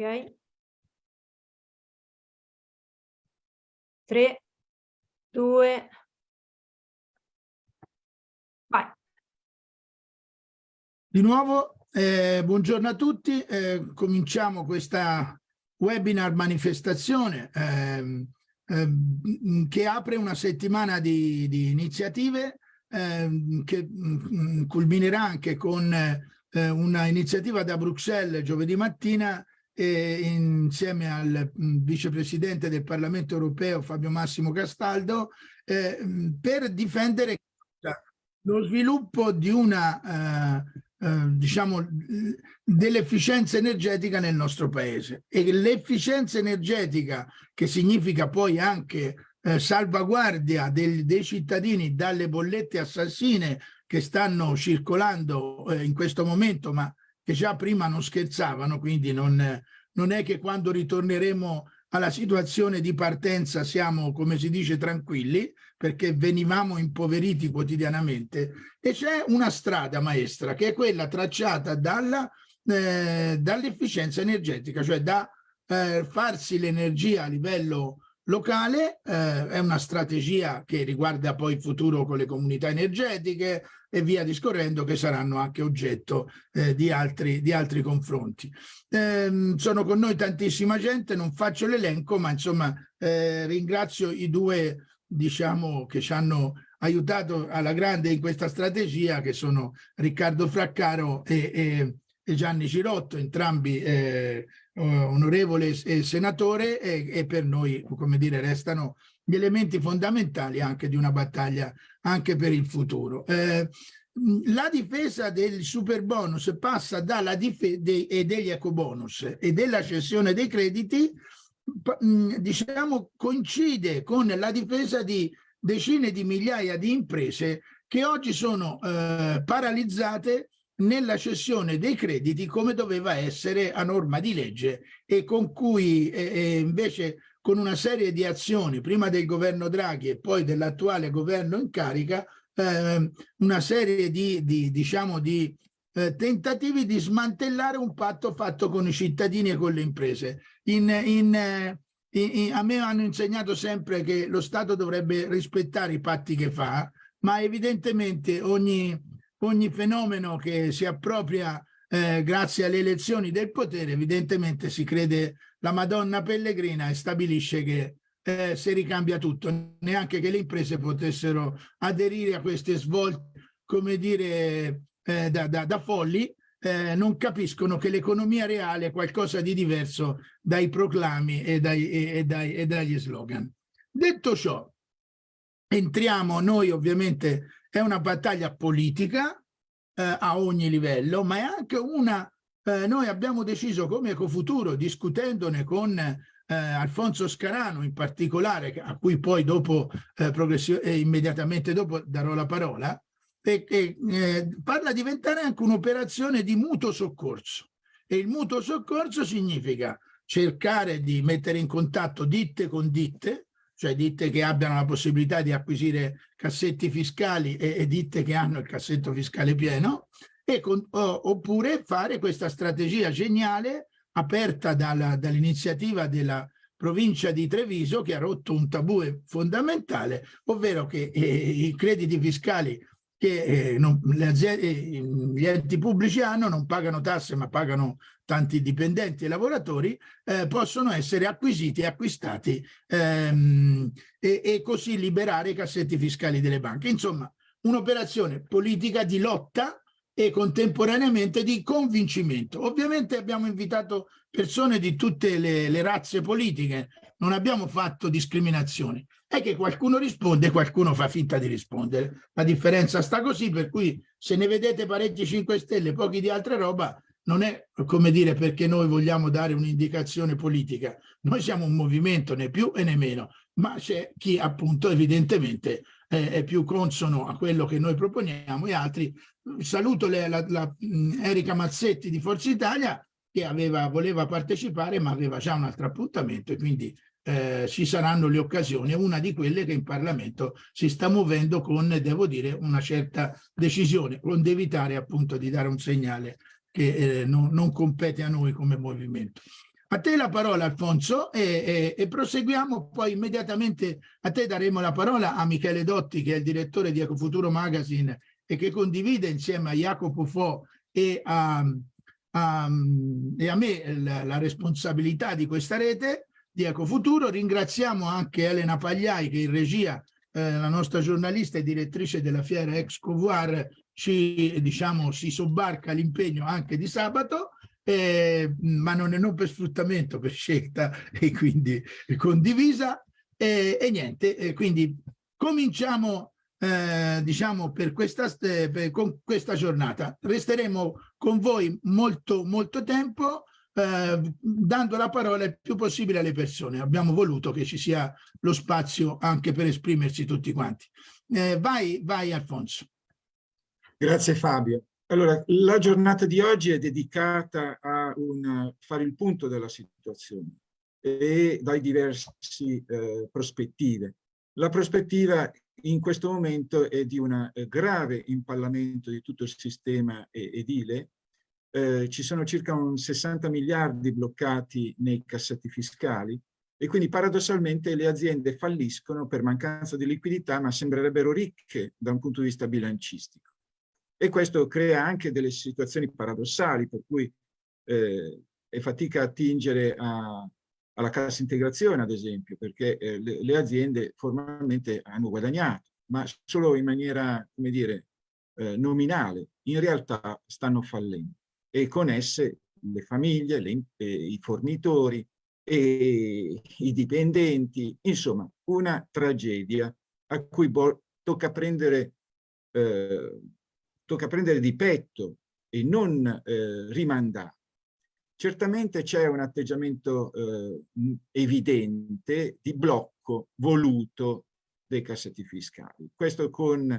Ok. 3, 2, vai. Di nuovo, eh, buongiorno a tutti. Eh, cominciamo questa webinar manifestazione eh, che apre una settimana di, di iniziative ehm, che mh, culminerà anche con eh, una iniziativa da Bruxelles giovedì mattina eh, insieme al mh, vicepresidente del Parlamento europeo Fabio Massimo Castaldo eh, per difendere lo sviluppo di una eh, eh, diciamo dell'efficienza energetica nel nostro paese. E l'efficienza energetica che significa poi anche eh, salvaguardia del, dei cittadini dalle bollette assassine che stanno circolando eh, in questo momento ma che già prima non scherzavano, quindi non, non è che quando ritorneremo alla situazione di partenza siamo, come si dice, tranquilli, perché venivamo impoveriti quotidianamente, e c'è una strada maestra, che è quella tracciata eh, dall'efficienza energetica, cioè da eh, farsi l'energia a livello locale, eh, è una strategia che riguarda poi il futuro con le comunità energetiche, e via discorrendo che saranno anche oggetto eh, di, altri, di, altri, confronti. Eh, sono con noi tantissima gente, non faccio l'elenco, ma insomma eh, ringrazio i due diciamo che ci hanno aiutato alla grande in questa strategia che sono Riccardo Fraccaro e, e, e Gianni Cirotto, entrambi eh, onorevole e senatore e, e per noi come dire restano gli elementi fondamentali anche di una battaglia anche per il futuro. Eh, la difesa del super bonus passa dalla difesa e degli ecobonus e della cessione dei crediti, diciamo, coincide con la difesa di decine di migliaia di imprese che oggi sono eh, paralizzate nella cessione dei crediti come doveva essere a norma di legge e con cui eh, invece con una serie di azioni, prima del governo Draghi e poi dell'attuale governo in carica, eh, una serie di, di diciamo, di eh, tentativi di smantellare un patto fatto con i cittadini e con le imprese. In, in, eh, in, a me hanno insegnato sempre che lo Stato dovrebbe rispettare i patti che fa, ma evidentemente ogni, ogni fenomeno che si appropria eh, grazie alle elezioni del potere, evidentemente si crede la Madonna Pellegrina e stabilisce che eh, si ricambia tutto, neanche che le imprese potessero aderire a queste svolte, come dire, eh, da, da, da, folli, eh, non capiscono che l'economia reale è qualcosa di diverso dai proclami e, dai, e, e, dai, e dagli slogan. Detto ciò, entriamo, noi ovviamente è una battaglia politica, eh, a ogni livello, ma è anche una, eh, noi abbiamo deciso come Ecofuturo, discutendone con eh, Alfonso Scarano in particolare, a cui poi dopo, eh, eh, immediatamente dopo darò la parola, e, e eh, parla di diventare anche un'operazione di mutuo soccorso. E il mutuo soccorso significa cercare di mettere in contatto ditte con ditte, cioè ditte che abbiano la possibilità di acquisire cassetti fiscali e, e ditte che hanno il cassetto fiscale pieno, con, o, oppure fare questa strategia geniale aperta dall'iniziativa dall della provincia di Treviso che ha rotto un tabù fondamentale, ovvero che eh, i crediti fiscali che eh, non, aziende, gli enti pubblici hanno, non pagano tasse ma pagano tanti dipendenti e lavoratori, eh, possono essere acquisiti e acquistati ehm, e, e così liberare i cassetti fiscali delle banche. Insomma, un'operazione politica di lotta e contemporaneamente di convincimento. Ovviamente abbiamo invitato persone di tutte le, le razze politiche, non abbiamo fatto discriminazioni. È che qualcuno risponde e qualcuno fa finta di rispondere. La differenza sta così, per cui se ne vedete parecchi 5 Stelle, pochi di altra roba, non è come dire perché noi vogliamo dare un'indicazione politica. Noi siamo un movimento, né più e né meno, ma c'è chi appunto evidentemente eh, è più consono a quello che noi proponiamo e altri. Saluto le, la, la, Erika Mazzetti di Forza Italia che aveva, voleva partecipare ma aveva già un altro appuntamento e quindi eh, ci saranno le occasioni, una di quelle che in Parlamento si sta muovendo con, devo dire, una certa decisione, con evitare appunto di dare un segnale che eh, non, non, compete a noi come movimento. A te la parola Alfonso e, e, e, proseguiamo poi immediatamente a te daremo la parola a Michele Dotti che è il direttore di Ecofuturo Magazine e che condivide insieme a Jacopo Fo e a, a, e a me la, la, responsabilità di questa rete di Ecofuturo. Ringraziamo anche Elena Pagliai che in regia, eh, la nostra giornalista e direttrice della fiera Excovoir, ci diciamo si sobbarca l'impegno anche di sabato eh, ma non non per sfruttamento, per scelta e quindi condivisa. E, e niente, e quindi cominciamo eh, diciamo per questa, per, con questa giornata. Resteremo con voi molto molto tempo eh, dando la parola il più possibile alle persone. Abbiamo voluto che ci sia lo spazio anche per esprimersi tutti quanti. Eh, vai, vai Alfonso. Grazie Fabio. Allora, la giornata di oggi è dedicata a un, fare il punto della situazione e dai diversi eh, prospettive. La prospettiva in questo momento è di un grave impallamento di tutto il sistema edile. Eh, ci sono circa un 60 miliardi bloccati nei cassetti fiscali e quindi paradossalmente le aziende falliscono per mancanza di liquidità ma sembrerebbero ricche da un punto di vista bilancistico e questo crea anche delle situazioni paradossali per cui eh, è fatica attingere a, alla cassa integrazione ad esempio perché eh, le, le, aziende formalmente hanno guadagnato ma solo in maniera come dire eh, nominale. In realtà stanno fallendo. E con esse le famiglie, le, i fornitori e i dipendenti, insomma una tragedia a cui tocca prendere eh, tocca prendere di petto e non eh, rimandare. Certamente c'è un atteggiamento eh, evidente di blocco voluto dei cassetti fiscali. Questo con,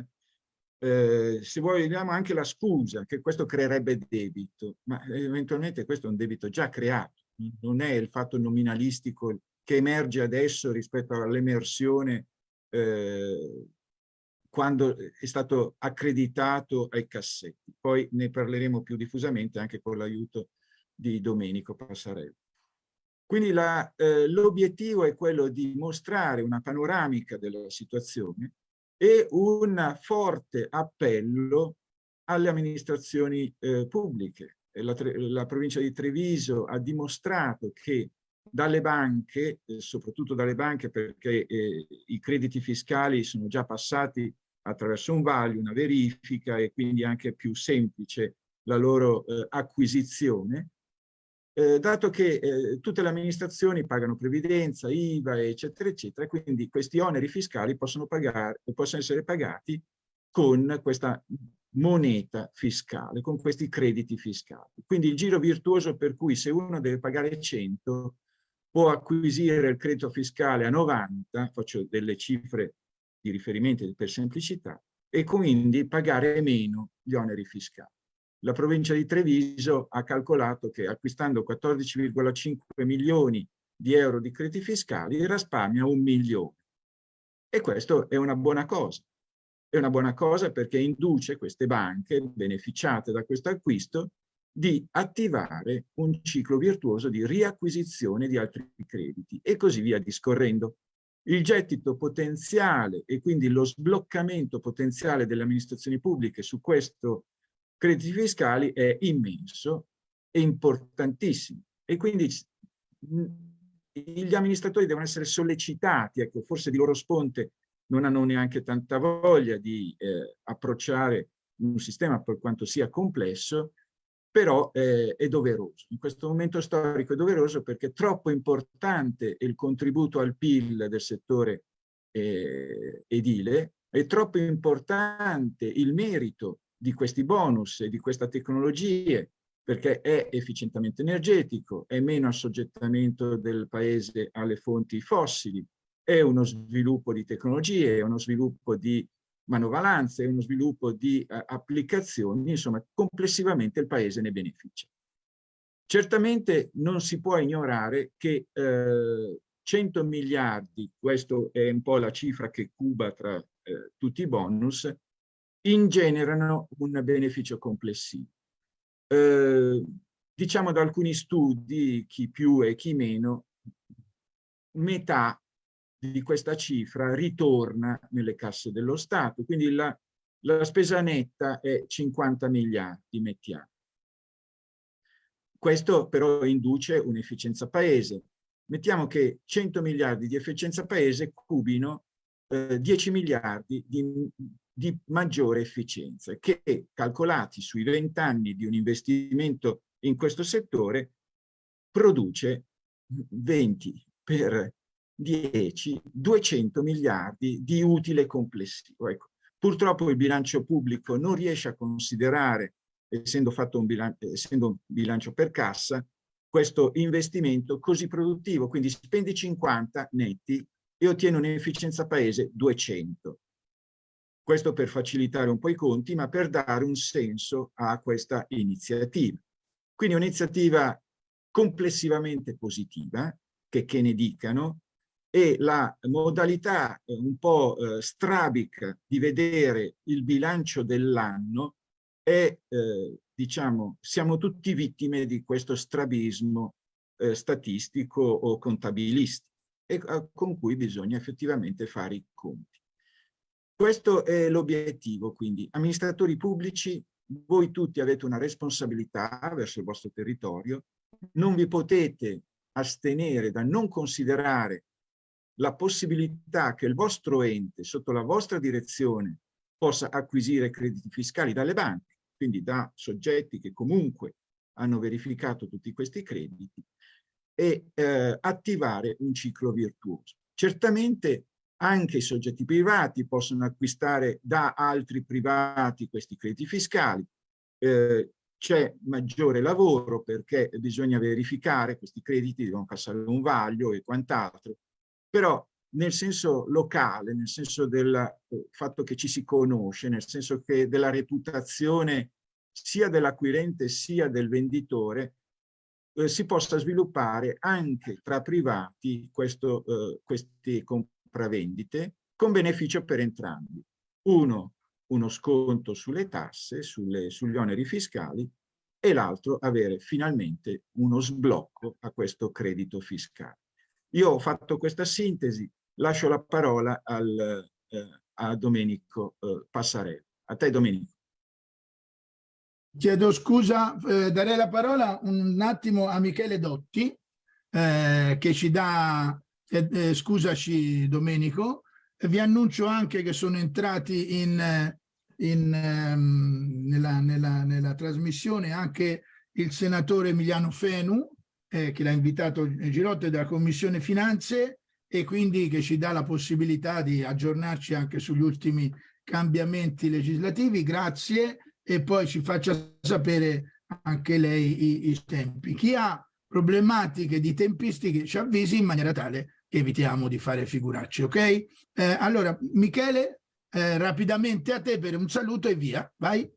eh, se vogliamo, anche la scusa che questo creerebbe debito, ma eventualmente questo è un debito già creato, non è il fatto nominalistico che emerge adesso rispetto all'emersione eh, quando è stato accreditato ai cassetti. Poi ne parleremo più diffusamente anche con l'aiuto di Domenico Passarello. Quindi eh, l'obiettivo è quello di mostrare una panoramica della situazione e un forte appello alle amministrazioni eh, pubbliche. La, la, provincia di Treviso ha dimostrato che dalle banche, eh, soprattutto dalle banche perché eh, i crediti fiscali sono già passati attraverso un vaglio, una verifica e quindi anche più semplice la loro eh, acquisizione, eh, dato che eh, tutte le amministrazioni pagano previdenza, IVA, eccetera, eccetera, quindi questi oneri fiscali possono, pagare, possono essere pagati con questa moneta fiscale, con questi crediti fiscali. Quindi il giro virtuoso per cui se uno deve pagare 100 può acquisire il credito fiscale a 90, faccio delle cifre di riferimento per semplicità e quindi pagare meno gli oneri fiscali. La provincia di Treviso ha calcolato che acquistando 14,5 milioni di euro di crediti fiscali risparmia un milione. E questo è una buona cosa. È una buona cosa perché induce queste banche, beneficiate da questo acquisto, di attivare un ciclo virtuoso di riacquisizione di altri crediti e così via discorrendo. Il gettito potenziale e quindi lo sbloccamento potenziale delle amministrazioni pubbliche su questo crediti fiscali è immenso e importantissimo. E quindi gli amministratori devono essere sollecitati, ecco, forse di loro sponte non hanno neanche tanta voglia di eh, approcciare un sistema per quanto sia complesso, però eh, è doveroso. In questo momento storico è doveroso perché troppo importante il contributo al PIL del settore eh, edile, è troppo importante il merito di questi bonus e di queste tecnologie perché è efficientamento energetico, è meno assoggettamento del paese alle fonti fossili, è uno sviluppo di tecnologie, è uno sviluppo di manovalanze uno sviluppo di uh, applicazioni, insomma complessivamente il Paese ne beneficia. Certamente non si può ignorare che eh, 100 miliardi, questa è un po' la cifra che cuba tra eh, tutti i bonus, ingenerano un beneficio complessivo. Eh, diciamo da alcuni studi, chi più e chi meno, metà di questa cifra ritorna nelle casse dello Stato, quindi la, la spesa netta è 50 miliardi, mettiamo. Questo però induce un'efficienza paese. Mettiamo che 100 miliardi di efficienza paese cubino eh, 10 miliardi di, di maggiore efficienza, che calcolati sui 20 anni di un investimento in questo settore produce 20 per 10, 200 miliardi di utile complessivo. Ecco, purtroppo il bilancio pubblico non riesce a considerare, essendo, un bilancio, essendo un bilancio per cassa, questo investimento così produttivo, quindi spendi 50 netti e ottieni un'efficienza paese 200. Questo per facilitare un po' i conti, ma per dare un senso a questa iniziativa. Quindi un'iniziativa complessivamente positiva, che, che ne dicano, e la modalità eh, un po' eh, strabica di vedere il bilancio dell'anno è, eh, diciamo, siamo tutti vittime di questo strabismo eh, statistico o contabilistico e eh, con cui bisogna effettivamente fare i conti. Questo è l'obiettivo, quindi amministratori pubblici, voi tutti avete una responsabilità verso il vostro territorio, non vi potete astenere da non considerare la possibilità che il vostro ente, sotto la vostra direzione, possa acquisire crediti fiscali dalle banche, quindi da soggetti che comunque hanno verificato tutti questi crediti, e eh, attivare un ciclo virtuoso. Certamente anche i soggetti privati possono acquistare da altri privati questi crediti fiscali. Eh, C'è maggiore lavoro perché bisogna verificare questi crediti, devono passare un vaglio e quant'altro, però nel senso locale, nel senso del eh, fatto che ci si conosce, nel senso che della reputazione sia dell'acquirente sia del venditore, eh, si possa sviluppare anche tra privati questo, eh, queste compravendite con beneficio per entrambi. Uno, uno sconto sulle tasse, sulle, sugli oneri fiscali e l'altro avere finalmente uno sblocco a questo credito fiscale. Io ho fatto questa sintesi, lascio la parola al, eh, a Domenico eh, Passarello. A te Domenico. Chiedo scusa, eh, darei la parola un attimo a Michele Dotti, eh, che ci dà, eh, eh, scusaci Domenico, vi annuncio anche che sono entrati in, in, ehm, nella, nella, nella, trasmissione anche il senatore Emiliano Fenu, eh, che l'ha invitato Girotte della Commissione Finanze e quindi che ci dà la possibilità di aggiornarci anche sugli ultimi cambiamenti legislativi. Grazie e poi ci faccia sapere anche lei i, i tempi. Chi ha problematiche di tempistiche ci avvisi in maniera tale che evitiamo di fare figuracci, ok? Eh, allora, Michele, eh, rapidamente a te per un saluto e via, vai.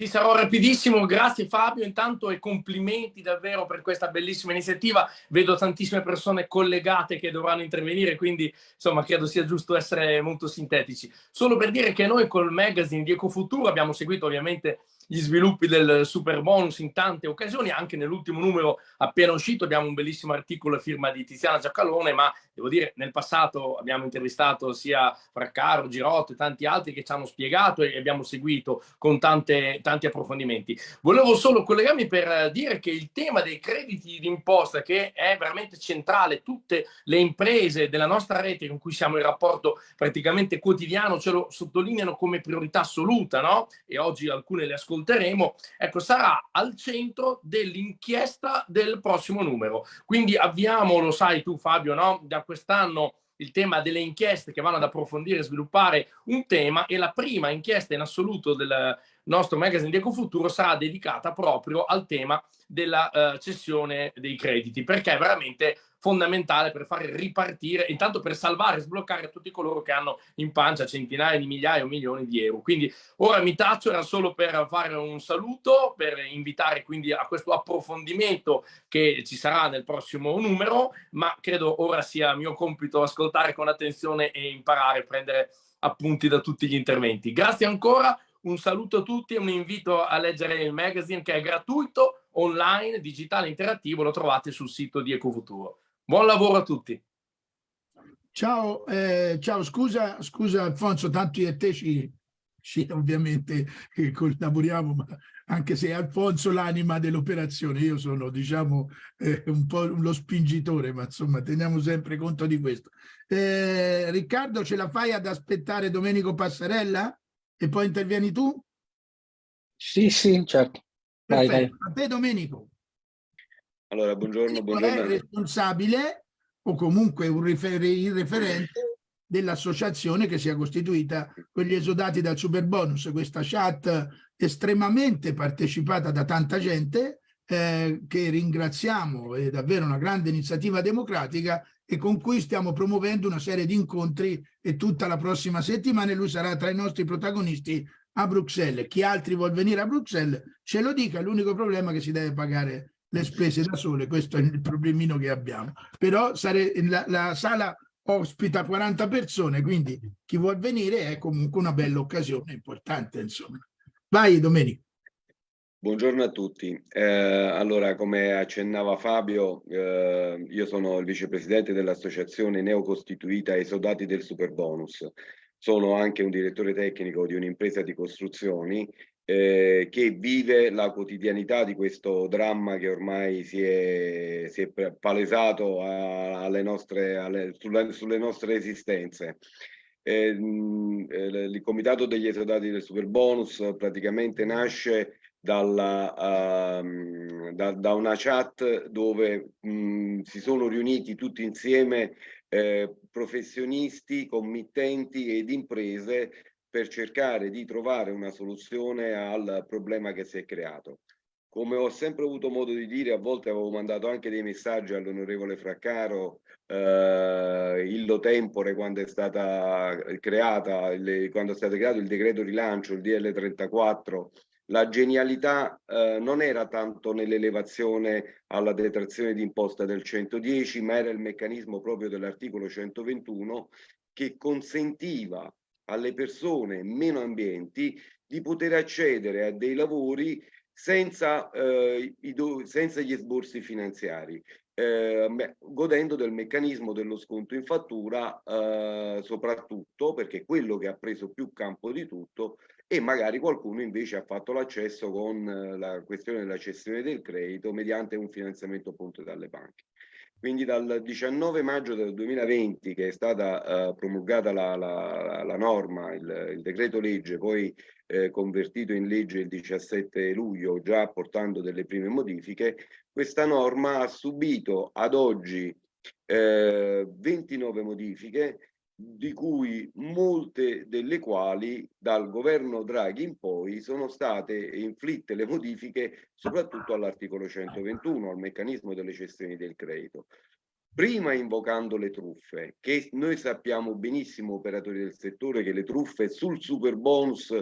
Sì, sarò rapidissimo, grazie Fabio intanto e complimenti davvero per questa bellissima iniziativa. Vedo tantissime persone collegate che dovranno intervenire, quindi insomma credo sia giusto essere molto sintetici. Solo per dire che noi col magazine di Ecofuturo abbiamo seguito ovviamente gli sviluppi del super bonus in tante occasioni, anche nell'ultimo numero appena uscito abbiamo un bellissimo articolo a firma di Tiziana Giacalone, ma devo dire nel passato abbiamo intervistato sia Fraccaro, Girotto e tanti altri che ci hanno spiegato e abbiamo seguito con tante, tanti approfondimenti. Volevo solo collegarmi per dire che il tema dei crediti d'imposta che è veramente centrale, tutte le imprese della nostra rete con cui siamo in rapporto praticamente quotidiano ce lo sottolineano come priorità assoluta, no? E oggi alcune le ascolteremo, ecco, sarà al centro dell'inchiesta del prossimo numero. Quindi abbiamo, lo sai tu Fabio, no? da quest'anno il tema delle inchieste che vanno ad approfondire e sviluppare un tema e la prima inchiesta in assoluto del nostro magazine di Ecofuturo sarà dedicata proprio al tema della uh, cessione dei crediti perché veramente fondamentale per fare ripartire, intanto per salvare e sbloccare tutti coloro che hanno in pancia centinaia di migliaia o milioni di euro. Quindi ora mi taccio, era solo per fare un saluto, per invitare quindi a questo approfondimento che ci sarà nel prossimo numero, ma credo ora sia mio compito ascoltare con attenzione e imparare, prendere appunti da tutti gli interventi. Grazie ancora, un saluto a tutti e un invito a leggere il magazine che è gratuito online, digitale, interattivo, lo trovate sul sito di Ecofuturo. Buon lavoro a tutti. Ciao, eh, ciao, scusa, scusa Alfonso, tanto io e te ci, ci ovviamente collaboriamo, ma anche se è Alfonso l'anima dell'operazione, io sono diciamo eh, un po' lo spingitore, ma insomma teniamo sempre conto di questo. Eh, Riccardo, ce la fai ad aspettare Domenico Passarella e poi intervieni tu? Sì, sì, certo. Vai, vai. A te Domenico. Allora, buongiorno, buongiorno. È responsabile o comunque un rifer il referente dell'associazione che si è costituita quegli esodati dal super bonus, questa chat estremamente partecipata da tanta gente eh, che ringraziamo, è davvero una grande iniziativa democratica e con cui stiamo promuovendo una serie di incontri e tutta la prossima settimana lui sarà tra i nostri protagonisti a Bruxelles. Chi altri vuol venire a Bruxelles ce lo dica, l'unico problema è che si deve pagare le spese da sole, questo è il problemino che abbiamo. Però sare, la, la sala ospita 40 persone, quindi chi vuol venire è comunque una bella occasione importante, insomma. Vai Domenico. Buongiorno a tutti. Eh, allora, come accennava Fabio, eh, io sono il vicepresidente dell'associazione neocostituita Esodati del Superbonus. Sono anche un direttore tecnico di un'impresa di costruzioni eh, che vive la quotidianità di questo dramma che ormai si è, si è palesato a, alle nostre, alle, sulle, sulle, nostre esistenze. Eh, il comitato degli esodati del super bonus praticamente nasce dalla, uh, da, da, una chat dove mh, si sono riuniti tutti insieme eh, professionisti, committenti ed imprese per cercare di trovare una soluzione al problema che si è creato. Come ho sempre avuto modo di dire, a volte avevo mandato anche dei messaggi all'onorevole Fraccaro, eh, illo tempore, quando è stata creata, il, quando è stato creato il decreto rilancio, il DL 34, la genialità eh, non era tanto nell'elevazione alla detrazione d'imposta del 110, ma era il meccanismo proprio dell'articolo 121 che consentiva alle persone meno ambienti di poter accedere a dei lavori senza, eh, senza gli esborsi finanziari, eh, godendo del meccanismo dello sconto in fattura, eh, soprattutto perché quello che ha preso più campo di tutto e magari qualcuno invece ha fatto l'accesso con eh, la questione della cessione del credito mediante un finanziamento appunto dalle banche. Quindi dal 19 maggio del 2020 che è stata uh, promulgata la, la, la norma, il, il, decreto legge, poi eh, convertito in legge il 17 luglio, già portando delle prime modifiche, questa norma ha subito ad oggi eh, 29 modifiche di cui molte delle quali dal governo Draghi in poi sono state inflitte le modifiche soprattutto all'articolo 121, al meccanismo delle cessioni del credito. Prima invocando le truffe, che noi sappiamo benissimo operatori del settore che le truffe sul super bonus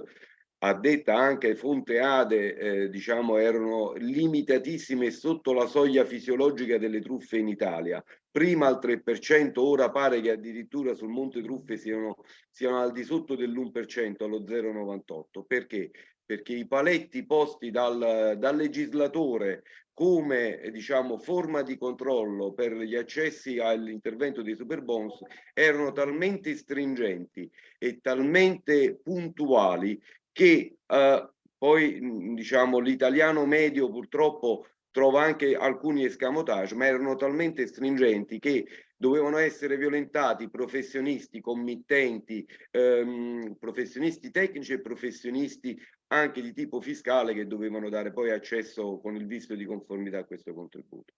detta anche fonte ADE, eh, diciamo, erano limitatissime sotto la soglia fisiologica delle truffe in Italia. Prima al 3%, ora pare che addirittura sul Monte Truffe siano, siano al di sotto dell'1%, allo 0,98%. Perché? Perché i paletti posti dal, dal legislatore come diciamo, forma di controllo per gli accessi all'intervento dei super bonus erano talmente stringenti e talmente puntuali che eh, poi diciamo l'italiano medio purtroppo trova anche alcuni escamotage, ma erano talmente stringenti che dovevano essere violentati professionisti, committenti, ehm, professionisti tecnici e professionisti anche di tipo fiscale che dovevano dare poi accesso con il visto di conformità a questo contributo.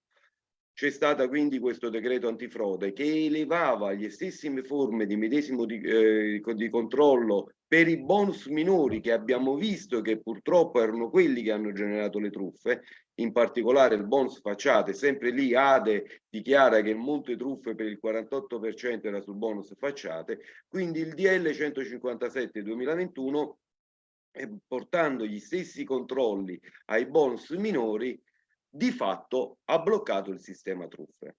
C'è stata quindi questo decreto antifrode che elevava le stesse forme di medesimo di, eh, di controllo per i bonus minori che abbiamo visto che purtroppo erano quelli che hanno generato le truffe, in particolare il bonus facciate, sempre lì Ade dichiara che il monte truffe per il 48% era sul bonus facciate, quindi il DL 157 2021 portando gli stessi controlli ai bonus minori di fatto ha bloccato il sistema truffe.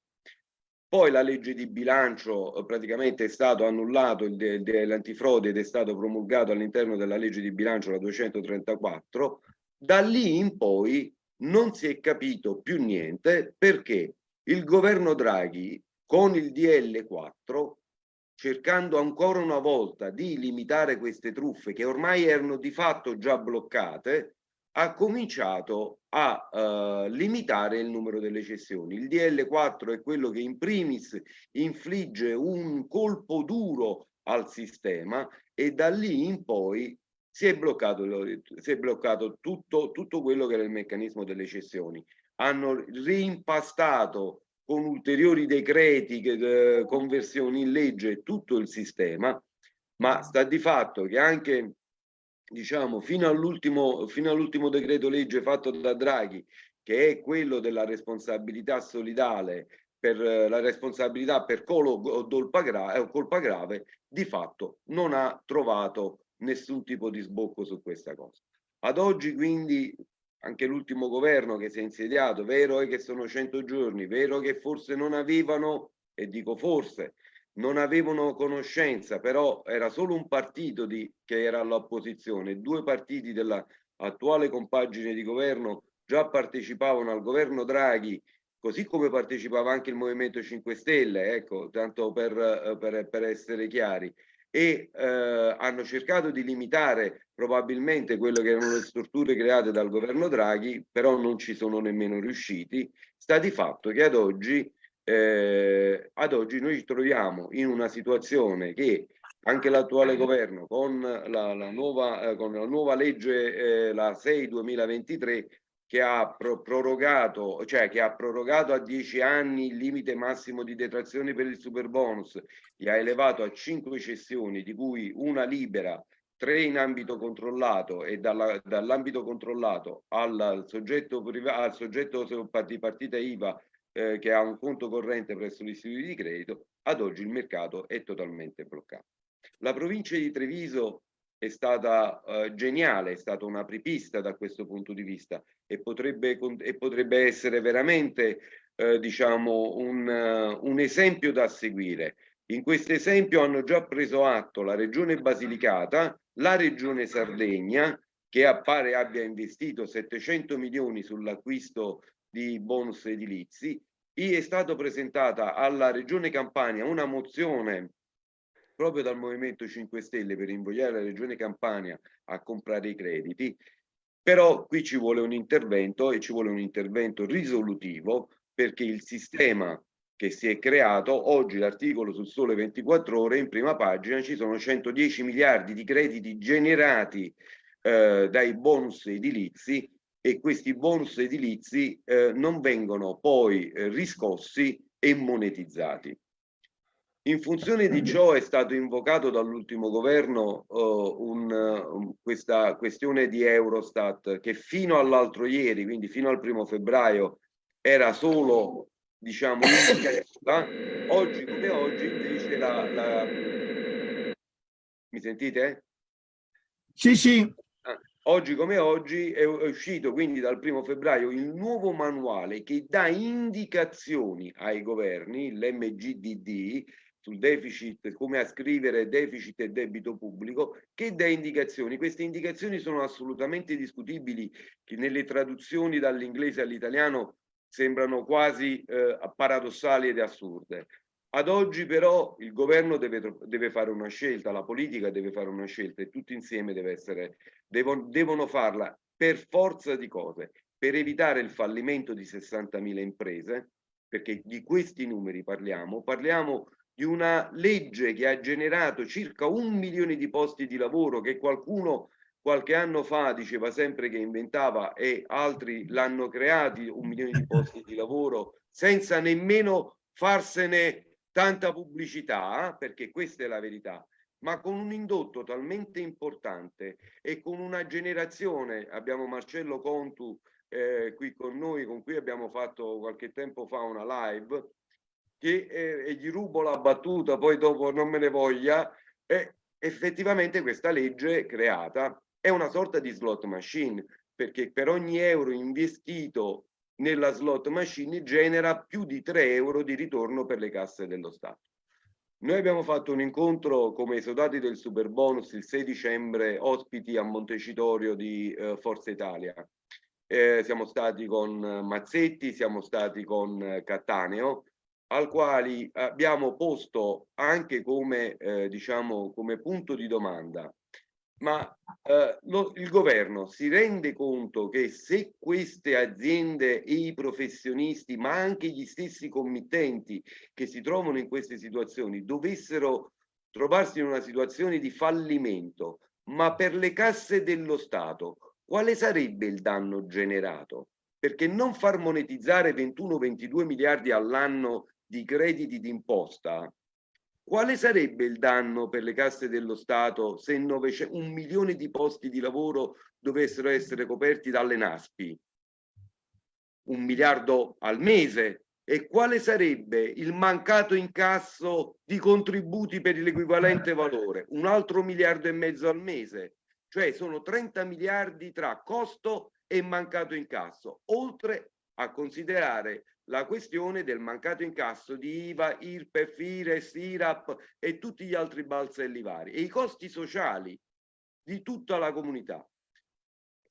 Poi la legge di bilancio eh, praticamente è stato annullato l'antifrode ed è stato promulgato all'interno della legge di bilancio la 234. Da lì in poi non si è capito più niente perché il governo Draghi con il DL4 cercando ancora una volta di limitare queste truffe che ormai erano di fatto già bloccate, ha cominciato a uh, limitare il numero delle cessioni. Il DL4 è quello che in primis infligge un colpo duro al sistema e da lì in poi si è bloccato, si è bloccato tutto, tutto quello che era il meccanismo delle cessioni. Hanno reimpastato con ulteriori decreti, eh, conversioni in legge, tutto il sistema, ma sta di fatto che anche diciamo fino all'ultimo fino all'ultimo decreto legge fatto da Draghi che è quello della responsabilità solidale per la responsabilità per colo o colpa, gra eh, colpa grave di fatto non ha trovato nessun tipo di sbocco su questa cosa. Ad oggi quindi anche l'ultimo governo che si è insediato, vero è che sono 100 giorni, vero che forse non avevano, e dico forse, non avevano conoscenza, però era solo un partito di, che era all'opposizione, due partiti dell'attuale compagine di governo già partecipavano al governo Draghi, così come partecipava anche il Movimento 5 Stelle, ecco, tanto per, per, per essere chiari, e eh, hanno cercato di limitare probabilmente quelle che erano le strutture create dal governo Draghi, però non ci sono nemmeno riusciti. Sta di fatto che ad oggi, eh, ad oggi noi ci troviamo in una situazione che anche l'attuale governo con la, la, nuova, eh, con la nuova legge, eh, la 6 2023, che ha pro prorogato, cioè che ha prorogato a 10 anni il limite massimo di detrazione per il super bonus, li ha elevato a 5 cessioni, di cui una libera, tre in ambito controllato e dall'ambito controllato al soggetto, al soggetto di partita IVA eh, che ha un conto corrente presso l'istituto di credito, ad oggi il mercato è totalmente bloccato. La provincia di Treviso è stata uh, geniale, è stata una apripista da questo punto di vista e potrebbe, e potrebbe essere veramente uh, diciamo un, uh, un esempio da seguire. In questo esempio hanno già preso atto la regione Basilicata, la regione Sardegna, che appare abbia investito 700 milioni sull'acquisto di bonus edilizi, è stata presentata alla regione Campania una mozione proprio dal Movimento 5 Stelle per invogliare la Regione Campania a comprare i crediti, però qui ci vuole un intervento e ci vuole un intervento risolutivo perché il sistema che si è creato, oggi l'articolo sul Sole 24 Ore in prima pagina ci sono 110 miliardi di crediti generati eh, dai bonus edilizi e questi bonus edilizi eh, non vengono poi eh, riscossi e monetizzati. In funzione di ciò è stato invocato dall'ultimo governo uh, un, questa questione di Eurostat che fino all'altro ieri, quindi fino al primo febbraio, era solo diciamo indicativa, oggi come oggi invece la, la... mi sentite? Sì, sì. Oggi come oggi è uscito quindi dal primo febbraio il nuovo manuale che dà indicazioni ai governi, l'MGDD, sul deficit, come a scrivere deficit e debito pubblico, che dà indicazioni. Queste indicazioni sono assolutamente discutibili, che nelle traduzioni dall'inglese all'italiano sembrano quasi eh, paradossali ed assurde. Ad oggi però il governo deve, deve, fare una scelta, la politica deve fare una scelta e tutti insieme essere, devono, devono farla per forza di cose, per evitare il fallimento di 60.000 imprese, perché di questi numeri parliamo, parliamo di una legge che ha generato circa un milione di posti di lavoro che qualcuno qualche anno fa diceva sempre che inventava e altri l'hanno creati un milione di posti di lavoro senza nemmeno farsene tanta pubblicità, perché questa è la verità, ma con un indotto talmente importante e con una generazione, abbiamo Marcello Contu eh, qui con noi, con cui abbiamo fatto qualche tempo fa una live, che eh, gli rubo la battuta, poi dopo non me ne voglia, e effettivamente questa legge creata. È una sorta di slot machine, perché per ogni euro investito nella slot machine genera più di 3 euro di ritorno per le casse dello Stato. Noi abbiamo fatto un incontro come esodati del super bonus il 6 dicembre, ospiti a Montecitorio di eh, Forza Italia eh, siamo stati con Mazzetti, siamo stati con Cattaneo, al quali abbiamo posto anche come, eh, diciamo, come punto di domanda ma eh, lo, il governo si rende conto che se queste aziende e i professionisti, ma anche gli stessi committenti che si trovano in queste situazioni, dovessero trovarsi in una situazione di fallimento, ma per le casse dello Stato, quale sarebbe il danno generato? Perché non far monetizzare 21-22 miliardi all'anno di crediti d'imposta quale sarebbe il danno per le casse dello Stato se un milione di posti di lavoro dovessero essere coperti dalle NASPI? Un miliardo al mese? E quale sarebbe il mancato incasso di contributi per l'equivalente valore? Un altro miliardo e mezzo al mese? Cioè sono 30 miliardi tra costo e mancato incasso, oltre a considerare la questione del mancato incasso di IVA, IRPEF, IRES, IRAP e tutti gli altri balzelli vari e i costi sociali di tutta la comunità.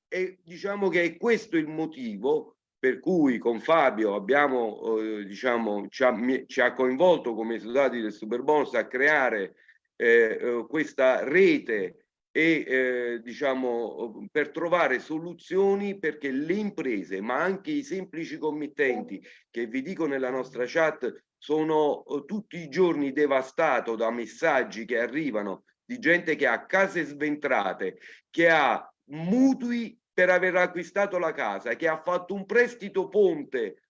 E diciamo che è questo il motivo per cui con Fabio abbiamo, eh, diciamo, ci ha, ci ha, coinvolto come soldati del Superbonus a creare eh, eh questa rete e eh, diciamo per trovare soluzioni perché le imprese ma anche i semplici committenti che vi dico nella nostra chat sono tutti i giorni devastato da messaggi che arrivano di gente che ha case sventrate che ha mutui per aver acquistato la casa che ha fatto un prestito ponte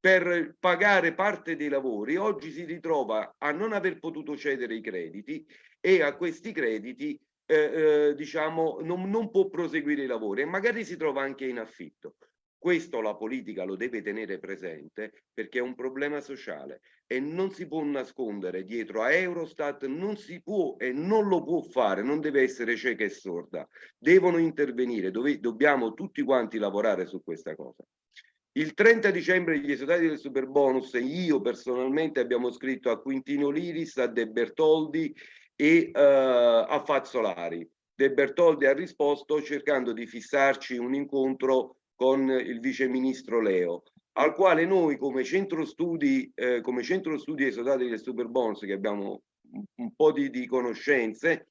per pagare parte dei lavori oggi si ritrova a non aver potuto cedere i crediti e a questi crediti eh, eh, diciamo, non, non può proseguire i lavori e magari si trova anche in affitto. Questo la politica lo deve tenere presente perché è un problema sociale e non si può nascondere dietro a Eurostat, non si può e non lo può fare, non deve essere cieca e sorda. Devono intervenire, dove, dobbiamo tutti quanti lavorare su questa cosa. Il 30 dicembre gli esodati del super bonus, io personalmente abbiamo scritto a Quintino Liris, a De Bertoldi e uh, a Fazzolari. De Bertoldi ha risposto cercando di fissarci un incontro con il vice ministro Leo, al quale noi come centro studi, eh, come centro studi esodati del Superbonus, che abbiamo un po' di, di conoscenze,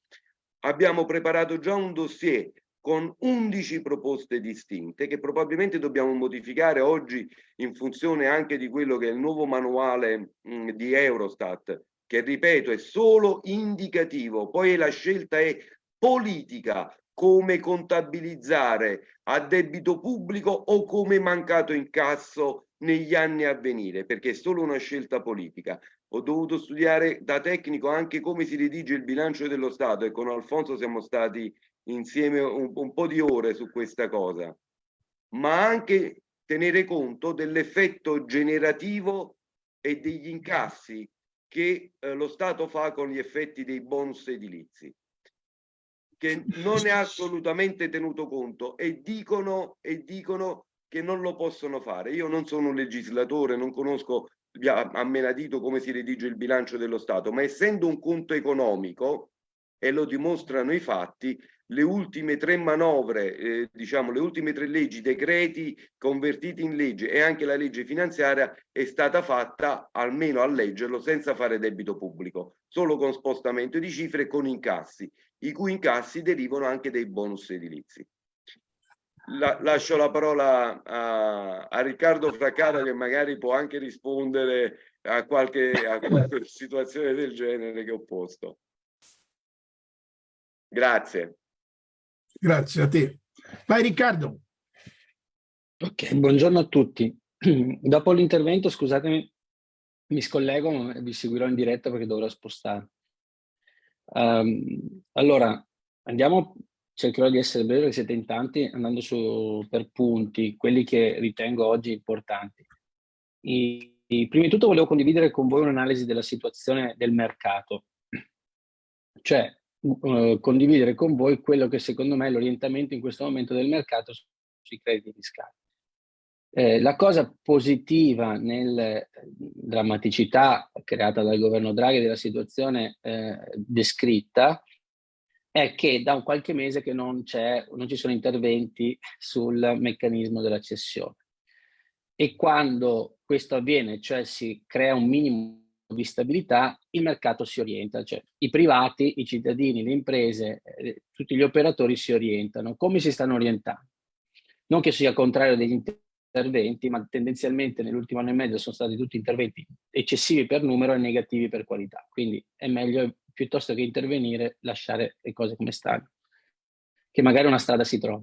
abbiamo preparato già un dossier con 11 proposte distinte che probabilmente dobbiamo modificare oggi in funzione anche di quello che è il nuovo manuale mh, di Eurostat che ripeto è solo indicativo, poi la scelta è politica, come contabilizzare a debito pubblico o come mancato incasso negli anni a venire, perché è solo una scelta politica. Ho dovuto studiare da tecnico anche come si redige il bilancio dello Stato e con Alfonso siamo stati insieme un, un po' di ore su questa cosa, ma anche tenere conto dell'effetto generativo e degli incassi che eh, lo Stato fa con gli effetti dei bonus edilizi che non è assolutamente tenuto conto e dicono, e dicono che non lo possono fare. Io non sono un legislatore, non conosco a menadito come si redige il bilancio dello Stato, ma essendo un conto economico, e lo dimostrano i fatti, le ultime tre manovre, eh, diciamo le ultime tre leggi, decreti convertiti in legge e anche la legge finanziaria è stata fatta, almeno a leggerlo, senza fare debito pubblico, solo con spostamento di cifre e con incassi, i cui incassi derivano anche dei bonus edilizi. La, lascio la parola a, a Riccardo Fraccara che magari può anche rispondere a qualche, a qualche situazione del genere che ho posto. Grazie. Grazie a te. Vai Riccardo. Ok, buongiorno a tutti. Dopo l'intervento, scusatemi, mi scollego, ma vi seguirò in diretta perché dovrò spostare. Um, allora, andiamo, cercherò di essere breve siete in tanti, andando su per punti, quelli che ritengo oggi importanti. I, i, prima di tutto volevo condividere con voi un'analisi della situazione del mercato. Cioè, uh, condividere con voi quello che secondo me è l'orientamento in questo momento del mercato sui crediti fiscali. Eh, la cosa positiva nella eh, drammaticità creata dal governo Draghi della situazione eh, descritta è che da un qualche mese che non, non ci sono interventi sul meccanismo della cessione. E quando questo avviene, cioè si crea un minimo di stabilità, il mercato si orienta, cioè i privati, i cittadini, le imprese, eh, tutti gli operatori si orientano. Come si stanno orientando? Non che sia contrario degli interventi, ma tendenzialmente nell'ultimo anno e mezzo sono stati tutti interventi eccessivi per numero e negativi per qualità. Quindi è meglio, piuttosto che intervenire, lasciare le cose come stanno. Che magari una strada si trova,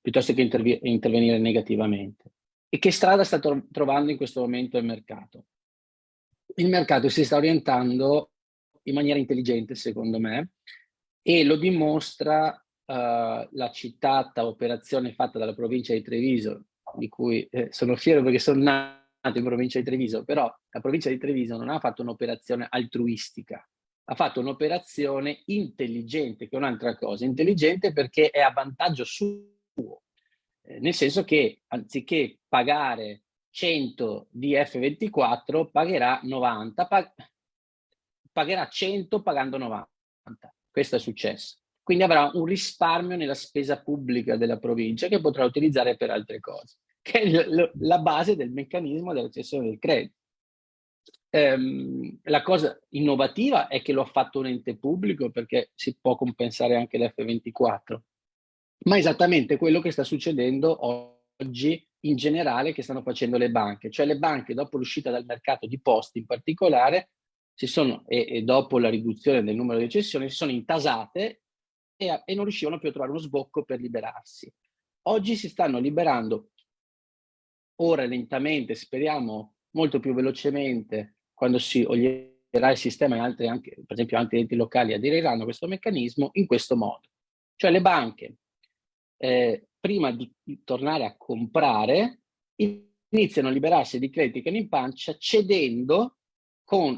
piuttosto che intervenire negativamente. E che strada sta tro trovando in questo momento il mercato? Il mercato si sta orientando in maniera intelligente, secondo me, e lo dimostra uh, la citata operazione fatta dalla provincia di Treviso di cui eh, sono fiero perché sono nato in provincia di Treviso, però la provincia di Treviso non ha fatto un'operazione altruistica, ha fatto un'operazione intelligente, che è un'altra cosa, intelligente perché è a vantaggio suo, eh, nel senso che anziché pagare 100 di F24 pagherà 90, pag pagherà 100 pagando 90. Questo è successo. Quindi avrà un risparmio nella spesa pubblica della provincia che potrà utilizzare per altre cose, che è la base del meccanismo della cessione del credito. Um, la cosa innovativa è che lo ha fatto un ente pubblico perché si può compensare anche l'F24, ma è esattamente quello che sta succedendo oggi in generale che stanno facendo le banche, cioè le banche dopo l'uscita dal mercato di posti in particolare si sono, e, e dopo la riduzione del numero di cessioni si sono intasate e, e non riuscivano più a trovare uno sbocco per liberarsi. Oggi si stanno liberando, ora lentamente, speriamo molto più velocemente, quando si olierà il sistema e altri anche, per esempio altri enti locali aderiranno a questo meccanismo in questo modo. Cioè le banche, eh, prima di tornare a comprare, iniziano a liberarsi di crediti che hanno in pancia cedendo con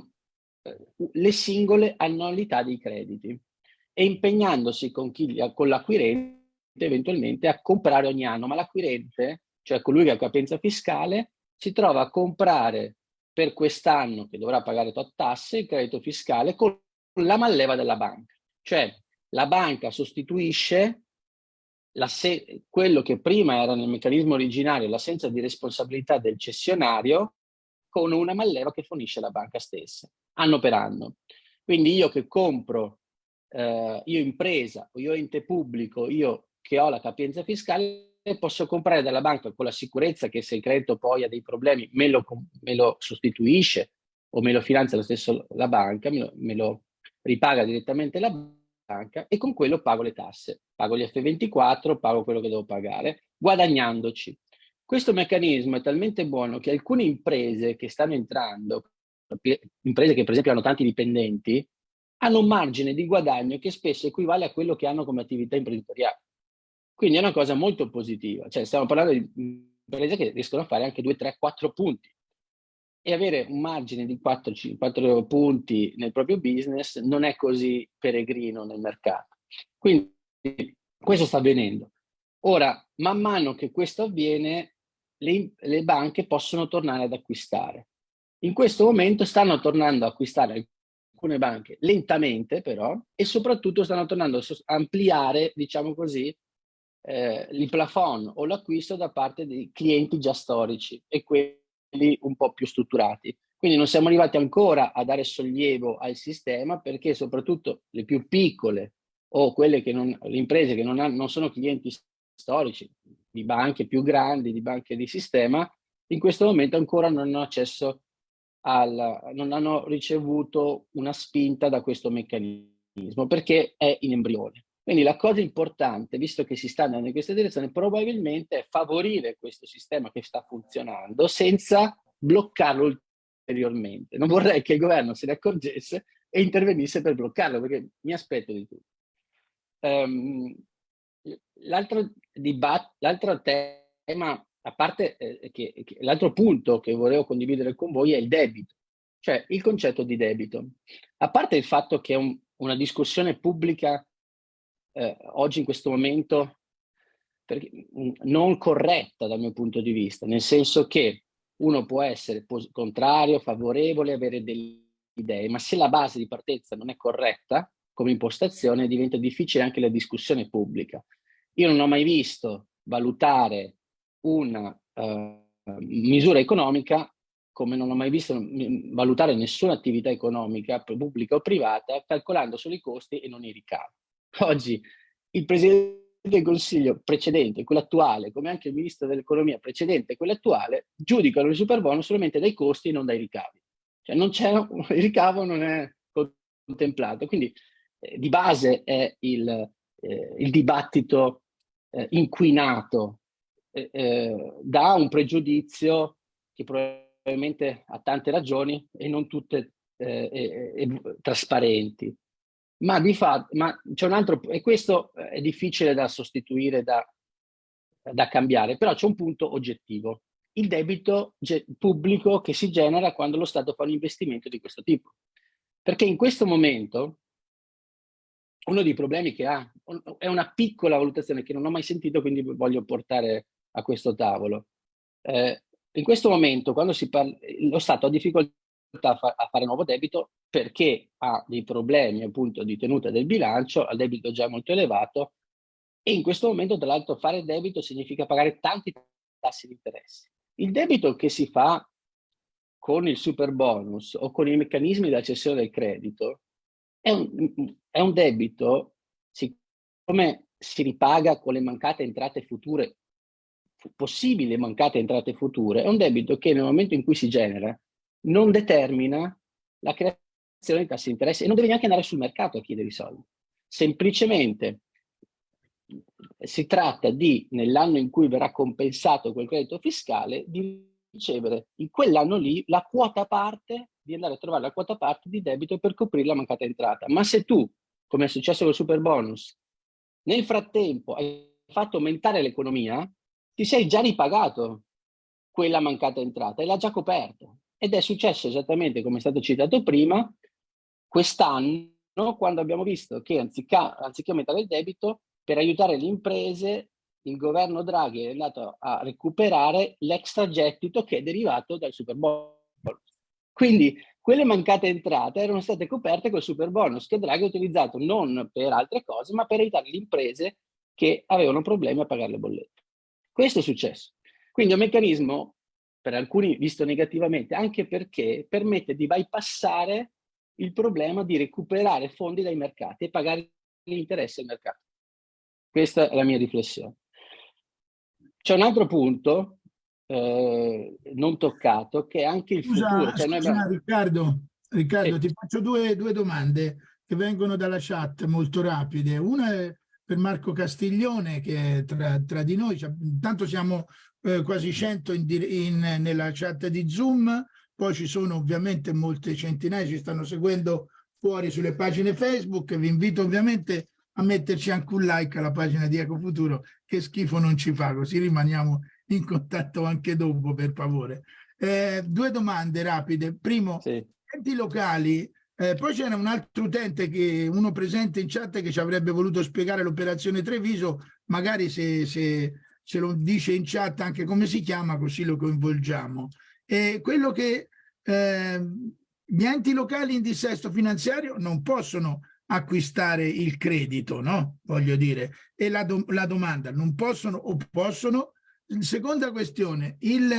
eh, le singole annualità dei crediti e impegnandosi con, con l'acquirente eventualmente a comprare ogni anno, ma l'acquirente, cioè colui che ha capienza fiscale, si trova a comprare per quest'anno che dovrà pagare tot tasse il credito fiscale con la malleva della banca. Cioè la banca sostituisce quello che prima era nel meccanismo originario, l'assenza di responsabilità del cessionario, con una malleva che fornisce la banca stessa, anno per anno. Quindi io che compro eh, io impresa io ente pubblico, io che ho la capienza fiscale, posso comprare dalla banca con la sicurezza che se il credito poi ha dei problemi me lo, me lo sostituisce o me lo finanzia lo stesso la banca, me lo, me lo ripaga direttamente la banca e con quello pago le tasse, pago gli F24, pago quello che devo pagare, guadagnandoci. Questo meccanismo è talmente buono che alcune imprese che stanno entrando, imprese che per esempio hanno tanti dipendenti, hanno un margine di guadagno che spesso equivale a quello che hanno come attività imprenditoriale. Quindi è una cosa molto positiva, cioè stiamo parlando di imprese che riescono a fare anche 2, 3, 4 punti e avere un margine di 4, 4 punti nel proprio business non è così peregrino nel mercato. Quindi questo sta avvenendo. Ora, man mano che questo avviene, le, le banche possono tornare ad acquistare. In questo momento stanno tornando ad acquistare alcune banche lentamente però e soprattutto stanno tornando a ampliare, diciamo così, eh, il plafond o l'acquisto da parte dei clienti già storici e quelli un po' più strutturati. Quindi non siamo arrivati ancora a dare sollievo al sistema perché soprattutto le più piccole o quelle che non, le imprese che non, hanno, non sono clienti storici di banche più grandi, di banche di sistema, in questo momento ancora non hanno accesso al, non hanno ricevuto una spinta da questo meccanismo perché è in embrione. Quindi la cosa importante, visto che si sta andando in questa direzione, probabilmente è favorire questo sistema che sta funzionando senza bloccarlo ulteriormente. Non vorrei che il governo se ne accorgesse e intervenisse per bloccarlo, perché mi aspetto di tutto. Um, L'altro tema a parte eh, che, che l'altro punto che volevo condividere con voi è il debito, cioè il concetto di debito. A parte il fatto che è un, una discussione pubblica eh, oggi in questo momento perché, mm, non corretta dal mio punto di vista, nel senso che uno può essere contrario, favorevole, avere delle idee, ma se la base di partenza non è corretta, come impostazione diventa difficile anche la discussione pubblica. Io non ho mai visto valutare una uh, misura economica come non ho mai visto valutare nessuna attività economica, pubblica o privata, calcolando solo i costi e non i ricavi. Oggi il Presidente del Consiglio precedente, quello attuale, come anche il Ministro dell'Economia precedente, quello attuale, giudicano il super bonus solamente dai costi e non dai ricavi. Cioè non c'è, il ricavo non è contemplato. Quindi eh, di base è il, eh, il dibattito eh, inquinato eh, eh, da un pregiudizio che probabilmente ha tante ragioni e non tutte eh, trasparenti. Ma di fatto, ma c'è un altro, e questo è difficile da sostituire, da, da cambiare, però c'è un punto oggettivo. Il debito pubblico che si genera quando lo Stato fa un investimento di questo tipo. Perché in questo momento uno dei problemi che ha è una piccola valutazione che non ho mai sentito, quindi voglio portare a questo tavolo. Eh, in questo momento, quando si parla, lo Stato ha difficoltà a, fa a, fare nuovo debito perché ha dei problemi appunto di tenuta del bilancio, ha debito già molto elevato e in questo momento tra l'altro fare debito significa pagare tanti tassi di interesse. Il debito che si fa con il super bonus o con i meccanismi della cessione del credito è un, è un debito, siccome si ripaga con le mancate entrate future, possibili mancate entrate future, è un debito che nel momento in cui si genera non determina la creazione di tassi di interesse e non deve neanche andare sul mercato a chiedere i soldi. Semplicemente si tratta di, nell'anno in cui verrà compensato quel credito fiscale, di ricevere in quell'anno lì la quota parte, di andare a trovare la quota parte di debito per coprire la mancata entrata. Ma se tu, come è successo con il super bonus, nel frattempo hai fatto aumentare l'economia, ti sei già ripagato quella mancata entrata e l'ha già coperta. Ed è successo esattamente come è stato citato prima, quest'anno, quando abbiamo visto che anziché, anziché aumentare il debito, per aiutare le imprese il governo Draghi è andato a recuperare l'extragettito che è derivato dal super bonus. Quindi quelle mancate entrate erano state coperte col super bonus che Draghi ha utilizzato non per altre cose, ma per aiutare le imprese che avevano problemi a pagare le bollette. Questo è successo. Quindi è un meccanismo, per alcuni visto negativamente, anche perché permette di bypassare il problema di recuperare fondi dai mercati e pagare gli interessi al mercato. Questa è la mia riflessione. C'è un altro punto eh, non toccato che è anche il scusa, futuro. Cioè scusa, abbiamo... Riccardo, Riccardo sì. ti faccio due, due, domande che vengono dalla chat molto rapide. Una è per Marco Castiglione che tra, tra di noi, cioè, intanto siamo eh, quasi 100 in, in, nella chat di Zoom, poi ci sono ovviamente molte centinaia, ci stanno seguendo fuori sulle pagine Facebook, vi invito ovviamente a metterci anche un like alla pagina di Ecofuturo, che schifo non ci fa, così rimaniamo in contatto anche dopo, per favore. Eh, due domande rapide. Primo, sì. enti locali, eh, poi c'era un altro utente, che uno presente in chat, che ci avrebbe voluto spiegare l'operazione Treviso, magari se, se, se, lo dice in chat anche come si chiama, così lo coinvolgiamo. E quello che eh, gli enti locali in dissesto finanziario non possono acquistare il credito, no? Voglio dire. E la, do la domanda, non possono o possono? Seconda questione, il,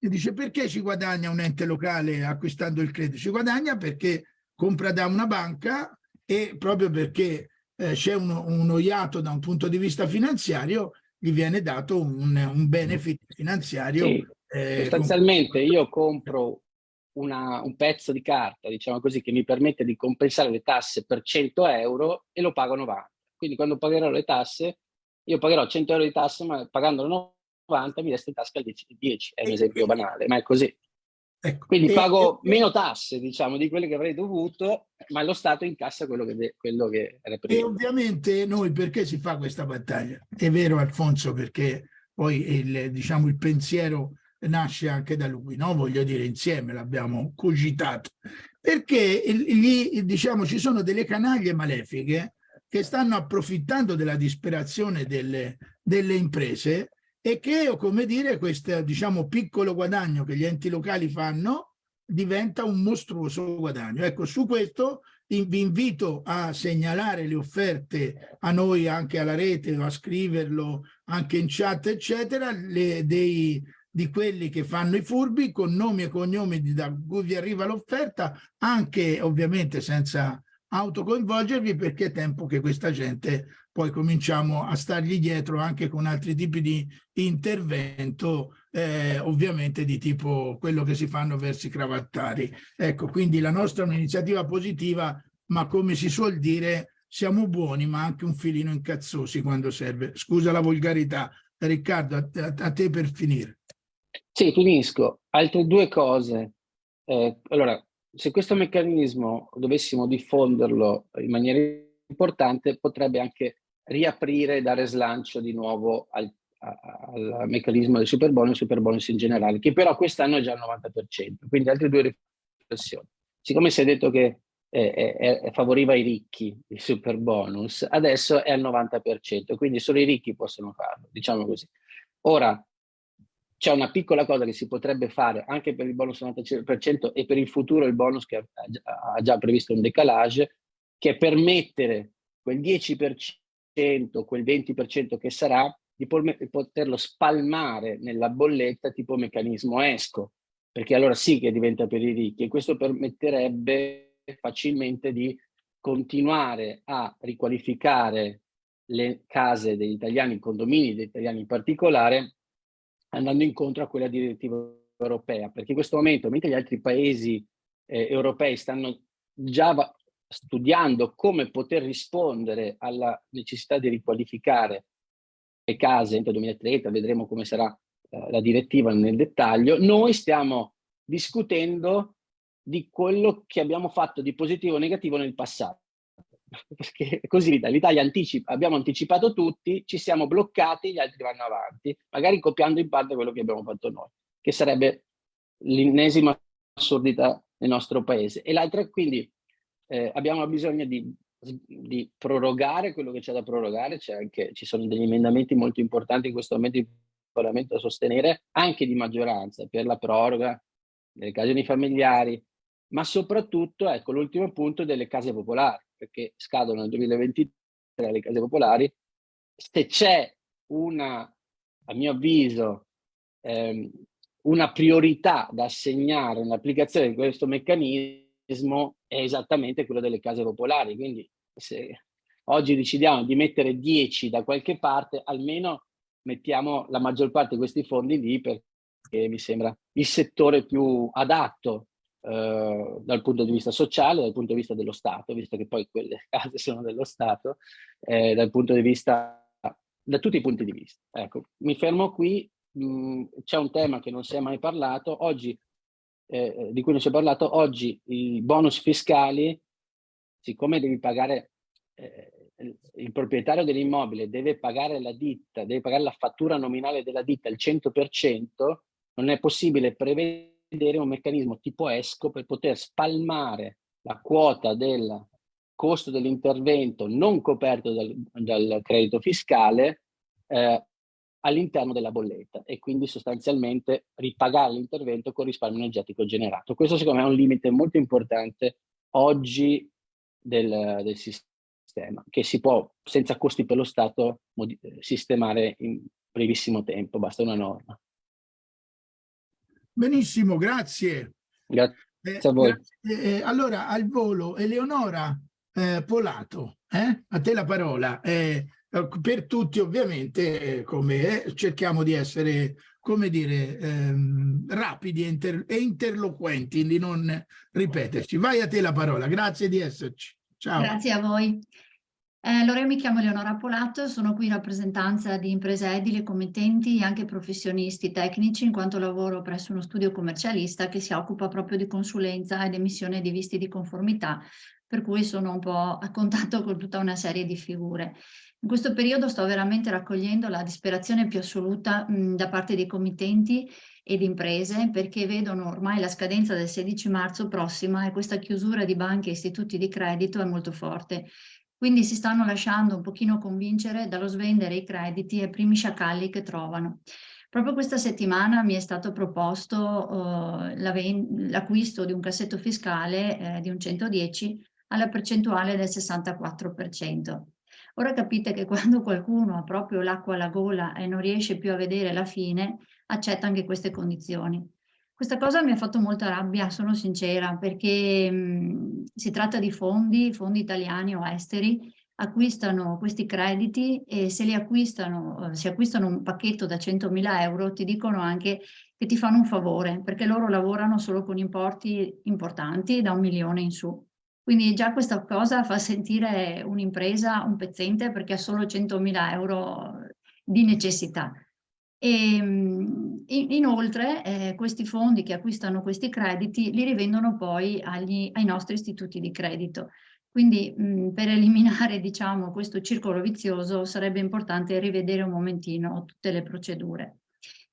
eh, dice perché ci guadagna un ente locale acquistando il credito? Ci guadagna perché compra da una banca e proprio perché eh, c'è uno, uno iato da un punto di vista finanziario gli viene dato un, un benefit finanziario. Sì, eh, sostanzialmente io compro una, un pezzo di carta, diciamo così, che mi permette di compensare le tasse per 100 euro e lo pago 90. Quindi quando pagherò le tasse, io pagherò 100 euro di tasse, ma pagandolo 90 mi resta in tasca il 10, 10 è un esempio banale, ma è così. Ecco. Quindi pago e, meno tasse, diciamo, di quelle che avrei dovuto, ma lo Stato incassa quello che, quello che era prima. E ovviamente noi perché si fa questa battaglia? È vero Alfonso, perché poi il, diciamo, il pensiero nasce anche da lui, no? voglio dire insieme l'abbiamo cogitato, perché lì diciamo ci sono delle canaglie malefiche che stanno approfittando della disperazione delle, delle imprese e che, come dire, questo diciamo piccolo guadagno che gli enti locali fanno diventa un mostruoso guadagno. Ecco, su questo vi invito a segnalare le offerte a noi anche alla rete a scriverlo anche in chat eccetera le, dei, di quelli che fanno i furbi con nomi e cognomi da cui vi arriva l'offerta anche ovviamente senza autocoinvolgervi perché è tempo che questa gente poi cominciamo a stargli dietro anche con altri tipi di intervento eh, ovviamente di tipo quello che si fanno verso i cravattari. Ecco, quindi la nostra è un'iniziativa positiva, ma come si suol dire, siamo buoni, ma anche un filino incazzosi quando serve. Scusa la volgarità. Riccardo, a, a, te per finire. Sì, finisco. Altre due cose. Eh, allora, se questo meccanismo dovessimo diffonderlo in maniera importante, potrebbe anche riaprire dare slancio di nuovo al al meccanismo del super bonus super in generale, che però quest'anno è già al 90%. Quindi altre due riflessioni. Siccome si è detto che eh, eh, favoriva i ricchi il super bonus, adesso è al 90%, quindi solo i ricchi possono farlo, diciamo così. Ora, c'è una piccola cosa che si potrebbe fare anche per il bonus 90% e per il futuro il bonus che ha già previsto un decalage, che è permettere quel 10%, quel 20% che sarà, di poterlo spalmare nella bolletta tipo meccanismo ESCO, perché allora sì che diventa per i ricchi e questo permetterebbe facilmente di continuare a riqualificare le case degli italiani, i condomini degli italiani in particolare, andando incontro a quella direttiva europea, perché in questo momento, mentre gli altri paesi eh, europei stanno già studiando come poter rispondere alla necessità di riqualificare case entro il 2030, vedremo come sarà eh, la direttiva nel dettaglio, noi stiamo discutendo di quello che abbiamo fatto di positivo o negativo nel passato. Perché così l'Italia anticipa, abbiamo anticipato tutti, ci siamo bloccati, gli altri vanno avanti, magari copiando in parte quello che abbiamo fatto noi, che sarebbe l'ennesima assurdità nel nostro paese. E l'altra, quindi, eh, abbiamo bisogno di di prorogare quello che c'è da prorogare, anche, ci sono degli emendamenti molto importanti in questo momento in Parlamento da sostenere, anche di maggioranza, per la proroga delle case familiari, ma soprattutto, ecco, l'ultimo punto delle case popolari, perché scadono nel 2023 le case popolari, se c'è una, a mio avviso, ehm, una priorità da assegnare nell'applicazione di questo meccanismo, è esattamente quello delle case popolari, quindi se oggi decidiamo di mettere 10 da qualche parte, almeno mettiamo la maggior parte di questi fondi lì perché mi sembra il settore più adatto eh, dal punto di vista sociale, dal punto di vista dello Stato, visto che poi quelle case sono dello Stato, eh, dal punto di vista, da tutti i punti di vista. Ecco, mi fermo qui, c'è un tema che non si è mai parlato, oggi eh, eh, di cui non si è parlato, oggi i bonus fiscali, siccome devi pagare, eh, il proprietario dell'immobile deve pagare la ditta, deve pagare la fattura nominale della ditta il 100%, non è possibile prevedere un meccanismo tipo ESCO per poter spalmare la quota del costo dell'intervento non coperto dal, dal credito fiscale eh, all'interno della bolletta e quindi sostanzialmente ripagare l'intervento con risparmio energetico generato. Questo secondo me è un limite molto importante oggi del, del sistema, che si può senza costi per lo Stato sistemare in brevissimo tempo, basta una norma. Benissimo, grazie. Grazie eh, a voi. Grazie. Eh, allora, al volo, Eleonora eh, Polato, eh? a te la parola. Eh, eh, per tutti ovviamente come eh, cerchiamo di essere come dire ehm, rapidi e, inter e, interloquenti di non ripeterci vai a te la parola grazie di esserci ciao grazie a voi eh, allora io mi chiamo Leonora Polato sono qui in rappresentanza di imprese edili committenti e anche professionisti tecnici in quanto lavoro presso uno studio commercialista che si occupa proprio di consulenza ed emissione di visti di conformità per cui sono un po' a contatto con tutta una serie di figure in questo periodo sto veramente raccogliendo la disperazione più assoluta mh, da parte dei committenti ed imprese perché vedono ormai la scadenza del 16 marzo prossima e questa chiusura di banche e istituti di credito è molto forte. Quindi si stanno lasciando un pochino convincere dallo svendere i crediti ai primi sciacalli che trovano. Proprio questa settimana mi è stato proposto uh, l'acquisto di un cassetto fiscale eh, di un 110 alla percentuale del 64%. Ora capite che quando qualcuno ha proprio l'acqua alla gola e non riesce più a vedere la fine, accetta anche queste condizioni. Questa cosa mi ha fatto molta rabbia, sono sincera, perché mh, si tratta di fondi, fondi italiani o esteri, acquistano questi crediti e se li acquistano, eh, si acquistano un pacchetto da 100.000 euro, ti dicono anche che ti fanno un favore, perché loro lavorano solo con importi importanti da un milione in su. Quindi già questa cosa fa sentire un'impresa un pezzente perché ha solo 100.000 euro di necessità. E, ehm, inoltre eh, questi fondi che acquistano questi crediti li rivendono poi agli, ai nostri istituti di credito. Quindi mh, per eliminare diciamo, questo circolo vizioso sarebbe importante rivedere un momentino tutte le procedure.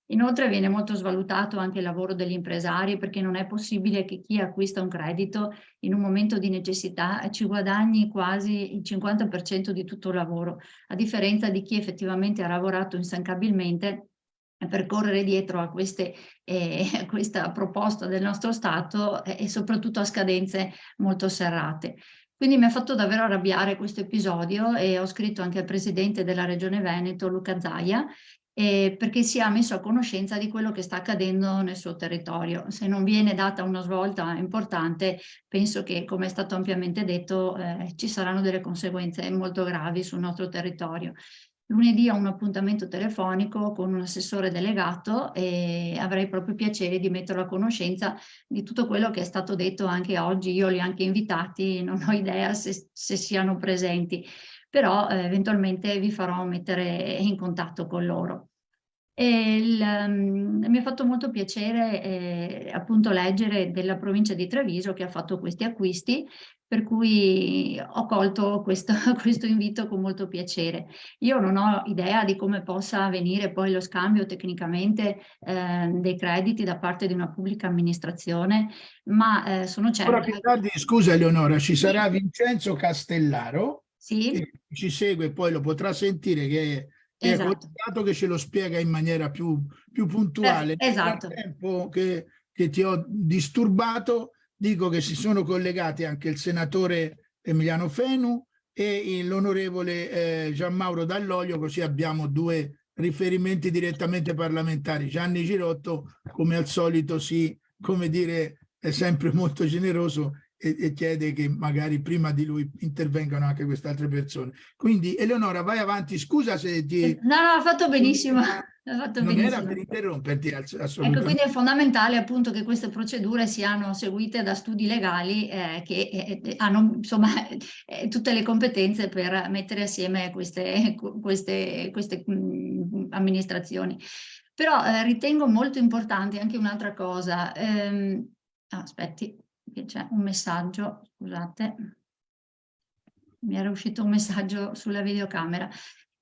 Inoltre viene molto svalutato anche il lavoro degli impresari perché non è possibile che chi acquista un credito in un momento di necessità ci guadagni quasi il 50% di tutto il lavoro, a differenza di chi effettivamente ha lavorato instancabilmente per correre dietro a, queste, eh, a questa proposta del nostro Stato eh, e soprattutto a scadenze molto serrate. Quindi mi ha fatto davvero arrabbiare questo episodio e ho scritto anche al presidente della regione Veneto, Luca Zaia, eh, perché si è messo a conoscenza di quello che sta accadendo nel suo territorio. Se non viene data una svolta importante, penso che, come è stato ampiamente detto, eh, ci saranno delle conseguenze molto gravi sul nostro territorio. Lunedì ho un appuntamento telefonico con un assessore delegato e avrei proprio piacere di metterlo a conoscenza di tutto quello che è stato detto anche oggi. Io li ho anche invitati, non ho idea se, se siano presenti però eh, eventualmente vi farò mettere in contatto con loro. Il, um, mi ha fatto molto piacere eh, appunto leggere della provincia di Treviso che ha fatto questi acquisti, per cui ho colto questo, questo invito con molto piacere. Io non ho idea di come possa avvenire poi lo scambio tecnicamente eh, dei crediti da parte di una pubblica amministrazione, ma eh, sono certa... Ora più tardi, scusa Eleonora, ci sarà Vincenzo Castellaro, sì. che ci segue poi lo potrà sentire che esatto. che ce lo spiega in maniera più, più puntuale. Eh, esatto. Nel tempo che, che ti ho disturbato, dico che si sono collegati anche il senatore Emiliano Fenu e l'onorevole eh, Gianmauro Dall'Olio, così abbiamo due riferimenti direttamente parlamentari. Gianni Girotto, come al solito, si, come dire, è sempre molto generoso e, e, chiede che magari prima di lui intervengano anche queste altre persone. Quindi Eleonora vai avanti, scusa se ti... Eh, no, no, ha fatto benissimo. Fatto non benissimo. era per interromperti assolutamente. Ecco, quindi è fondamentale appunto che queste procedure siano seguite da studi legali eh, che eh, eh hanno insomma eh, tutte le competenze per mettere assieme queste, queste, queste mh, mm, amministrazioni. Però eh, ritengo molto importante anche un'altra cosa. Ehm, ah, aspetti, c'è un messaggio, scusate, mi era uscito un messaggio sulla videocamera.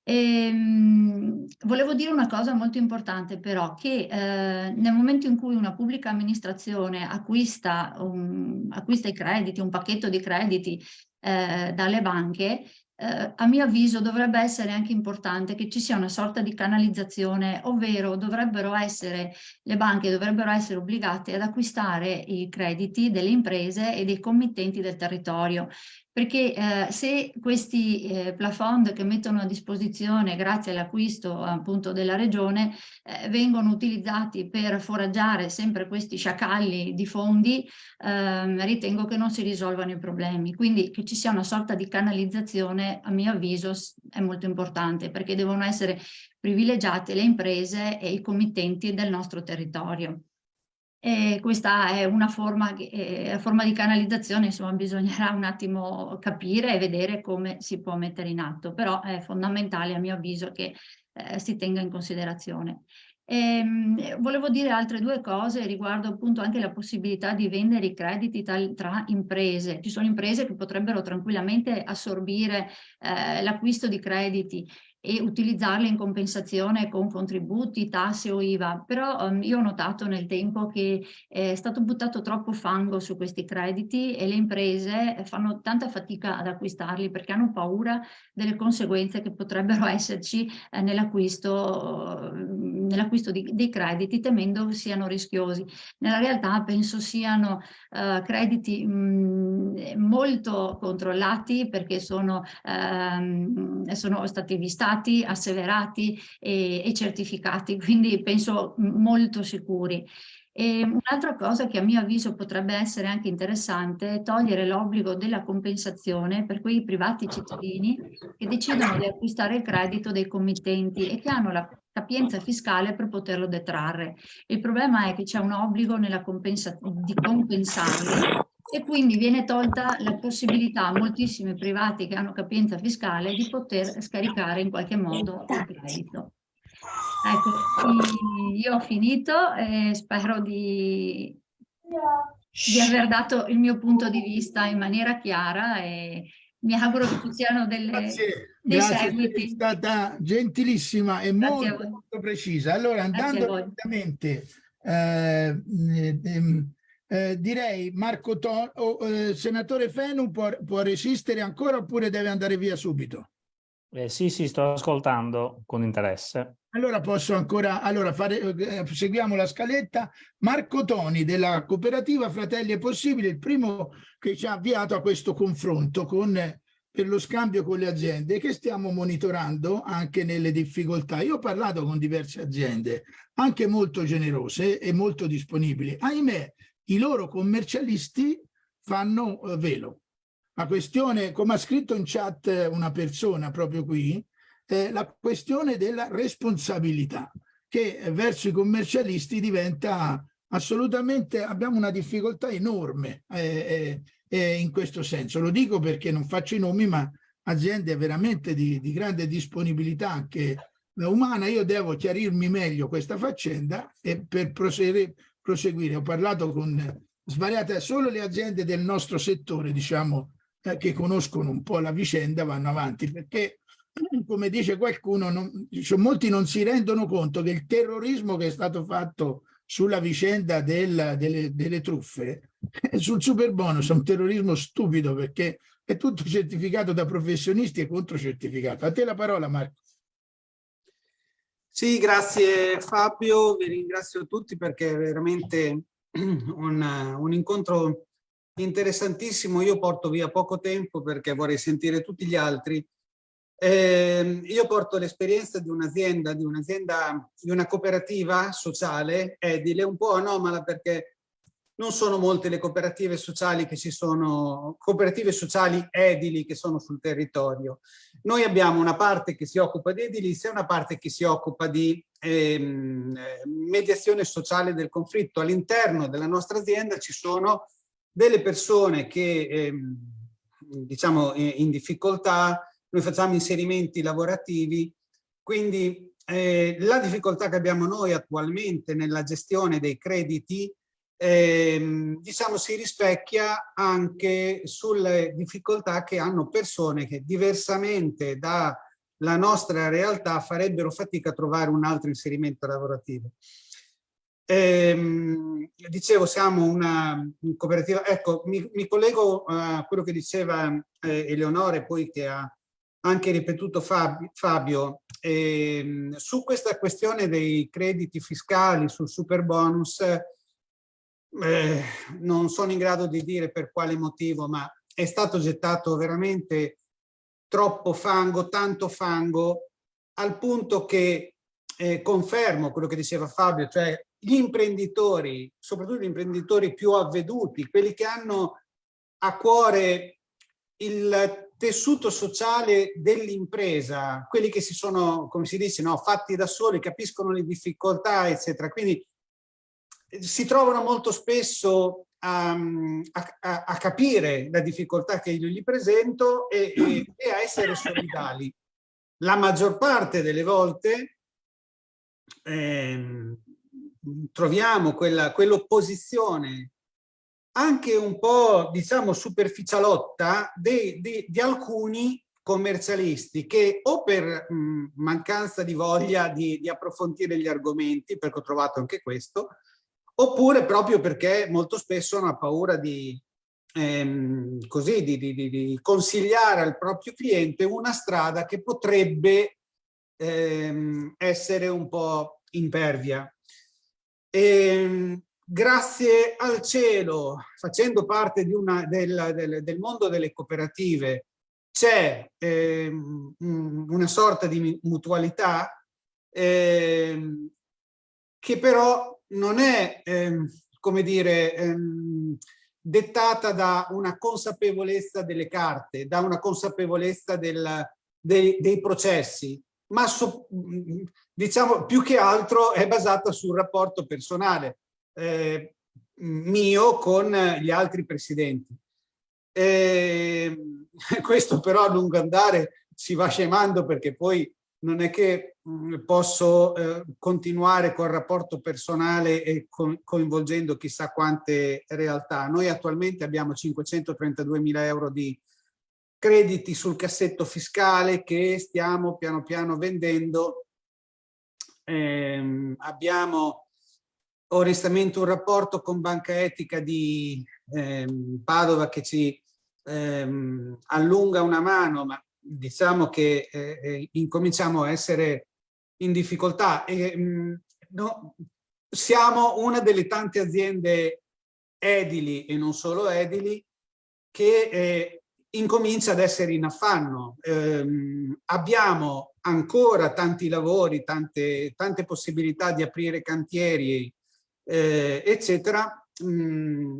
E, mh, volevo dire una cosa molto importante però, che eh, nel momento in cui una pubblica amministrazione acquista, un, acquista i crediti, un pacchetto di crediti eh, dalle banche, eh, a mio avviso dovrebbe essere anche importante che ci sia una sorta di canalizzazione, ovvero dovrebbero essere, le banche dovrebbero essere obbligate ad acquistare i crediti delle imprese e dei committenti del territorio perché eh, se questi eh, plafond che mettono a disposizione grazie all'acquisto appunto della regione eh, vengono utilizzati per foraggiare sempre questi sciacalli di fondi ehm, ritengo che non si risolvano i problemi quindi che ci sia una sorta di canalizzazione a mio avviso è molto importante perché devono essere privilegiate le imprese e i committenti del nostro territorio. E questa è una forma, eh, forma, di canalizzazione, insomma bisognerà un attimo capire e vedere come si può mettere in atto, però è fondamentale a mio avviso che eh, si tenga in considerazione. E, ehm, volevo dire altre due cose riguardo appunto anche la possibilità di vendere i crediti tra, tra imprese. Ci sono imprese che potrebbero tranquillamente assorbire eh, l'acquisto di crediti e utilizzarle in compensazione con contributi, tasse o IVA, però um, io ho notato nel tempo che è stato buttato troppo fango su questi crediti e le imprese fanno tanta fatica ad acquistarli perché hanno paura delle conseguenze che potrebbero esserci eh, nell'acquisto nell'acquisto dei crediti temendo siano rischiosi. Nella realtà penso siano eh, crediti mh, molto controllati perché sono, ehm, sono stati vistati, asseverati e, e certificati, quindi penso molto sicuri. Un'altra cosa che a mio avviso potrebbe essere anche interessante è togliere l'obbligo della compensazione per quei privati cittadini che decidono di acquistare il credito dei committenti e che hanno la capienza fiscale per poterlo detrarre. Il problema è che c'è un obbligo compensa di compensarli e quindi viene tolta la possibilità a moltissimi privati che hanno capienza fiscale di poter scaricare in qualche modo il credito. Ecco, io ho finito e spero di, di aver dato il mio punto di vista in maniera chiara e mi auguro che ci siano delle, grazie, dei grazie, seguiti. È stata gentilissima e molto, molto, precisa. Allora, andando direttamente, eh, eh, eh, direi Marco Ton, oh, eh, senatore Fenu può, può resistere ancora oppure deve andare via subito? Eh, sì, sì, sto ascoltando con interesse. Allora posso ancora, allora fare, eh, seguiamo la scaletta. Marco Toni della cooperativa Fratelli è Possibile, il primo che ci ha avviato a questo confronto con, per lo scambio con le aziende che stiamo monitorando anche nelle difficoltà. Io ho parlato con diverse aziende, anche molto generose e molto disponibili. Ahimè, i loro commercialisti fanno eh, velo la questione, come ha scritto in chat una persona proprio qui, eh, la questione della responsabilità che verso i commercialisti diventa assolutamente, abbiamo una difficoltà enorme eh, eh, in questo senso. Lo dico perché non faccio i nomi, ma aziende veramente di, di grande disponibilità anche umana, io devo chiarirmi meglio questa faccenda e per proseguire, proseguire. ho parlato con svariate, solo le aziende del nostro settore, diciamo, eh, che conoscono un po' la vicenda vanno avanti perché come dice qualcuno non, cioè, molti non si rendono conto che il terrorismo che è stato fatto sulla vicenda del, delle, delle truffe sul super bonus è un terrorismo stupido perché è tutto certificato da professionisti e controcertificato. A te la parola Marco. Sì, grazie Fabio, vi ringrazio tutti perché è veramente un, un incontro interessantissimo, io porto via poco tempo perché vorrei sentire tutti gli altri. Eh, io porto l'esperienza di un'azienda, di un'azienda, di una cooperativa sociale edile, un po' anomala perché non sono molte le cooperative sociali che ci sono, cooperative sociali edili che sono sul territorio. Noi abbiamo una parte che si occupa di edilizia e una parte che si occupa di ehm, mediazione sociale del conflitto. All'interno della nostra azienda ci sono delle persone che ehm, diciamo in difficoltà, noi facciamo inserimenti lavorativi, quindi eh, la difficoltà che abbiamo noi attualmente nella gestione dei crediti ehm, diciamo si rispecchia anche sulle difficoltà che hanno persone che diversamente dalla nostra realtà farebbero fatica a trovare un altro inserimento lavorativo. Ehm, dicevo, siamo una cooperativa, ecco, mi, mi collego a quello che diceva eh, Eleonore, poi che ha anche ripetuto Fabio, Fabio ehm, su questa questione dei crediti fiscali, sul super bonus, eh, non sono in grado di dire per quale motivo, ma è stato gettato veramente troppo fango, tanto fango, al punto che eh, confermo quello che diceva Fabio, cioè gli imprenditori, soprattutto gli imprenditori più avveduti, quelli che hanno a cuore il tessuto sociale dell'impresa, quelli che si sono, come si dice, no, fatti da soli, capiscono le difficoltà, eccetera. Quindi si trovano molto spesso a, a, a capire la difficoltà che io gli presento e, e, e a essere solidali. La maggior parte delle volte ehm, troviamo quell'opposizione anche un po' diciamo superficialotta di, di, alcuni commercialisti che o per mh, mancanza di voglia di, di, approfondire gli argomenti, perché ho trovato anche questo, oppure proprio perché molto spesso hanno paura di, ehm, così, di, di, consigliare al proprio cliente una strada che potrebbe ehm, essere un po' impervia. E, ehm, grazie al cielo, facendo parte di una, del, del, del mondo delle cooperative, c'è eh, una sorta di mutualità eh, che però non è, eh, come dire, ehm, dettata da una consapevolezza delle carte, da una consapevolezza del, dei, dei, processi, ma so, diciamo più che altro è basata sul rapporto personale eh, mio con gli altri presidenti. E questo però a lungo andare si va scemando perché poi non è che posso eh, continuare col rapporto personale e co coinvolgendo chissà quante realtà. Noi attualmente abbiamo 532 mila euro di crediti sul cassetto fiscale che stiamo piano piano vendendo. Eh, abbiamo onestamente un rapporto con Banca Etica di eh, Padova che ci ehm, allunga una mano, ma diciamo che eh, eh, incominciamo a essere in difficoltà. E, mh, mm, no, siamo una delle tante aziende edili e non solo edili che eh, incomincia ad essere in affanno. Eh, abbiamo ancora tanti lavori, tante, tante possibilità di aprire cantieri, eh, eccetera. Mm,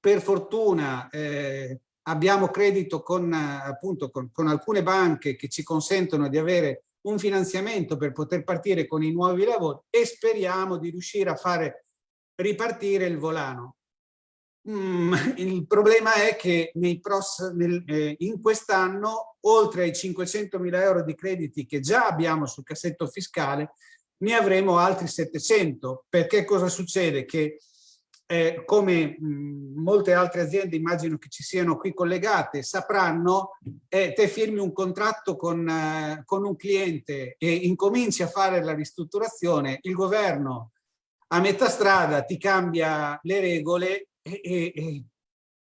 per fortuna eh, abbiamo credito con, appunto, con, con alcune banche che ci consentono di avere un finanziamento per poter partire con i nuovi lavori e speriamo di riuscire a fare ripartire il volano. Mm, il problema è che nel, eh, in quest'anno, oltre ai 500 mila euro di crediti che già abbiamo sul cassetto fiscale, ne avremo altri 700. Perché cosa succede? Che eh, come mh, molte altre aziende immagino che ci siano qui collegate sapranno, eh, te firmi un contratto con, eh, con un cliente e incominci a fare la ristrutturazione, il governo a metà strada ti cambia le regole e, e, e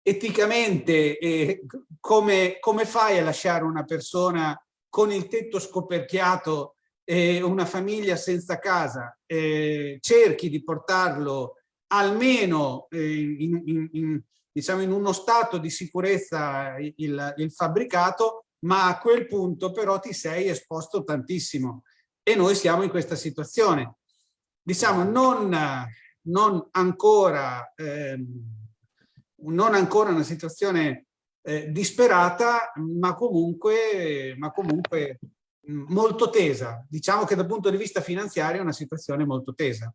eticamente come, come fai a lasciare una persona con il tetto scoperchiato e una famiglia senza casa? Cerchi di portarlo almeno eh, in, in, in, diciamo in uno stato di sicurezza il, il fabbricato, ma a quel punto però ti sei esposto tantissimo e noi siamo in questa situazione. Diciamo non, non, ancora, eh, non ancora una situazione eh, disperata, ma comunque, ma comunque molto tesa. Diciamo che dal punto di vista finanziario è una situazione molto tesa.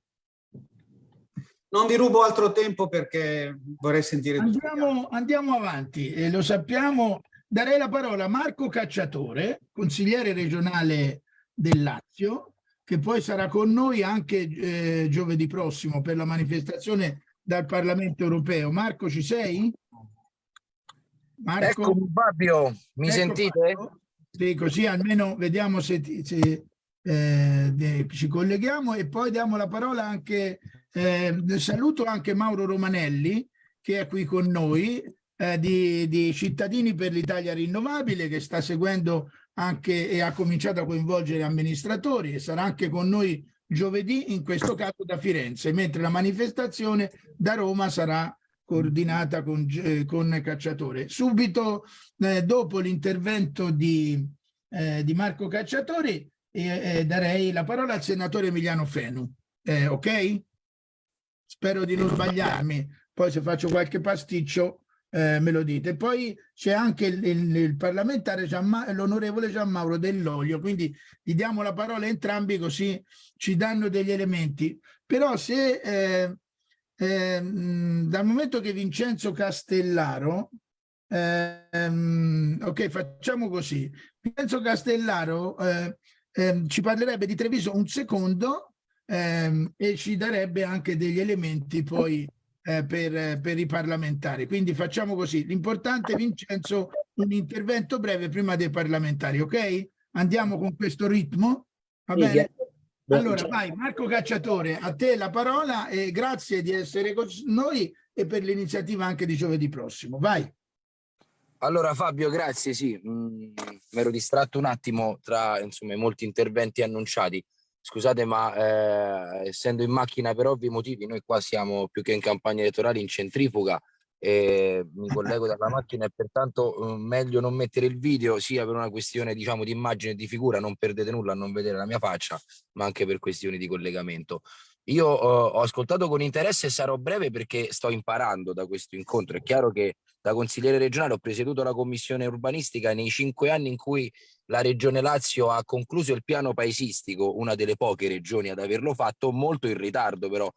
Non vi rubo altro tempo perché vorrei sentire andiamo, andiamo avanti, eh, lo sappiamo. Darei la parola a Marco Cacciatore, consigliere regionale del Lazio, che poi sarà con noi anche eh, giovedì prossimo per la manifestazione dal Parlamento europeo. Marco, ci sei? Marco? Eccomi Fabio, mi ecco sentite? Marco. Sì, così almeno vediamo se, se eh, ci colleghiamo e poi diamo la parola anche eh, saluto anche Mauro Romanelli che è qui con noi eh, di, di, Cittadini per l'Italia Rinnovabile che sta seguendo anche e ha cominciato a coinvolgere amministratori e sarà anche con noi giovedì in questo caso da Firenze mentre la manifestazione da Roma sarà coordinata con, eh, con Cacciatore. Subito eh, dopo l'intervento di, eh, di Marco Cacciatori darei la parola al senatore Emiliano Fenu. Eh, ok? spero di non sbagliarmi, poi se faccio qualche pasticcio eh, me lo dite. Poi c'è anche il, il, il parlamentare, l'onorevole Gianmauro Dell'Olio, quindi gli diamo la parola entrambi così ci danno degli elementi. Però se eh, eh, dal momento che Vincenzo Castellaro, ehm, ok facciamo così, Vincenzo Castellaro eh, ehm, ci parlerebbe di Treviso un secondo ehm, e ci darebbe anche degli elementi poi eh, per, per, i parlamentari. Quindi facciamo così. L'importante, Vincenzo, un intervento breve prima dei parlamentari, ok? Andiamo con questo ritmo? Va bene? Allora, vai, Marco Cacciatore, a te la parola e grazie di essere con noi e per l'iniziativa anche di giovedì prossimo. Vai. Allora Fabio, grazie, sì, mm, mi ero distratto un attimo tra insomma, i molti interventi annunciati. scusate ma eh, essendo in macchina per ovvi motivi noi qua siamo più che in campagna elettorale in centrifuga e mi collego dalla macchina e pertanto eh, meglio non mettere il video sia per una questione diciamo di immagine e di figura non perdete nulla a non vedere la mia faccia ma anche per questioni di collegamento io uh, ho ascoltato con interesse e sarò breve perché sto imparando da questo incontro. È chiaro che da consigliere regionale ho presieduto la commissione urbanistica nei cinque anni in cui la regione Lazio ha concluso il piano paesistico, una delle poche regioni ad averlo fatto, molto in ritardo però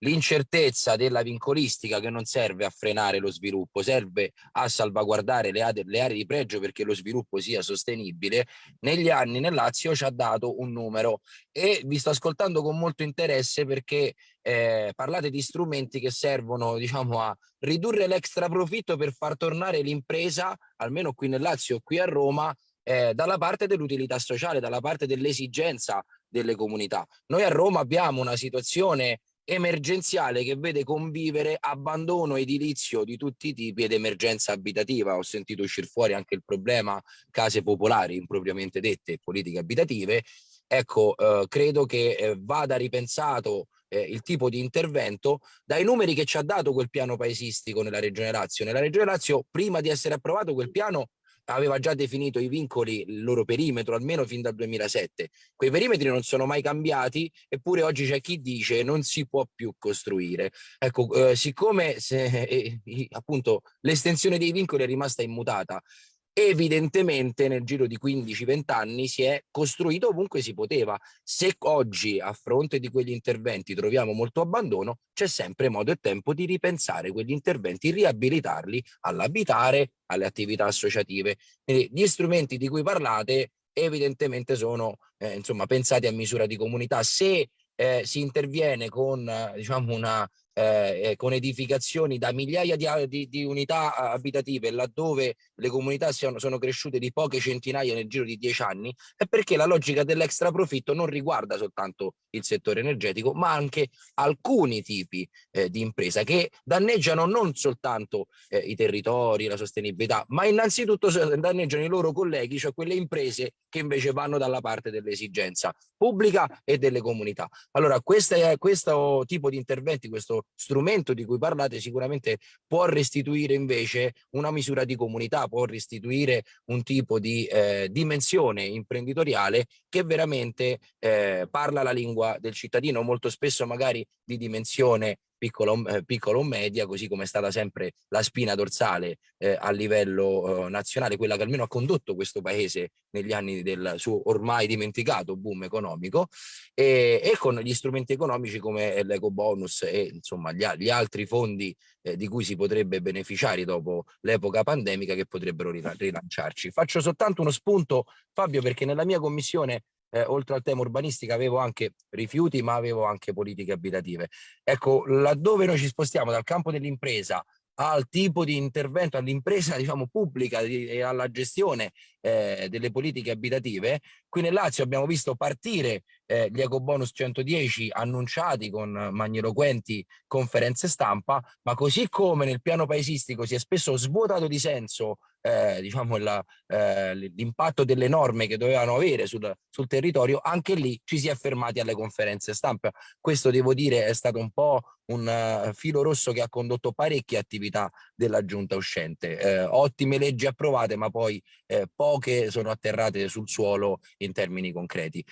l'incertezza della vincolistica che non serve a frenare lo sviluppo, serve a salvaguardare le le aree di pregio perché lo sviluppo sia sostenibile, negli anni nel Lazio ci ha dato un numero e vi sto ascoltando con molto interesse perché eh, parlate di strumenti che servono diciamo a ridurre l'extra profitto per far tornare l'impresa, almeno qui nel Lazio, qui a Roma, eh, dalla parte dell'utilità sociale, dalla parte dell'esigenza delle comunità. Noi a Roma abbiamo una situazione emergenziale che vede convivere abbandono edilizio di tutti i tipi ed emergenza abitativa. Ho sentito uscire fuori anche il problema case popolari impropriamente dette politiche abitative. Ecco, eh, credo che eh, vada ripensato eh, il tipo di intervento dai numeri che ci ha dato quel piano paesistico nella Regione Lazio. Nella Regione Lazio, prima di essere approvato quel piano, aveva già definito i vincoli, il loro perimetro, almeno fin dal 2007. Quei perimetri non sono mai cambiati, eppure oggi c'è chi dice non si può più costruire. Ecco, eh, siccome se, eh, appunto l'estensione dei vincoli è rimasta immutata, evidentemente nel giro di 15-20 anni si è costruito ovunque si poteva. Se oggi a fronte di quegli interventi troviamo molto abbandono, c'è sempre modo e tempo di ripensare quegli interventi, riabilitarli all'abitare, alle attività associative. Quindi gli strumenti di cui parlate evidentemente sono eh, insomma, pensati a misura di comunità. Se eh, si interviene con diciamo una eh, con edificazioni da migliaia di, di, di, unità abitative laddove le comunità siano, sono cresciute di poche centinaia nel giro di dieci anni è perché la logica dell'extra profitto non riguarda soltanto il settore energetico ma anche alcuni tipi eh, di impresa che danneggiano non soltanto eh, i territori, la sostenibilità ma innanzitutto danneggiano i loro colleghi cioè quelle imprese che invece vanno dalla parte dell'esigenza pubblica e delle comunità. Allora questo, è, questo tipo di interventi, questo strumento di cui parlate sicuramente può restituire invece una misura di comunità, può restituire un tipo di eh, dimensione imprenditoriale che veramente eh, parla la lingua del cittadino, molto spesso magari di dimensione piccolo, eh, piccolo o media, così come è stata sempre la spina dorsale eh, a livello eh, nazionale, quella che almeno ha condotto questo paese negli anni del suo ormai dimenticato boom economico e, e con gli strumenti economici come l'eco bonus e insomma gli, gli altri fondi eh, di cui si potrebbe beneficiare dopo l'epoca pandemica che potrebbero rilanciarci. Faccio soltanto uno spunto Fabio perché nella mia commissione eh, oltre al tema urbanistica avevo anche rifiuti ma avevo anche politiche abitative. Ecco, laddove noi ci spostiamo dal campo dell'impresa al tipo di intervento, all'impresa diciamo, pubblica e alla gestione eh, delle politiche abitative. Qui nel Lazio abbiamo visto partire eh, gli eco bonus 110 annunciati con magniloquenti conferenze stampa, ma così come nel piano paesistico si è spesso svuotato di senso eh, diciamo eh, l'impatto delle norme che dovevano avere sul, sul, territorio, anche lì ci si è fermati alle conferenze stampa. Questo devo dire è stato un po' un uh, filo rosso che ha condotto parecchie attività della giunta uscente. Eh, ottime leggi approvate, ma poi eh, poche sono atterrate sul suolo in termini concreti.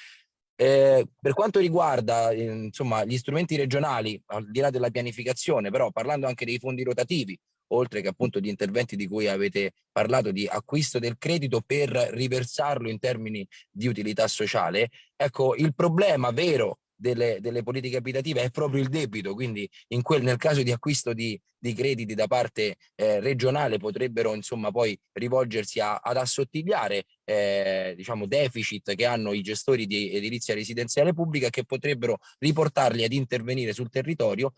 Eh, per quanto riguarda insomma, gli strumenti regionali, al di là della pianificazione, però parlando anche dei fondi rotativi, oltre che appunto di interventi di cui avete parlato di acquisto del credito per riversarlo in termini di utilità sociale, ecco il problema vero delle, delle, politiche abitative è proprio il debito, quindi quel, nel caso di acquisto di, di crediti da parte eh, regionale potrebbero insomma poi rivolgersi a, ad assottigliare eh, diciamo deficit che hanno i gestori di edilizia residenziale pubblica che potrebbero riportarli ad intervenire sul territorio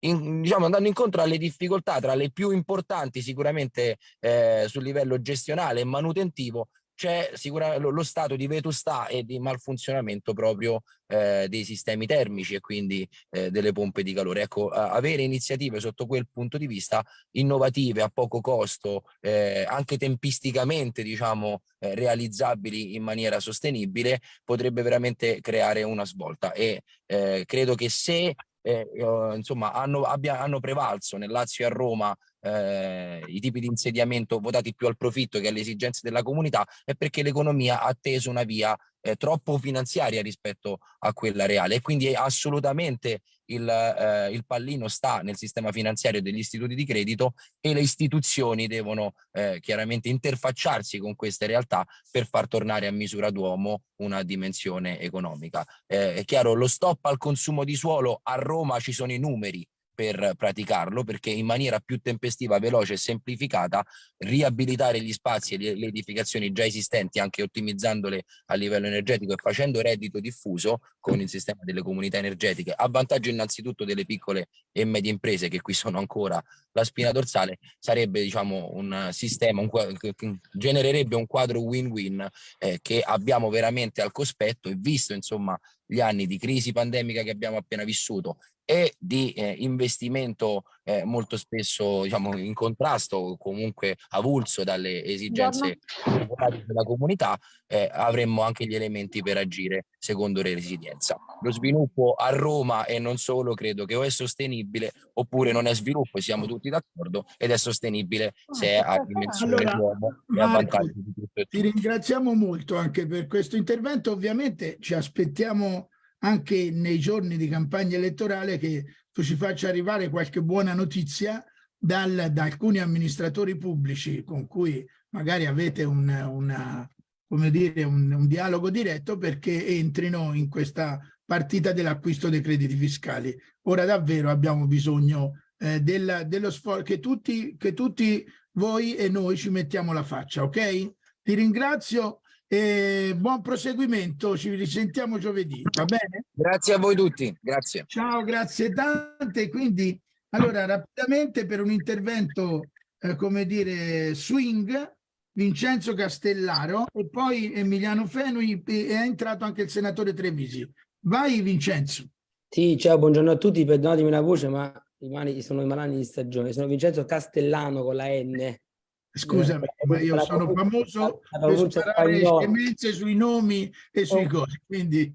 in, diciamo, andando incontro alle difficoltà tra le più importanti sicuramente eh, sul livello gestionale e manutentivo c'è sicuramente lo, lo, stato di vetustà e di malfunzionamento proprio eh, dei sistemi termici e quindi eh, delle pompe di calore. Ecco, avere iniziative sotto quel punto di vista innovative, a poco costo, eh, anche tempisticamente diciamo eh, realizzabili in maniera sostenibile, potrebbe veramente creare una svolta e eh, credo che se eh, insomma hanno, abbia, hanno prevalso nel Lazio e a Roma eh, i tipi di insediamento votati più al profitto che alle esigenze della comunità è perché l'economia ha teso una via eh, troppo finanziaria rispetto a quella reale e quindi assolutamente il, eh, il, pallino sta nel sistema finanziario degli istituti di credito e le istituzioni devono eh, chiaramente interfacciarsi con queste realtà per far tornare a misura d'uomo una dimensione economica. Eh, è chiaro, lo stop al consumo di suolo a Roma ci sono i numeri, per praticarlo perché in maniera più tempestiva, veloce e semplificata riabilitare gli spazi e le edificazioni già esistenti anche ottimizzandole a livello energetico e facendo reddito diffuso con il sistema delle comunità energetiche. A vantaggio innanzitutto delle piccole e medie imprese che qui sono ancora la spina dorsale sarebbe diciamo un sistema un, genererebbe un quadro win-win eh, che abbiamo veramente al cospetto e visto insomma gli anni di crisi pandemica che abbiamo appena vissuto e di eh, investimento eh, molto spesso diciamo, in contrasto comunque avulso dalle esigenze della comunità, eh, avremmo anche gli elementi per agire secondo le resilienza. Lo sviluppo a Roma e non solo credo che o è sostenibile oppure non è sviluppo, siamo tutti d'accordo, ed è sostenibile se è a dimensione allora, d'uomo e a vantaggio di tutto. Ti ringraziamo molto anche per questo intervento, ovviamente ci aspettiamo anche nei giorni di campagna elettorale che tu ci faccia arrivare qualche buona notizia dal, da alcuni amministratori pubblici con cui magari avete un, una, come dire, un, un dialogo diretto perché entrino in questa partita dell'acquisto dei crediti fiscali. Ora davvero abbiamo bisogno eh, del, dello sforzo che tutti, che tutti voi e noi ci mettiamo la faccia, ok? Ti ringrazio e buon proseguimento, ci risentiamo giovedì, va bene? Grazie a voi tutti, grazie. Ciao, grazie tante. Quindi, allora, rapidamente per un intervento, eh, come dire, swing, Vincenzo Castellaro e poi Emiliano Fenui e è entrato anche il senatore Trevisi. Vai Vincenzo. Sì, ciao, buongiorno a tutti, perdonatemi la voce, ma i mani sono i malani di stagione. Sono Vincenzo Castellano con la N. Scusami, ma io sono famoso per scemenze sui nomi e sui cosi, quindi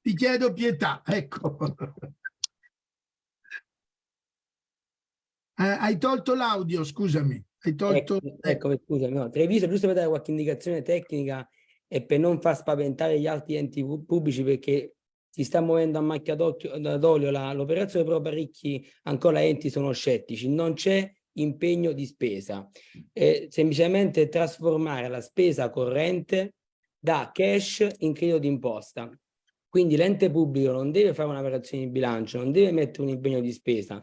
ti chiedo pietà, ecco. Eh, hai tolto l'audio, scusami. Hai tolto... Ecco, ecco scusami, no. Treviso, giusto per dare qualche indicazione tecnica e per non far spaventare gli altri enti pubblici perché si sta muovendo a macchia d'olio l'operazione, però parecchi ancora enti sono scettici. Non c'è impegno di spesa, è semplicemente trasformare la spesa corrente da cash in credito d'imposta. Quindi l'ente pubblico non deve fare un'operazione di bilancio, non deve mettere un impegno di spesa.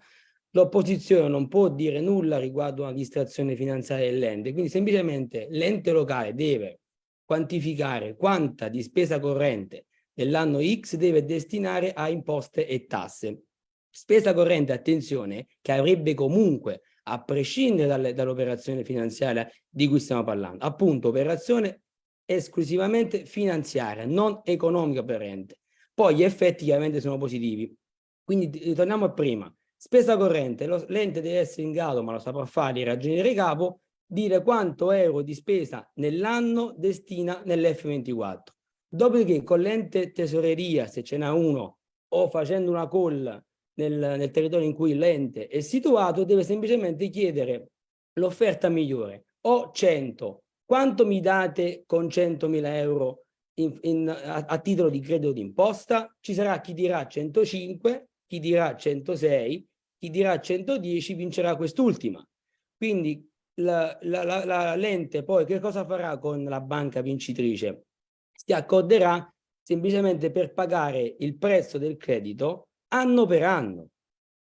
L'opposizione non può dire nulla riguardo una distrazione finanziaria dell'ente, quindi semplicemente l'ente locale deve quantificare quanta di spesa corrente dell'anno X deve destinare a imposte e tasse. Spesa corrente, attenzione, che avrebbe comunque a prescindere dall'operazione finanziaria di cui stiamo parlando. Appunto, operazione esclusivamente finanziaria, non economica per l'ente. Poi gli effetti chiaramente sono positivi. Quindi ritorniamo a prima. Spesa corrente, l'ente deve essere in grado, ma lo saprà fare, di ragionare capo, dire quanto euro di spesa nell'anno destina nell'F24. Dopodiché con l'ente tesoreria, se ce n'è uno, o facendo una call nel, nel territorio in cui l'ente è situato, deve semplicemente chiedere l'offerta migliore. Ho 100, quanto mi date con 100.000 euro in, in, a, a, titolo di credito d'imposta? Ci sarà chi dirà 105, chi dirà 106, chi dirà 110 vincerà quest'ultima. Quindi l'ente poi che cosa farà con la banca vincitrice? Si accorderà semplicemente per pagare il prezzo del credito anno per anno.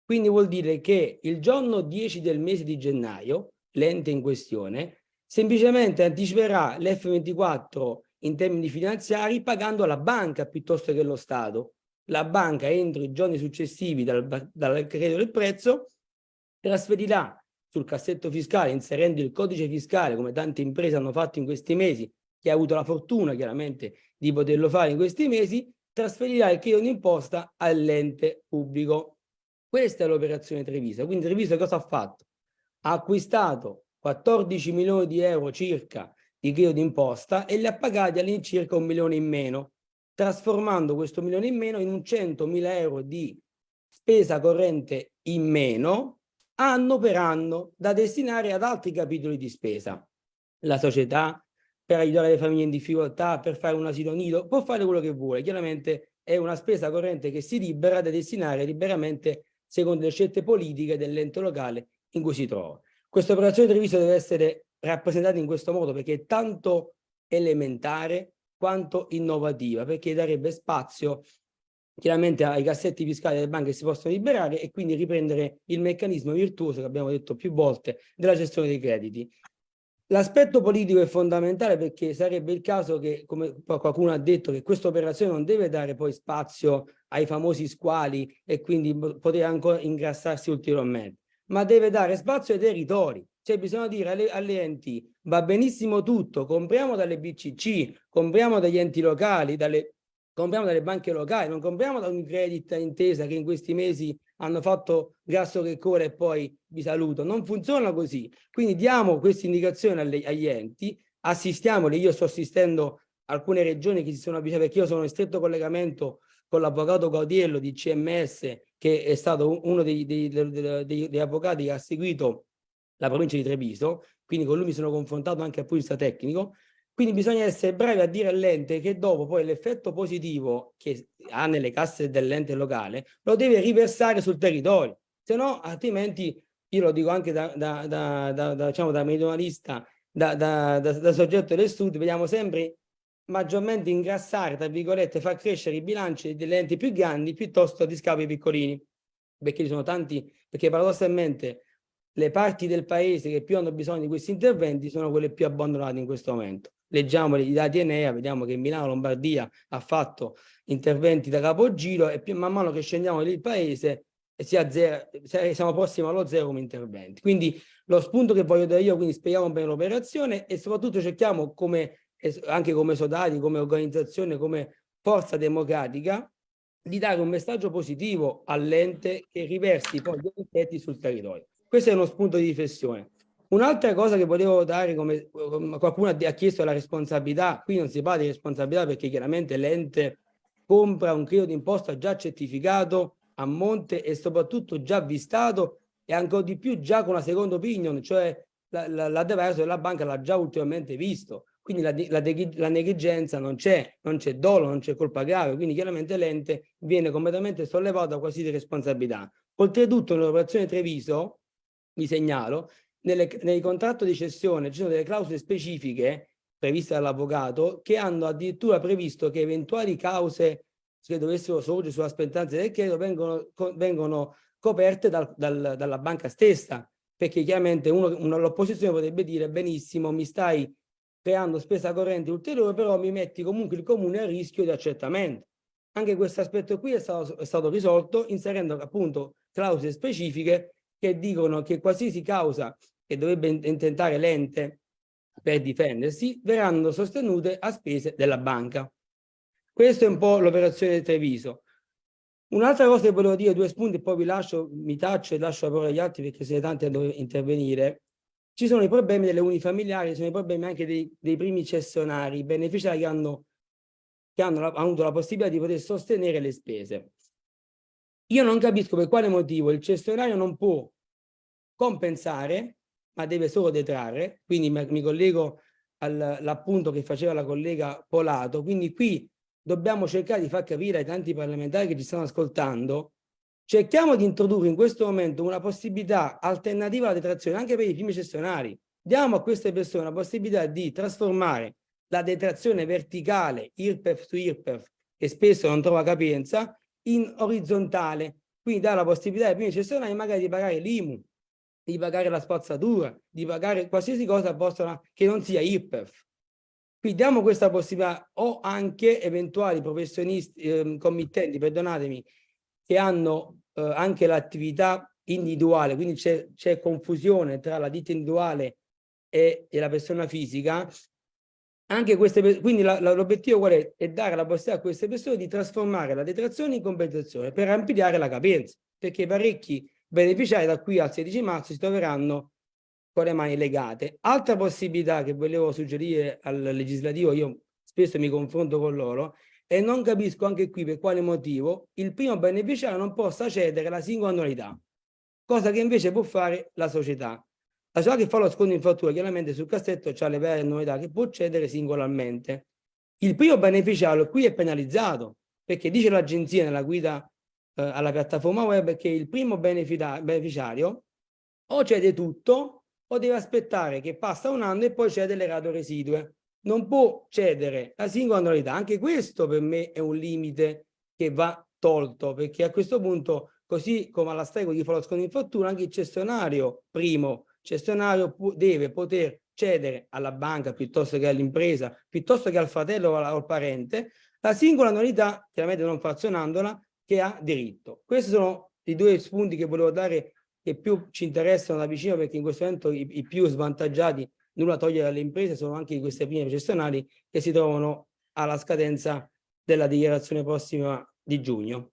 Quindi vuol dire che il giorno 10 del mese di gennaio, l'ente in questione, semplicemente anticiperà l'F24 in termini finanziari pagando alla banca piuttosto che lo Stato. La banca entro i giorni successivi dal, dal credito del prezzo trasferirà sul cassetto fiscale inserendo il codice fiscale come tante imprese hanno fatto in questi mesi chi ha avuto la fortuna chiaramente di poterlo fare in questi mesi, trasferirà il credito d'imposta all'ente pubblico. Questa è l'operazione Treviso. Quindi Treviso cosa ha fatto? Ha acquistato 14 milioni di euro circa di credito d'imposta e li ha pagati all'incirca un milione in meno, trasformando questo milione in meno in un 100 mila euro di spesa corrente in meno anno per anno da destinare ad altri capitoli di spesa. La società, per aiutare le famiglie in difficoltà, per fare un asilo nido, può fare quello che vuole. Chiaramente è una spesa corrente che si libera da destinare liberamente secondo le scelte politiche dell'ente locale in cui si trova. Questa operazione di Treviso deve essere rappresentata in questo modo perché è tanto elementare quanto innovativa, perché darebbe spazio chiaramente ai cassetti fiscali delle banche si possono liberare e quindi riprendere il meccanismo virtuoso che abbiamo detto più volte della gestione dei crediti. L'aspetto politico è fondamentale perché sarebbe il caso che, come qualcuno ha detto, che questa operazione non deve dare poi spazio ai famosi squali e quindi poter ancora ingrassarsi ulteriormente, ma deve dare spazio ai territori. Cioè bisogna dire alle, alle enti, va benissimo tutto, compriamo dalle BCC, compriamo dagli enti locali, dalle, compriamo dalle banche locali, non compriamo da un credit intesa che in questi mesi hanno fatto grasso che corre e poi vi saluto. Non funziona così. Quindi diamo queste indicazioni alle, agli enti, assistiamoli. Io sto assistendo alcune regioni che si sono avvicinate perché io sono in stretto collegamento con l'avvocato Gaudiello di CMS che è stato uno dei, dei, dei, dei, avvocati che ha seguito la provincia di Treviso, quindi con lui mi sono confrontato anche a punto di vista tecnico, quindi bisogna essere bravi a dire all'ente che dopo poi l'effetto positivo che ha nelle casse dell'ente locale lo deve riversare sul territorio, se no altrimenti, io lo dico anche da, da, da, da diciamo, da meridionalista, da, da, da, da soggetto del sud, vediamo sempre maggiormente ingrassare, tra virgolette, far crescere i bilanci delle enti più grandi piuttosto di scavi piccolini, perché ci sono tanti, perché paradossalmente le parti del paese che più hanno bisogno di questi interventi sono quelle più abbandonate in questo momento leggiamo i dati Enea, vediamo che Milano Lombardia ha fatto interventi da capogiro e più, man mano che scendiamo lì il paese si azzera, siamo prossimi allo zero come interventi. Quindi lo spunto che voglio dare io, quindi spieghiamo bene l'operazione e soprattutto cerchiamo come, anche come soldati, come organizzazione, come forza democratica, di dare un messaggio positivo all'ente che riversi poi gli effetti sul territorio. Questo è uno spunto di riflessione. Un'altra cosa che volevo dare, come qualcuno ha chiesto la responsabilità, qui non si parla di responsabilità perché chiaramente l'ente compra un credito d'imposta già certificato a monte e soprattutto già avvistato e ancora di più già con una seconda opinion, cioè l'adverso della banca l'ha già ultimamente visto. Quindi la, la, la negligenza non c'è, non c'è dolo, non c'è colpa grave, quindi chiaramente l'ente viene completamente sollevato da qualsiasi responsabilità. Oltretutto nell'operazione Treviso, vi segnalo, nelle, nei contratti di cessione ci sono delle clausole specifiche previste dall'avvocato che hanno addirittura previsto che eventuali cause che dovessero sorgere sulla spettanza del credito vengono, vengono coperte dal, dal, dalla banca stessa perché chiaramente l'opposizione potrebbe dire benissimo mi stai creando spesa corrente ulteriore però mi metti comunque il comune a rischio di accertamento. Anche questo aspetto qui è stato, è stato risolto inserendo appunto clausole specifiche che dicono che qualsiasi causa che dovrebbe intentare l'ente per difendersi verranno sostenute a spese della banca. Questa è un po' l'operazione del Treviso. Un'altra cosa che volevo dire, due spunti, poi vi lascio, mi taccio e lascio la parola agli altri perché siete tanti a dover intervenire. Ci sono i problemi delle unifamiliari, ci sono i problemi anche dei, dei primi cessionari, i beneficiari che hanno, che hanno avuto la possibilità di poter sostenere le spese. Io non capisco per quale motivo il cessionario non può compensare, ma deve solo detrarre, quindi mi collego all'appunto che faceva la collega Polato, quindi qui dobbiamo cercare di far capire ai tanti parlamentari che ci stanno ascoltando, cerchiamo di introdurre in questo momento una possibilità alternativa alla detrazione anche per i primi cessionari. Diamo a queste persone la possibilità di trasformare la detrazione verticale IRPEF su IRPEF, che spesso non trova capienza, in orizzontale, quindi dà la possibilità ai primi cessionari magari di pagare l'IMU, di pagare la spazzatura, di pagare qualsiasi cosa possa, che non sia IRPEF. Qui diamo questa possibilità o anche eventuali professionisti, eh, committenti, perdonatemi, che hanno eh, anche l'attività individuale, quindi c'è confusione tra la ditta individuale e, e la persona fisica, anche queste, quindi l'obiettivo qual è? È dare la possibilità a queste persone di trasformare la detrazione in compensazione per ampliare la capienza, perché parecchi beneficiari da qui al 16 marzo si troveranno con le mani legate. Altra possibilità che volevo suggerire al legislativo, io spesso mi confronto con loro, e non capisco anche qui per quale motivo il primo beneficiario non possa cedere la singola annualità, cosa che invece può fare la società. La società che fa lo sconto in fattura chiaramente sul cassetto ha le varie annualità che può cedere singolarmente. Il primo beneficiario qui è penalizzato perché dice l'agenzia nella guida eh, alla piattaforma web che il primo beneficiario o cede tutto o deve aspettare che passa un anno e poi cede le rate residue. Non può cedere la singola annualità. Anche questo per me è un limite che va tolto perché a questo punto, così come alla stregua di fa lo sconto in fattura, anche il cessionario primo cessionario deve poter cedere alla banca piuttosto che all'impresa, piuttosto che al fratello o al- parente, la singola annualità, chiaramente non frazionandola, che ha diritto. Questi sono i due spunti che volevo dare che più ci interessano da vicino perché in questo momento i, i più svantaggiati, nulla toglie dalle imprese, sono anche queste prime gestionali che si trovano alla scadenza della dichiarazione prossima di giugno.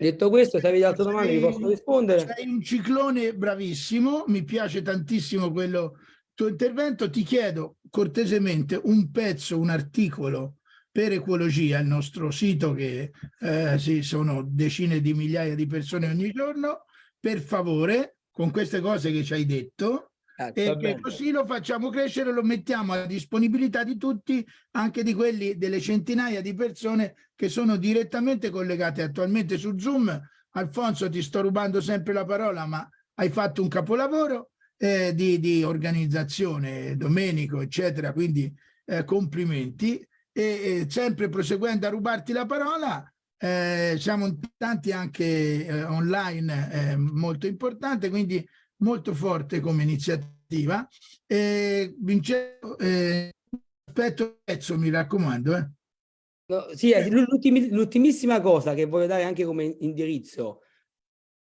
Detto questo, se avete altre domande vi posso rispondere. Sei un ciclone bravissimo, mi piace tantissimo quello tuo intervento. Ti chiedo cortesemente un pezzo, un articolo per ecologia, il nostro sito che eh, sì, sono decine di migliaia di persone ogni giorno, per favore, con queste cose che ci hai detto, Eh, e che bene. così lo facciamo crescere, lo mettiamo a disponibilità di tutti, anche di quelli delle centinaia di persone che sono direttamente collegate attualmente su Zoom. Alfonso, ti sto rubando sempre la parola, ma hai fatto un capolavoro eh, di, di organizzazione, Domenico, eccetera, quindi eh, complimenti. E, e sempre proseguendo a rubarti la parola, eh, siamo tanti anche eh, online, eh, molto importante, quindi molto forte come iniziativa. Eh, Vincenzo, eh, aspetto il pezzo, mi raccomando. Eh. No, sì, eh, l'ultimi- l'ultimissima cosa che voglio dare anche come indirizzo,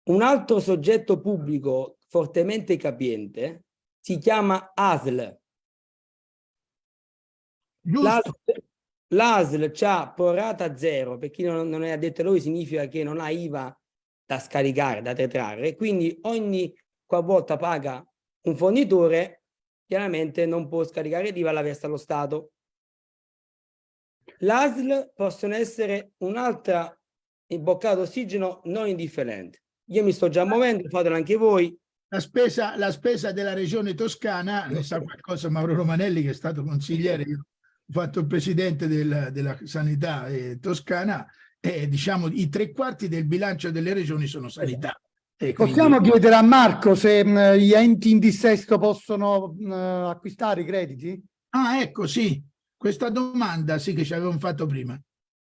un altro soggetto pubblico fortemente capiente si chiama ASL. L'ASL c'ha prorata zero, per chi non, non è addetto ai lavori significa che non ha IVA da scaricare, da detrarre, quindi ogni qualvolta paga un fornitore, chiaramente non può scaricare l'IVA, la versa allo Stato. L'ASL possono essere un'altra imboccata d'ossigeno non indifferente. Io mi sto già muovendo, fatelo anche voi. la spesa, la spesa della regione toscana, ne sa qualcosa Mauro Romanelli che è stato consigliere, io ho fatto il presidente del- della sanità eh, toscana e diciamo i tre quarti del bilancio delle regioni sono sanità. E quindi- Possiamo chiedere a Marco se mh, gli enti in dissesto possono mh, acquistare i crediti? Ah, ecco, sì, questa domanda sì che ci avevamo fatto prima.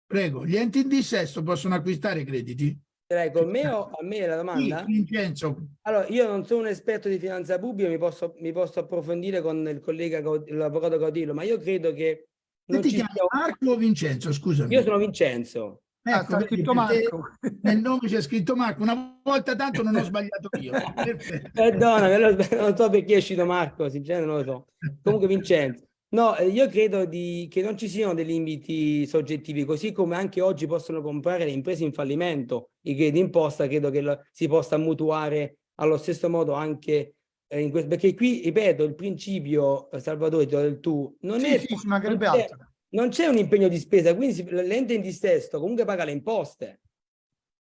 Prego, gli enti in dissesto possono acquistare crediti? Prego, con me o a me la domanda? Sì, Vincenzo, Allora, io non sono un esperto di finanza pubblica, mi posso, mi posso approfondire con il collega, l'avvocato Caudillo, ma io credo che non ti ci chiami sia... Marco o Vincenzo? Scusami. Io sono Vincenzo. Ah, Ecco, vedi, scritto Marco. Nel nome c'è scritto Marco, una volta tanto non ho sbagliato io. Perdona, non so perché è uscito Marco, sinceramente non lo so. Comunque Vincenzo. No, eh, io credo di, che non ci siano dei limiti soggettivi, così come anche oggi possono comprare le imprese in fallimento i crediti d'imposta, credo che lo- si possa mutuare allo stesso modo anche eh, in questo, perché qui, ripeto, il principio, eh, Salvatore, del tu, non Sì, è... sì, mancherebbe non c'è- altro. Non c'è un impegno di spesa, quindi l'ente in dissesto comunque paga le imposte.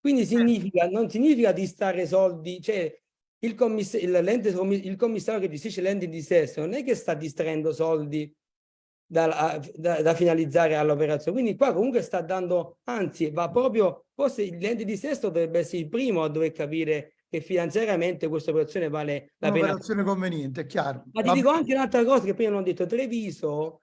Quindi significa, non significa di stare soldi, cioè il, commiss- il, commissario che gestisce l'ente in dissesto non è che sta distraendo soldi da, da- da finalizzare all'operazione, quindi qua comunque sta dando, anzi va proprio, forse l'ente di dissesto dovrebbe essere il primo a dover capire che finanziariamente questa operazione vale la pena Un'operazione conveniente, è chiaro. ma ti Va dico anche un'altra cosa che prima non ho detto, Treviso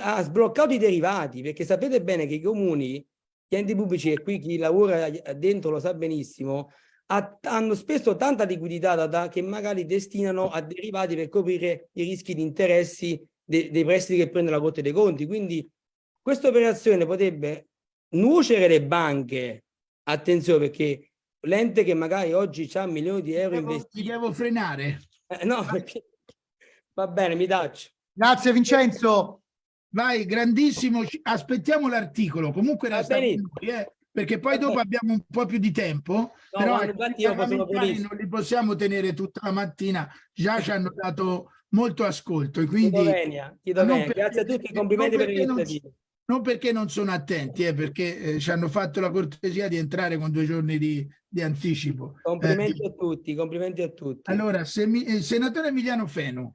ha sbloccato i derivati, perché sapete bene che i comuni, gli enti pubblici e qui chi lavora dentro lo sa benissimo, ha- hanno spesso tanta liquidità da, da- che magari destinano a derivati per coprire i rischi di interessi de- dei prestiti che prende la Corte dei Conti. Quindi questa operazione potrebbe nuocere le banche, attenzione perché l'ente che magari oggi ha milioni di euro Devo- investiti, ti devo frenare. eh, no, perché... va bene, mi taccio. Grazie Vincenzo. Vai, grandissimo. Aspettiamo l'articolo. Comunque resta noi, eh, perché poi dopo abbiamo un po' più di tempo, però ma ecco, infatti io non li possiamo tenere tutta la mattina, già ci hanno dato molto ascolto e quindi venia, chiedo non venia. perché- Grazie a tutti, complimenti per l'iniziativa. non perché non sono attenti, eh, perché eh, ci hanno fatto la cortesia di entrare con due giorni di, di anticipo. Eh, Complimenti a tutti, complimenti a tutti. allora, se mi- eh, senatore Emiliano Feno,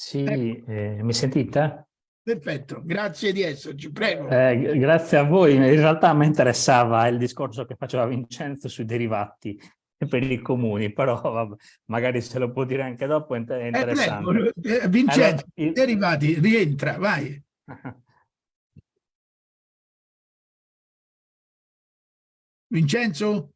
Sì, Ecco. eh, mi sentite? perfetto, grazie di esserci, prego. Eh, grazie a voi. In realtà mi interessava il discorso che faceva Vincenzo sui derivati per i comuni, però vabbè, magari se lo può dire anche dopo è Eh, interessante. prego, eh, Vincenzo, Allora, il- derivati, rientra, vai. Vincenzo?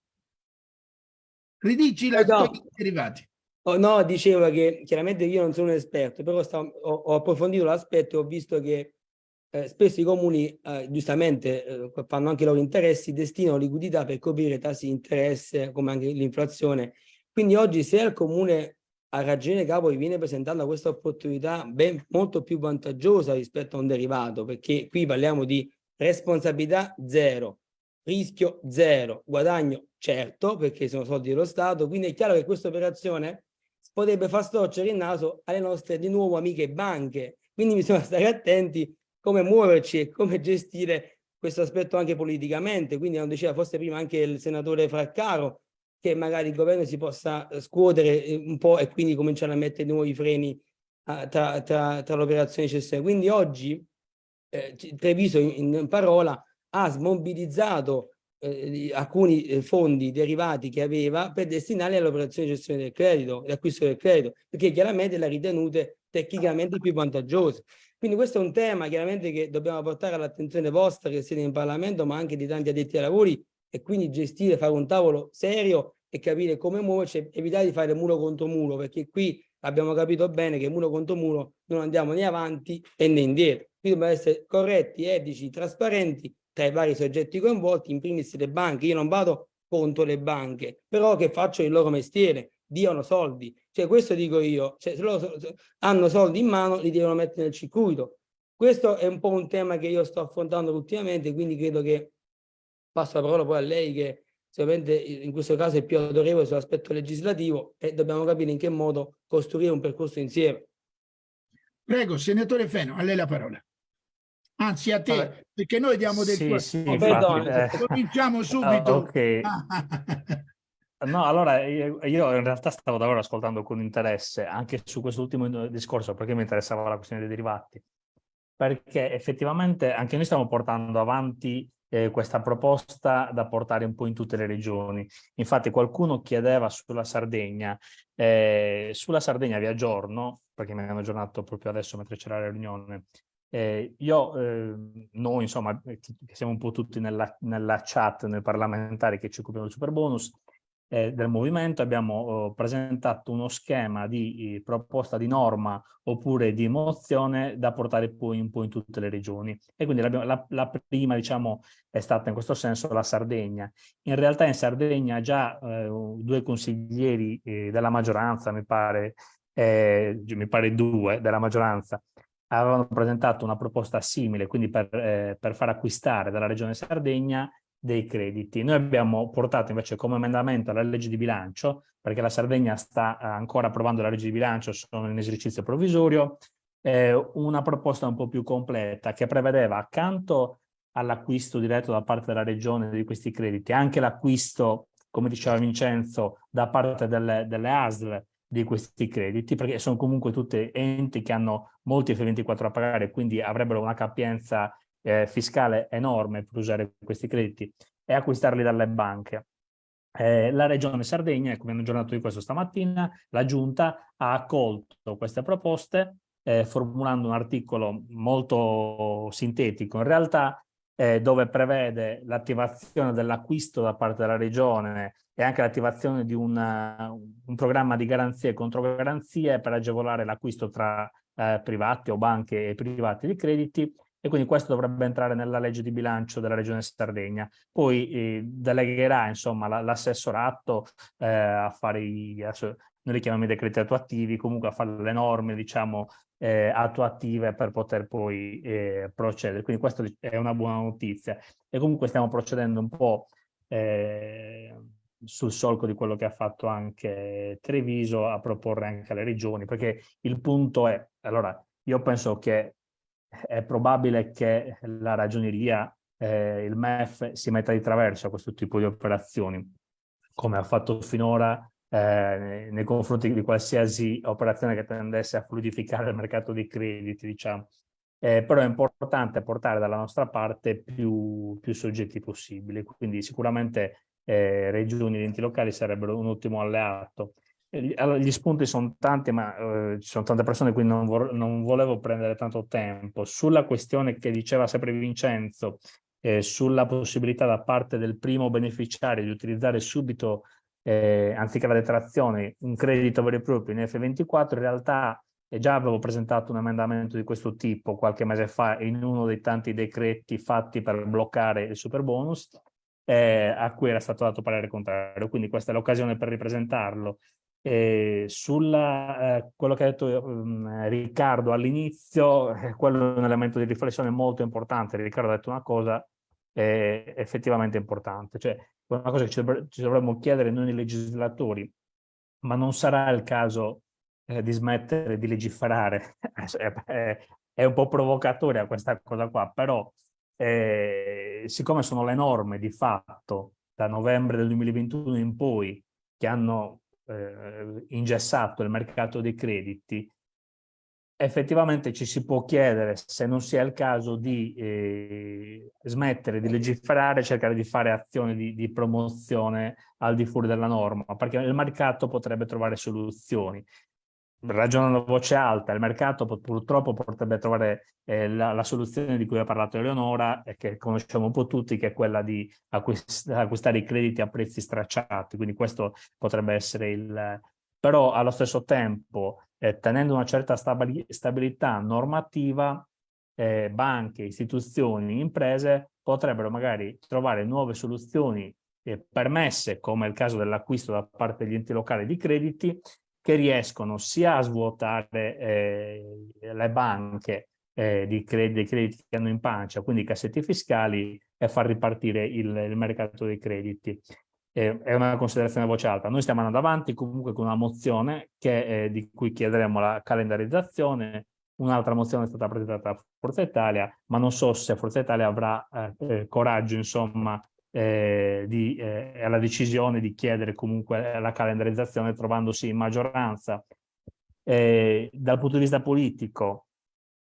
Ridici la Eh, no. derivati. Oh, no, dicevo che chiaramente io non sono un esperto, però sta- ho, ho approfondito l'aspetto e ho visto che eh, spesso i comuni, eh, giustamente, eh, fanno anche i loro interessi, destinano liquidità per coprire tassi di interesse, come anche l'inflazione. Quindi oggi se al comune a ragione capo gli viene presentata questa opportunità ben molto più vantaggiosa rispetto a un derivato, perché qui parliamo di responsabilità zero, rischio zero, guadagno certo, perché sono soldi dello Stato, quindi è chiaro che questa operazione potrebbe far storcere il naso alle nostre di nuovo amiche banche. Quindi bisogna stare attenti come muoverci e come gestire questo aspetto anche politicamente. Quindi, non diceva forse prima anche il senatore Fraccaro, che magari il governo si possa eh, scuotere eh, un po' e quindi cominciare a mettere di nuovo i freni ah, tra, tra, tra l'operazione cessione. Quindi oggi eh, Treviso in, in parola ha smobilizzato eh, alcuni eh, fondi derivati che aveva per destinarli all'operazione di gestione del credito, l'acquisto del credito, perché chiaramente le ha ritenute tecnicamente più vantaggiose. Quindi questo è un tema chiaramente che dobbiamo portare all'attenzione vostra che siete in Parlamento, ma anche di tanti addetti ai lavori e quindi gestire, fare un tavolo serio e capire come muoverci, evitare di fare muro contro muro, perché qui abbiamo capito bene che muro contro muro non andiamo né avanti né indietro. Quindi dobbiamo essere corretti, etici, trasparenti tra i vari soggetti coinvolti, in primis le banche. Io non vado contro le banche, però che facciano il loro mestiere, diano soldi. Cioè questo dico io, cioè, se loro hanno soldi in mano li devono mettere nel circuito. Questo è un po' un tema che io sto affrontando ultimamente, quindi credo che passo la parola poi a lei che sicuramente in questo caso è più autorevole sull'aspetto legislativo e dobbiamo capire in che modo costruire un percorso insieme. Prego, senatore Feno, a lei la parola. Anzi, a te, Vabbè. perché noi diamo del Sì, tuo... sì, Oh, infatti, perdone. eh, Cominciamo ah, subito. ok. No, allora io, io in realtà stavo davvero ascoltando con interesse anche su quest'ultimo discorso perché mi interessava la questione dei derivati. Perché effettivamente anche noi stiamo portando avanti eh, questa proposta da portare un po' in tutte le regioni. Infatti qualcuno chiedeva sulla Sardegna, eh, sulla Sardegna vi aggiorno, perché mi hanno aggiornato proprio adesso mentre c'era la riunione, eh, io, eh, noi insomma, eh, che siamo un po' tutti nella, nella chat, nel parlamentare che ci occupiamo del super bonus, eh, del movimento abbiamo eh, presentato uno schema di eh, proposta di norma oppure di mozione da portare poi un po' in tutte le regioni e quindi la, la prima diciamo è stata in questo senso la Sardegna. In realtà in Sardegna già eh, due consiglieri della maggioranza mi pare, eh, mi pare due della maggioranza avevano presentato una proposta simile, quindi per, eh, per far acquistare dalla regione Sardegna dei crediti. Noi abbiamo portato invece come emendamento alla legge di bilancio, perché la Sardegna sta eh, ancora approvando la legge di bilancio, sono in esercizio provvisorio, eh, una proposta un po' più completa che prevedeva accanto all'acquisto diretto da parte della regione di questi crediti, anche l'acquisto, come diceva Vincenzo, da parte delle, delle ASL di questi crediti, perché sono comunque tutti enti che hanno molti F24 a pagare, quindi avrebbero una capienza eh, fiscale enorme per usare questi crediti e acquistarli dalle banche. Eh, la Regione Sardegna, come hanno aggiornato di questo stamattina, la Giunta ha accolto queste proposte eh, formulando un articolo molto sintetico in realtà eh, dove prevede l'attivazione dell'acquisto da parte della Regione e anche l'attivazione di una, un programma di garanzie e controgaranzie per agevolare l'acquisto tra eh, privati o banche e privati di crediti e quindi questo dovrebbe entrare nella legge di bilancio della Regione Sardegna. Poi eh, delegherà insomma la- l'assessorato eh, a fare i, noi li chiamiamo i decreti attuativi, comunque a fare le norme, diciamo, eh, attuative per poter poi eh, procedere. Quindi questa è una buona notizia. E comunque stiamo procedendo un po' eh, sul solco di quello che ha fatto anche Treviso a proporre anche alle regioni, perché il punto è, allora, io penso che è probabile che la ragioneria, eh, il MEF, si metta di traverso a questo tipo di operazioni, come ha fatto finora eh, nei confronti di qualsiasi operazione che tendesse a fluidificare il mercato dei crediti, diciamo. Eh, però è importante portare dalla nostra parte più, più soggetti possibili, quindi sicuramente eh, regioni ed enti locali sarebbero un ottimo alleato. Allora, gli spunti sono tanti, ma eh, ci sono tante persone, quindi non, vo non, volevo prendere tanto tempo. Sulla questione che diceva sempre Vincenzo, eh, sulla possibilità da parte del primo beneficiario di utilizzare subito, eh, anziché la detrazione, un credito vero e proprio in F24, in realtà già avevo presentato un emendamento di questo tipo qualche mese fa in uno dei tanti decreti fatti per bloccare il super bonus, eh, a cui era stato dato parere contrario. Quindi questa è l'occasione per ripresentarlo. Eh, sulla eh, quello che ha detto um, Riccardo all'inizio, eh, quello è un elemento di riflessione molto importante. Riccardo ha detto una cosa eh, effettivamente importante, cioè una cosa che ci, dovre ci, dovremmo chiedere noi legislatori, ma non sarà il caso eh, di smettere di legiferare. è, è un po' provocatoria questa cosa qua, però eh, siccome sono le norme di fatto da novembre del 2021 in poi che hanno eh, ingessato il mercato dei crediti, effettivamente ci si può chiedere se non sia il caso di eh, smettere di legiferare, cercare di fare azioni di, di, promozione al di fuori della norma, perché il mercato potrebbe trovare soluzioni. Ragionando a voce alta, il mercato purtroppo potrebbe trovare eh, la, la, soluzione di cui ha parlato Eleonora e che conosciamo un po' tutti, che è quella di acquist acquistare i crediti a prezzi stracciati, quindi questo potrebbe essere il... Però allo stesso tempo, eh, tenendo una certa stabili stabilità normativa, eh, banche, istituzioni, imprese potrebbero magari trovare nuove soluzioni eh, permesse, come il caso dell'acquisto da parte degli enti locali di crediti, che riescono sia a svuotare eh, le banche eh, di crediti, dei crediti che hanno in pancia, quindi i cassetti fiscali, e far ripartire il, il mercato dei crediti. È una considerazione a voce alta. Noi stiamo andando avanti comunque con una mozione che, eh, di cui chiederemo la calendarizzazione, un'altra mozione è stata presentata a Forza Italia, ma non so se Forza Italia avrà eh, eh, coraggio, insomma, eh, di, eh, alla decisione di chiedere comunque la calendarizzazione trovandosi in maggioranza. Eh, dal punto di vista politico,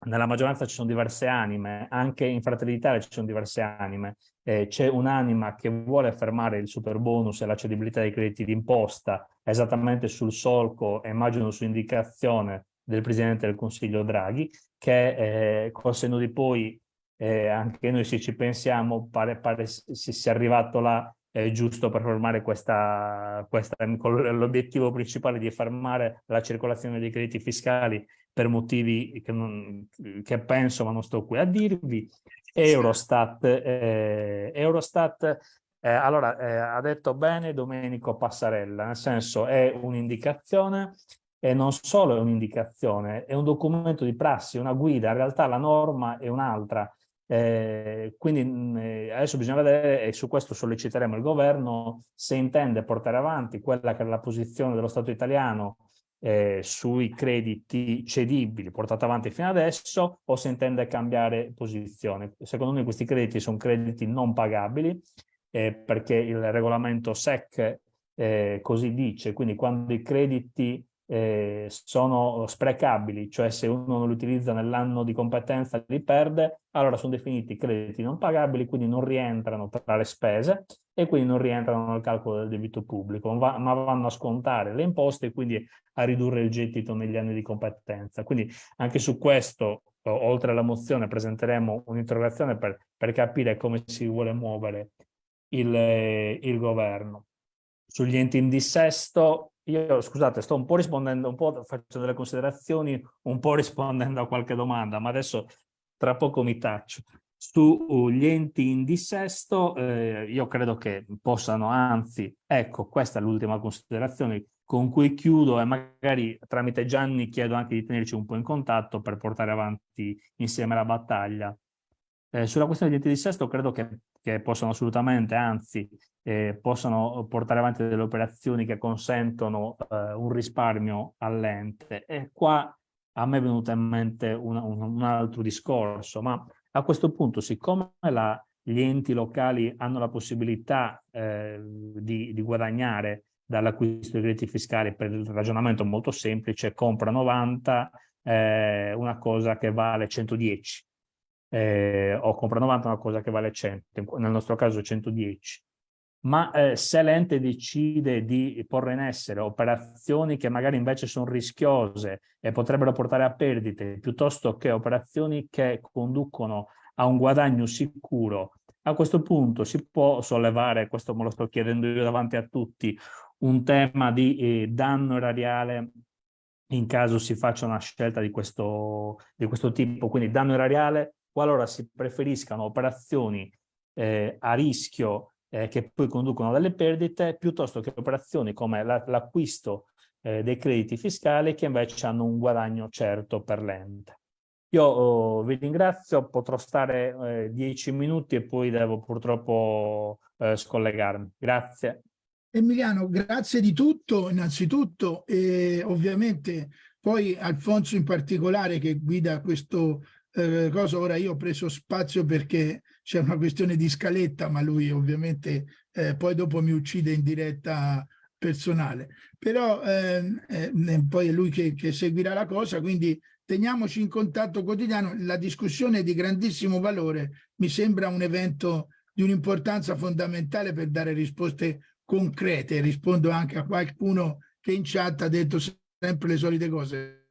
nella maggioranza ci sono diverse anime, anche in Fratelli d'Italia ci sono diverse anime. Eh, c'è un'anima che vuole fermare il super bonus e la cedibilità dei crediti d'imposta esattamente sul solco, immagino su indicazione del Presidente del Consiglio Draghi, che eh, col senno di poi eh, anche noi se ci pensiamo pare, pare si sia arrivato là eh, giusto per fermare questa, questa l'obiettivo principale di fermare la circolazione dei crediti fiscali per motivi che, non, che penso ma non sto qui a dirvi Eurostat eh, Eurostat eh, allora eh, ha detto bene Domenico Passarella nel senso è un'indicazione e non solo è un'indicazione, è un documento di prassi, una guida, in realtà la norma è un'altra, eh, quindi mh, eh, adesso bisogna vedere, e su questo solleciteremo il governo, se intende portare avanti quella che è la posizione dello Stato italiano eh, sui crediti cedibili portata avanti fino adesso o se intende cambiare posizione. Secondo noi questi crediti sono crediti non pagabili eh, perché il regolamento SEC eh, così dice, quindi quando i crediti eh, sono sprecabili, cioè se uno non li utilizza nell'anno di competenza li perde, allora sono definiti crediti non pagabili, quindi non rientrano tra le spese e quindi non rientrano nel calcolo del debito pubblico, ma, vanno a scontare le imposte e quindi a ridurre il gettito negli anni di competenza. Quindi anche su questo, oltre alla mozione, presenteremo un'interrogazione per, per capire come si vuole muovere il, il governo. Sugli enti in dissesto, io, scusate, sto un po' rispondendo, un po' facendo delle considerazioni, un po' rispondendo a qualche domanda, ma adesso tra poco mi taccio. Sugli enti in dissesto, eh, io credo che possano, anzi, ecco, questa è l'ultima considerazione, con cui chiudo e magari tramite Gianni chiedo anche di tenerci un po' in contatto per portare avanti insieme la battaglia. Eh, sulla questione di enti di sesto credo che, che possano assolutamente, anzi, eh, possano portare avanti delle operazioni che consentono eh, un risparmio all'ente. E qua a me è venuto in mente un, un, un altro discorso, ma a questo punto, siccome la, gli enti locali hanno la possibilità eh, di, di, guadagnare dall'acquisto di crediti fiscali per il ragionamento molto semplice, compra 90 eh, una cosa che vale 110 eh, o compra 90 una cosa che vale 100, nel nostro caso 110 ma eh, se l'ente decide di porre in essere operazioni che magari invece sono rischiose e potrebbero portare a perdite, piuttosto che operazioni che conducono a un guadagno sicuro, a questo punto si può sollevare, questo me lo sto chiedendo io davanti a tutti, un tema di eh, danno erariale in caso si faccia una scelta di questo, di questo tipo, quindi danno erariale qualora si preferiscano operazioni eh, a rischio eh, che poi conducono delle perdite, piuttosto che operazioni come l'acquisto eh, dei crediti fiscali che invece hanno un guadagno certo per l'ente. Io oh, vi ringrazio, potrò stare eh, dieci minuti e poi devo purtroppo eh, scollegarmi. Grazie. Emiliano, grazie di tutto innanzitutto e ovviamente poi Alfonso in particolare che guida questo eh, cosa. Ora io ho preso spazio perché c'è una questione di scaletta, ma lui ovviamente eh, poi dopo mi uccide in diretta personale. Però ehm, eh, poi è lui che, che seguirà la cosa, quindi teniamoci in contatto quotidiano. La discussione è di grandissimo valore, mi sembra un evento di un'importanza fondamentale per dare risposte concrete. Rispondo anche a qualcuno che in chat ha detto sempre le solite cose.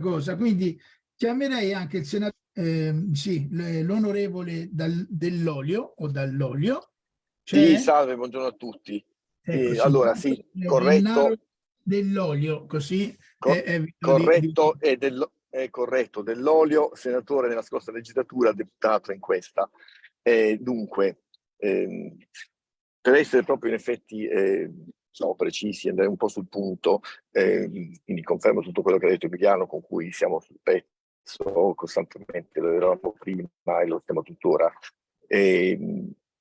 Cosa. Quindi chiamerei anche il senatore, eh, sì, l'onorevole dell'olio o dall'olio. Sì, salve, buongiorno a tutti. Ecco, eh, allora, sì, corretto. Dell'olio, così Co è, è corretto, di... è, del, è corretto, dell'olio, senatore nella scorsa legislatura, deputato in questa. Eh, dunque, ehm, per essere proprio in effetti eh, siamo precisi, andare un po' sul punto, eh, quindi confermo tutto quello che ha detto Emiliano, con cui siamo sul pezzo costantemente, lo eravamo prima e lo stiamo tuttora. E,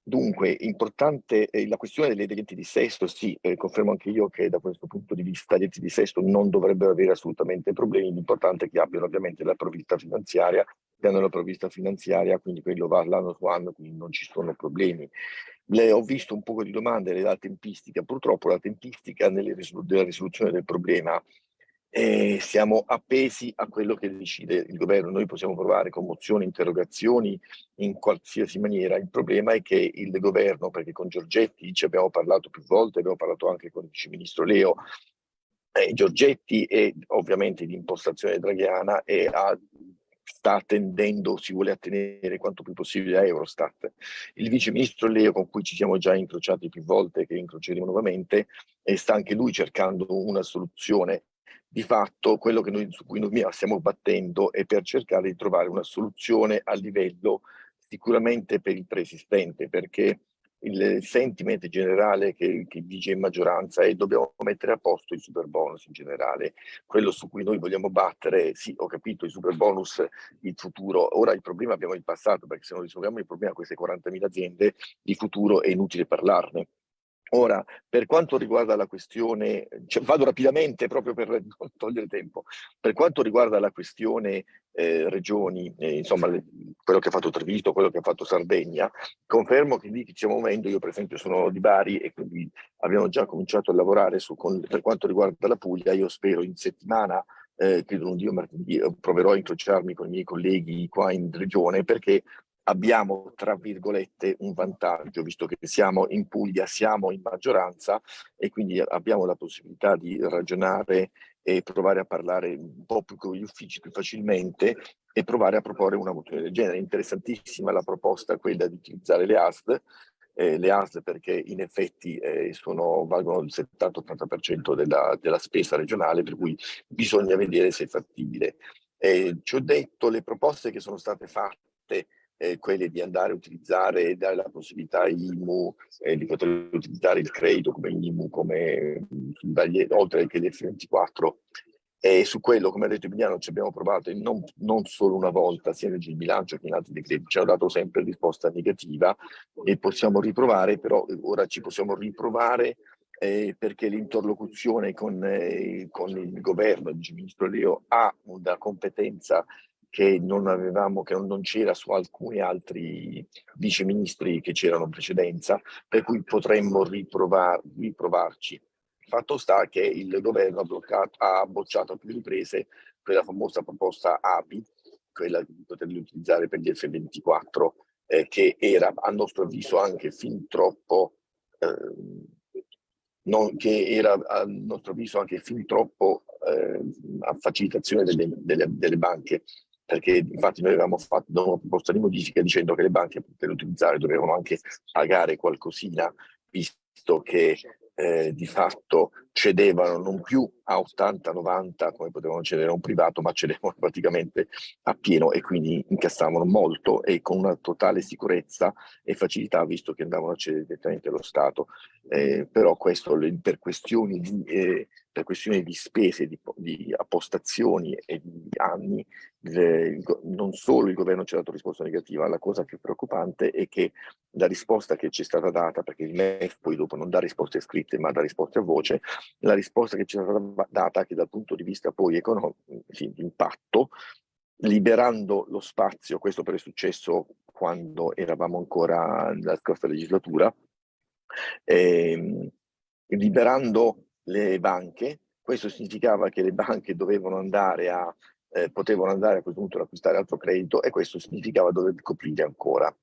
dunque, importante eh, la questione degli enti di sesto, sì, eh, confermo anche io che da questo punto di vista gli enti di sesto non dovrebbero avere assolutamente problemi, l'importante è che abbiano ovviamente la provvista finanziaria, che hanno la provvista finanziaria, quindi quello va l'anno su anno, quindi non ci sono problemi. Le, ho visto un po' di domande della tempistica, purtroppo la tempistica risolu della risoluzione del problema eh, siamo appesi a quello che decide il governo. Noi possiamo provare con mozioni, interrogazioni in qualsiasi maniera. Il problema è che il governo, perché con Giorgetti ci abbiamo parlato più volte, abbiamo parlato anche con il vice ministro Leo, eh, Giorgetti è ovviamente di impostazione draghiana e ha sta tendendo, si vuole attenere quanto più possibile a Eurostat. Il vice ministro Leo, con cui ci siamo già incrociati più volte, che incroceremo nuovamente, e sta anche lui cercando una soluzione. Di fatto, quello noi, su cui noi stiamo battendo è per cercare di trovare una soluzione a livello sicuramente per il preesistente, perché il sentiment generale che, che vige in maggioranza è dobbiamo mettere a posto i super bonus in generale, quello su cui noi vogliamo battere, sì ho capito i super bonus, il futuro, ora il problema abbiamo il passato perché se non risolviamo il problema a queste 40.000 aziende, di futuro è inutile parlarne. Ora, per quanto riguarda la questione, cioè, vado rapidamente proprio per non togliere tempo, per quanto riguarda la questione eh, regioni, eh, insomma le, quello che ha fatto Treviso, quello che ha fatto Sardegna, confermo che lì ci muovendo, io per esempio sono di Bari e quindi abbiamo già cominciato a lavorare su, con, per quanto riguarda la Puglia, io spero in settimana eh, credo non Dio martedì, eh, proverò a incrociarmi con i miei colleghi qua in regione perché abbiamo, tra virgolette, un vantaggio, visto che siamo in Puglia, siamo in maggioranza e quindi abbiamo la possibilità di ragionare e provare a parlare un po' più con gli uffici più facilmente e provare a proporre una mozione del genere. Interessantissima la proposta quella di utilizzare le ASL, eh, le ASL perché in effetti eh, sono, valgono il 70-80% della, della spesa regionale, per cui bisogna vedere se è fattibile. Eh, ci ho detto le proposte che sono state fatte eh, quelle di andare a utilizzare e dare la possibilità IMU eh, di poter utilizzare il credito come IMU, come, oltre che l'F24 e su quello, come ha detto Emiliano, ci abbiamo provato non, non, solo una volta, sia nel bilancio che in altri decreti, ci hanno dato sempre risposta negativa e possiamo riprovare, però ora ci possiamo riprovare eh, perché l'interlocuzione con, eh, con, il governo, il ministro Leo, ha una competenza che non avevamo, che non c'era su alcuni altri viceministri che c'erano in precedenza, per cui potremmo riprovar, riprovarci. Fatto sta che il governo ha, bloccato, ha bocciato a più riprese quella famosa proposta ABI, quella di poterli utilizzare per gli F24, eh, che era a nostro avviso anche fin troppo, eh, non, che era a nostro avviso anche fin troppo eh, a facilitazione delle, delle, delle banche perché infatti noi avevamo fatto una proposta di modifica dicendo che le banche per utilizzare dovevano anche pagare qualcosina visto che eh, di fatto cedevano non più a 80-90 come potevano cedere a un privato, ma cedevano praticamente a pieno e quindi incassavano molto e con una totale sicurezza e facilità visto che andavano a cedere direttamente allo Stato. Eh, però questo per questioni di, eh, per questioni di spese, di, di appostazioni e di anni, le, non solo il governo ci ha dato risposta negativa, la cosa più preoccupante è che la risposta che ci è stata data, perché il MEF poi dopo non dà risposte scritte ma dà risposte a voce, la risposta che ci è stata data che dal punto di vista poi economico, sì, di impatto, liberando lo spazio, questo però è successo quando eravamo ancora nella scorsa legislatura, ehm, liberando le banche, questo significava che le banche dovevano andare a, eh, potevano andare a questo punto ad acquistare altro credito e questo significava dover coprire ancora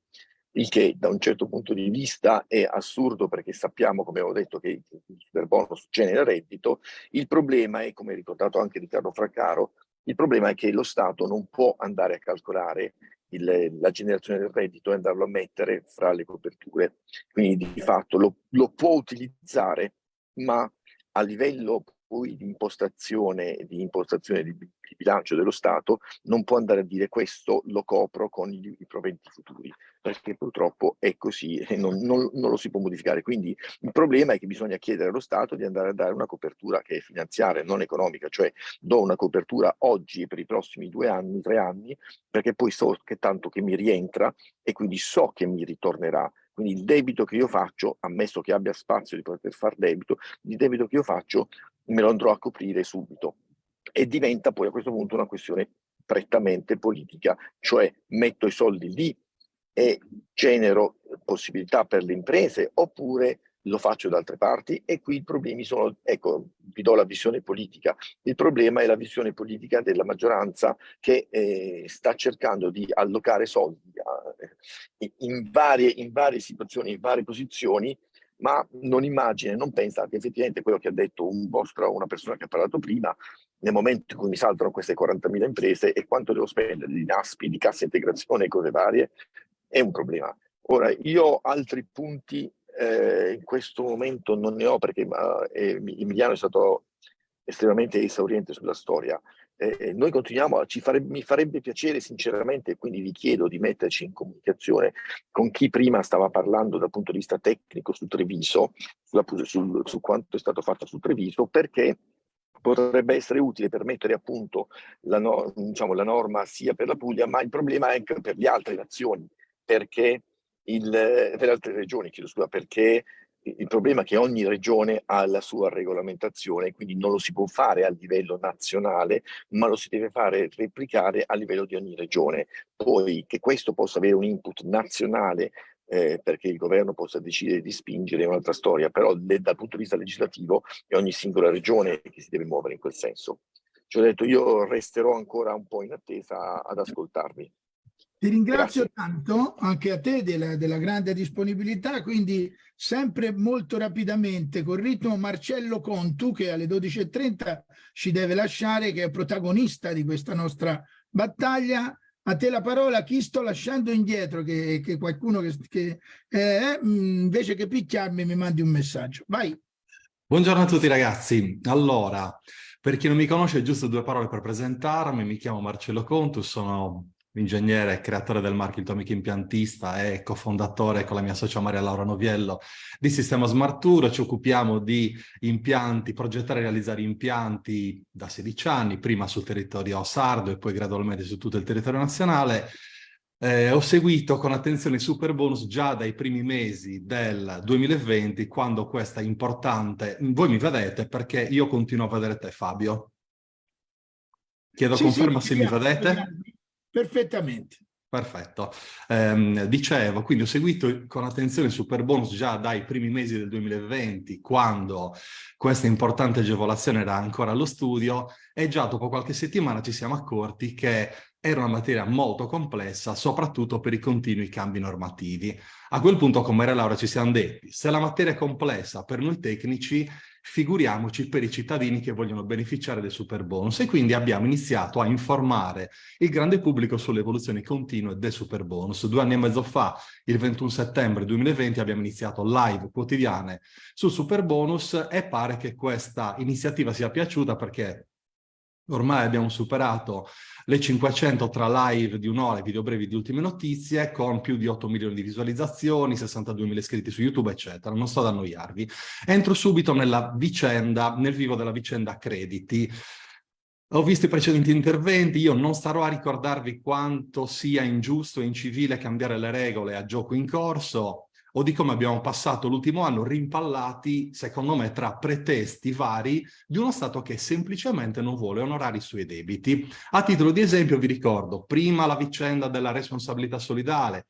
il che da un certo punto di vista è assurdo perché sappiamo, come ho detto, che il super bonus genera reddito, il problema è, come ha ricordato anche Riccardo Fraccaro, il problema è che lo Stato non può andare a calcolare il, la generazione del reddito e andarlo a mettere fra le coperture, quindi di fatto lo, lo può utilizzare, ma a livello poi di impostazione, di impostazione di, di, bilancio dello Stato non può andare a dire questo lo copro con i, i proventi futuri, perché purtroppo è così e non, non, non, lo si può modificare. Quindi il problema è che bisogna chiedere allo Stato di andare a dare una copertura che è finanziaria, non economica, cioè do una copertura oggi per i prossimi due anni, tre anni, perché poi so che tanto che mi rientra e quindi so che mi ritornerà quindi il debito che io faccio, ammesso che abbia spazio di poter fare debito, il debito che io faccio me lo andrò a coprire subito. E diventa poi a questo punto una questione prettamente politica, cioè metto i soldi lì e genero possibilità per le imprese oppure lo faccio da altre parti e qui i problemi sono, ecco, vi do la visione politica. Il problema è la visione politica della maggioranza che eh, sta cercando di allocare soldi a, eh, in, varie, in varie situazioni, in varie posizioni, ma non immagina, non pensa che effettivamente quello che ha detto un vostro, una persona che ha parlato prima, nel momento in cui mi saltano queste 40.000 imprese e quanto devo spendere di NASPI, di cassa integrazione e cose varie, è un problema. Ora, io altri punti eh, in questo momento non ne ho perché eh, Emiliano è stato estremamente esauriente sulla storia. Eh, noi continuiamo, farebbe, mi farebbe piacere sinceramente, quindi vi chiedo di metterci in comunicazione con chi prima stava parlando dal punto di vista tecnico su Treviso, sulla, sul, su quanto è stato fatto su Treviso, perché potrebbe essere utile per mettere a punto la, no, diciamo, la norma sia per la Puglia, ma il problema è anche per le altre nazioni, perché il, per altre regioni, chiedo scusa, perché il problema è che ogni regione ha la sua regolamentazione, quindi non lo si può fare a livello nazionale, ma lo si deve fare replicare a livello di ogni regione. Poi che questo possa avere un input nazionale eh, perché il governo possa decidere di spingere è un'altra storia, però le, dal punto di vista legislativo è ogni singola regione che si deve muovere in quel senso. Ci ho detto, io resterò ancora un po' in attesa ad ascoltarvi. Ti ringrazio Grazie. tanto anche a te della, della, grande disponibilità, quindi sempre molto rapidamente col ritmo Marcello Contu che alle 12.30 ci deve lasciare, che è protagonista di questa nostra battaglia. A te la parola, chi sto lasciando indietro, che, che qualcuno che, che eh, invece che picchiarmi mi mandi un messaggio. Vai. Buongiorno a tutti ragazzi. Allora, per chi non mi conosce, giusto due parole per presentarmi. Mi chiamo Marcello Contu, sono ingegnere e creatore del marchio Il tuo amico impiantista e cofondatore con la mia socia Maria Laura Noviello di Sistema Smart Tour. Ci occupiamo di impianti, progettare e realizzare impianti da 16 anni, prima sul territorio sardo e poi gradualmente su tutto il territorio nazionale. Eh, ho seguito con attenzione il super bonus già dai primi mesi del 2020, quando questa importante... Voi mi vedete perché io continuo a vedere te, Fabio. Chiedo Sì, conferma sì, se mi vedete. Perfettamente. Perfetto. Ehm, dicevo, quindi ho seguito con attenzione il super bonus già dai primi mesi del 2020, quando questa importante agevolazione era ancora allo studio e già dopo qualche settimana ci siamo accorti che era una materia molto complessa, soprattutto per i continui cambi normativi. A quel punto, come era Laura, ci siamo detti, se la materia è complessa per noi tecnici, figuriamoci per i cittadini che vogliono beneficiare del super bonus e quindi abbiamo iniziato a informare il grande pubblico sulle evoluzioni continue del super bonus. Due anni e mezzo fa, il 21 settembre 2020, abbiamo iniziato live quotidiane sul super bonus e pare che questa iniziativa sia piaciuta perché ormai abbiamo superato le 500 tra live di un'ora e video brevi di ultime notizie con più di 8 milioni di visualizzazioni, 62 mila iscritti su YouTube, eccetera. Non sto ad annoiarvi. Entro subito nella vicenda, nel vivo della vicenda crediti. Ho visto i precedenti interventi, io non starò a ricordarvi quanto sia ingiusto e incivile cambiare le regole a gioco in corso, o di come abbiamo passato l'ultimo anno rimpallati, secondo me, tra pretesti vari di uno Stato che semplicemente non vuole onorare i suoi debiti. A titolo di esempio vi ricordo, prima la vicenda della responsabilità solidale,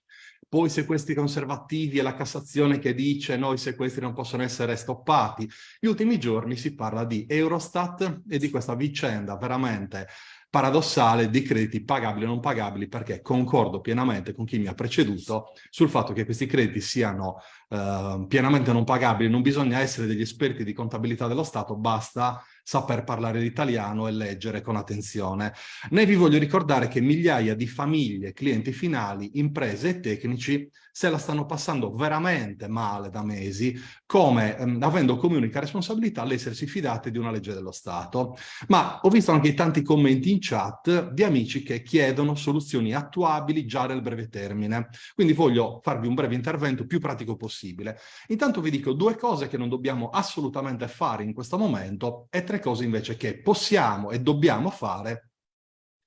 poi sequestri conservativi e la Cassazione che dice no, i sequestri non possono essere stoppati. Gli ultimi giorni si parla di Eurostat e di questa vicenda veramente paradossale di crediti pagabili o non pagabili perché concordo pienamente con chi mi ha preceduto sul fatto che questi crediti siano eh, pienamente non pagabili, non bisogna essere degli esperti di contabilità dello Stato, basta saper parlare l'italiano e leggere con attenzione. Ne vi voglio ricordare che migliaia di famiglie, clienti finali, imprese e tecnici se la stanno passando veramente male da mesi, come ehm, avendo come unica responsabilità l'essersi fidate di una legge dello Stato. Ma ho visto anche tanti commenti in chat di amici che chiedono soluzioni attuabili già nel breve termine. Quindi voglio farvi un breve intervento più pratico possibile. Intanto vi dico due cose che non dobbiamo assolutamente fare in questo momento e tre cose invece che possiamo e dobbiamo fare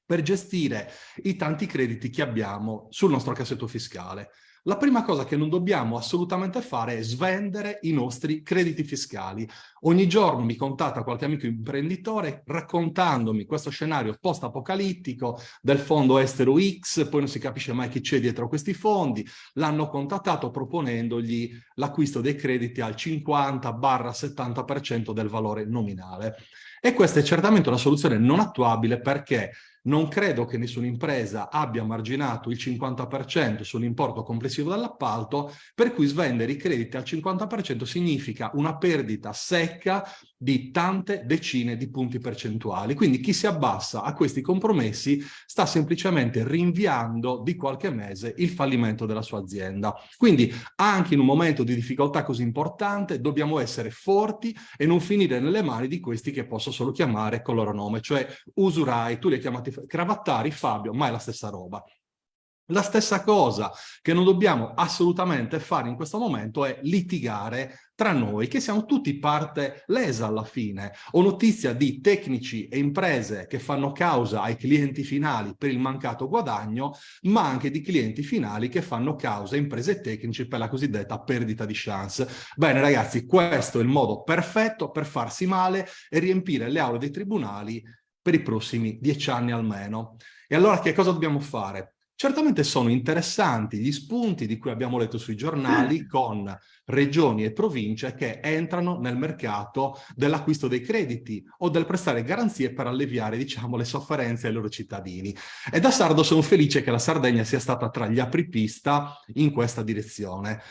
per gestire i tanti crediti che abbiamo sul nostro cassetto fiscale. La prima cosa che non dobbiamo assolutamente fare è svendere i nostri crediti fiscali. Ogni giorno mi contatta qualche amico imprenditore raccontandomi questo scenario post-apocalittico del fondo estero X, poi non si capisce mai chi c'è dietro questi fondi, l'hanno contattato proponendogli l'acquisto dei crediti al 50-70% del valore nominale. E questa è certamente una soluzione non attuabile perché non credo che nessuna impresa abbia marginato il 50% sull'importo complessivo dell'appalto, per cui svendere i crediti al 50% significa una perdita secca di tante decine di punti percentuali. Quindi chi si abbassa a questi compromessi sta semplicemente rinviando di qualche mese il fallimento della sua azienda. Quindi anche in un momento di difficoltà così importante dobbiamo essere forti e non finire nelle mani di questi che posso solo chiamare con il loro nome, cioè usurai, tu li hai chiamati cravattari, Fabio, ma è la stessa roba. La stessa cosa che non dobbiamo assolutamente fare in questo momento è litigare tra noi, che siamo tutti parte lesa alla fine. Ho notizia di tecnici e imprese che fanno causa ai clienti finali per il mancato guadagno, ma anche di clienti finali che fanno causa a imprese tecnici per la cosiddetta perdita di chance. Bene ragazzi, questo è il modo perfetto per farsi male e riempire le aule dei tribunali per i prossimi dieci anni almeno. E allora che cosa dobbiamo fare? Certamente sono interessanti gli spunti di cui abbiamo letto sui giornali con regioni e province che entrano nel mercato dell'acquisto dei crediti o del prestare garanzie per alleviare, diciamo, le sofferenze ai loro cittadini. E da sardo sono felice che la Sardegna sia stata tra gli apripista in questa direzione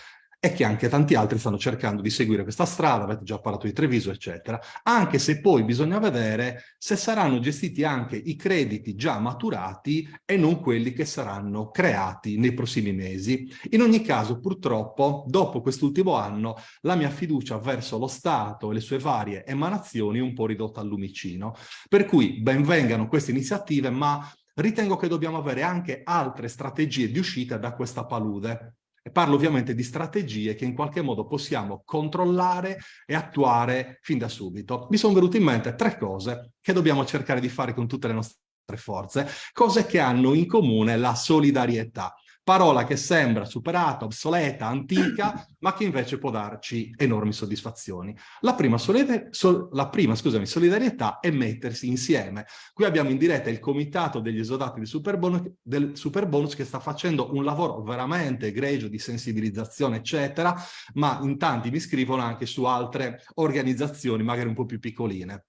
e che anche tanti altri stanno cercando di seguire questa strada, avete già parlato di Treviso, eccetera, anche se poi bisogna vedere se saranno gestiti anche i crediti già maturati e non quelli che saranno creati nei prossimi mesi. In ogni caso, purtroppo, dopo quest'ultimo anno, la mia fiducia verso lo Stato e le sue varie emanazioni è un po' ridotta al lumicino. Per cui benvengano queste iniziative, ma ritengo che dobbiamo avere anche altre strategie di uscita da questa palude. E parlo ovviamente di strategie che in qualche modo possiamo controllare e attuare fin da subito. Mi sono venute in mente tre cose che dobbiamo cercare di fare con tutte le nostre forze, cose che hanno in comune la solidarietà parola che sembra superata, obsoleta, antica, ma che invece può darci enormi soddisfazioni. La prima, sol la prima scusami, solidarietà è mettersi insieme. Qui abbiamo in diretta il comitato degli esodati del Superbonus, del Superbonus che sta facendo un lavoro veramente egregio di sensibilizzazione, eccetera, ma in tanti mi scrivono anche su altre organizzazioni, magari un po' più piccoline.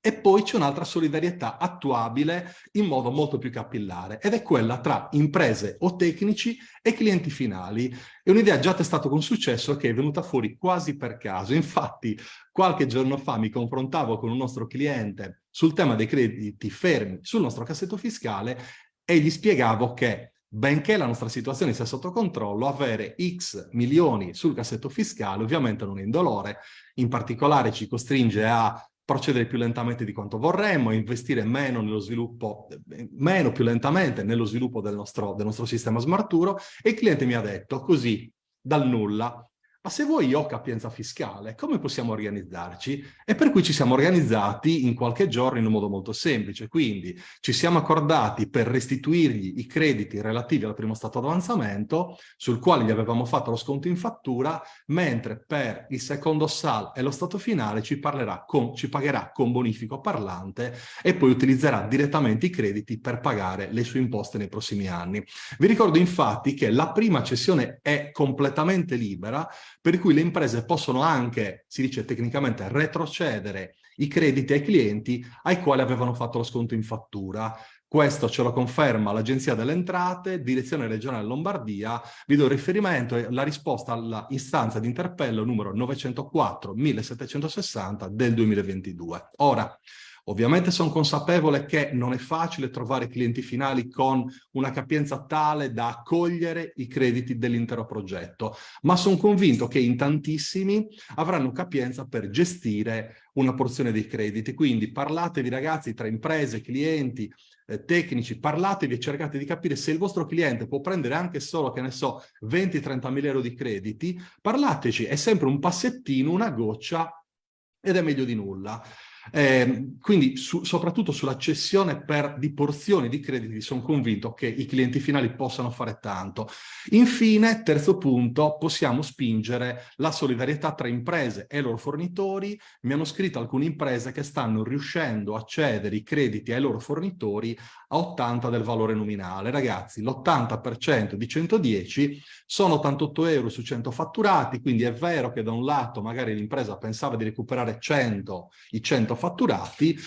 E poi c'è un'altra solidarietà attuabile in modo molto più capillare ed è quella tra imprese o tecnici e clienti finali. È un'idea già testata con successo che è venuta fuori quasi per caso. Infatti qualche giorno fa mi confrontavo con un nostro cliente sul tema dei crediti fermi sul nostro cassetto fiscale e gli spiegavo che benché la nostra situazione sia sotto controllo, avere X milioni sul cassetto fiscale ovviamente non è indolore, in particolare ci costringe a procedere più lentamente di quanto vorremmo, investire meno nello sviluppo, meno più lentamente nello sviluppo del nostro, del nostro sistema smarturo e il cliente mi ha detto così, dal nulla, ma se vuoi io ho capienza fiscale, come possiamo organizzarci? E per cui ci siamo organizzati in qualche giorno in un modo molto semplice, quindi ci siamo accordati per restituirgli i crediti relativi al primo stato d'avanzamento, sul quale gli avevamo fatto lo sconto in fattura, mentre per il secondo SAL e lo stato finale ci, con, ci pagherà con bonifico parlante e poi utilizzerà direttamente i crediti per pagare le sue imposte nei prossimi anni. Vi ricordo infatti che la prima cessione è completamente libera, per cui le imprese possono anche, si dice tecnicamente, retrocedere i crediti ai clienti ai quali avevano fatto lo sconto in fattura. Questo ce lo conferma l'Agenzia delle Entrate, Direzione Regionale Lombardia, vi do riferimento e la risposta alla istanza di interpello numero 904 1760 del 2022. Ora, Ovviamente sono consapevole che non è facile trovare clienti finali con una capienza tale da accogliere i crediti dell'intero progetto, ma sono convinto che in tantissimi avranno capienza per gestire una porzione dei crediti. Quindi parlatevi ragazzi tra imprese, clienti, eh, tecnici, parlatevi e cercate di capire se il vostro cliente può prendere anche solo, che ne so, 20-30 mila euro di crediti, parlateci, è sempre un passettino, una goccia ed è meglio di nulla. Eh, quindi su, soprattutto sulla cessione per, di porzioni di crediti sono convinto che i clienti finali possano fare tanto. Infine, terzo punto, possiamo spingere la solidarietà tra imprese e loro fornitori. Mi hanno scritto alcune imprese che stanno riuscendo a cedere i crediti ai loro fornitori a 80 del valore nominale. Ragazzi, l'80% di 110 sono 88 euro su 100 fatturati, quindi è vero che da un lato magari l'impresa pensava di recuperare 100, i 100 fatturati,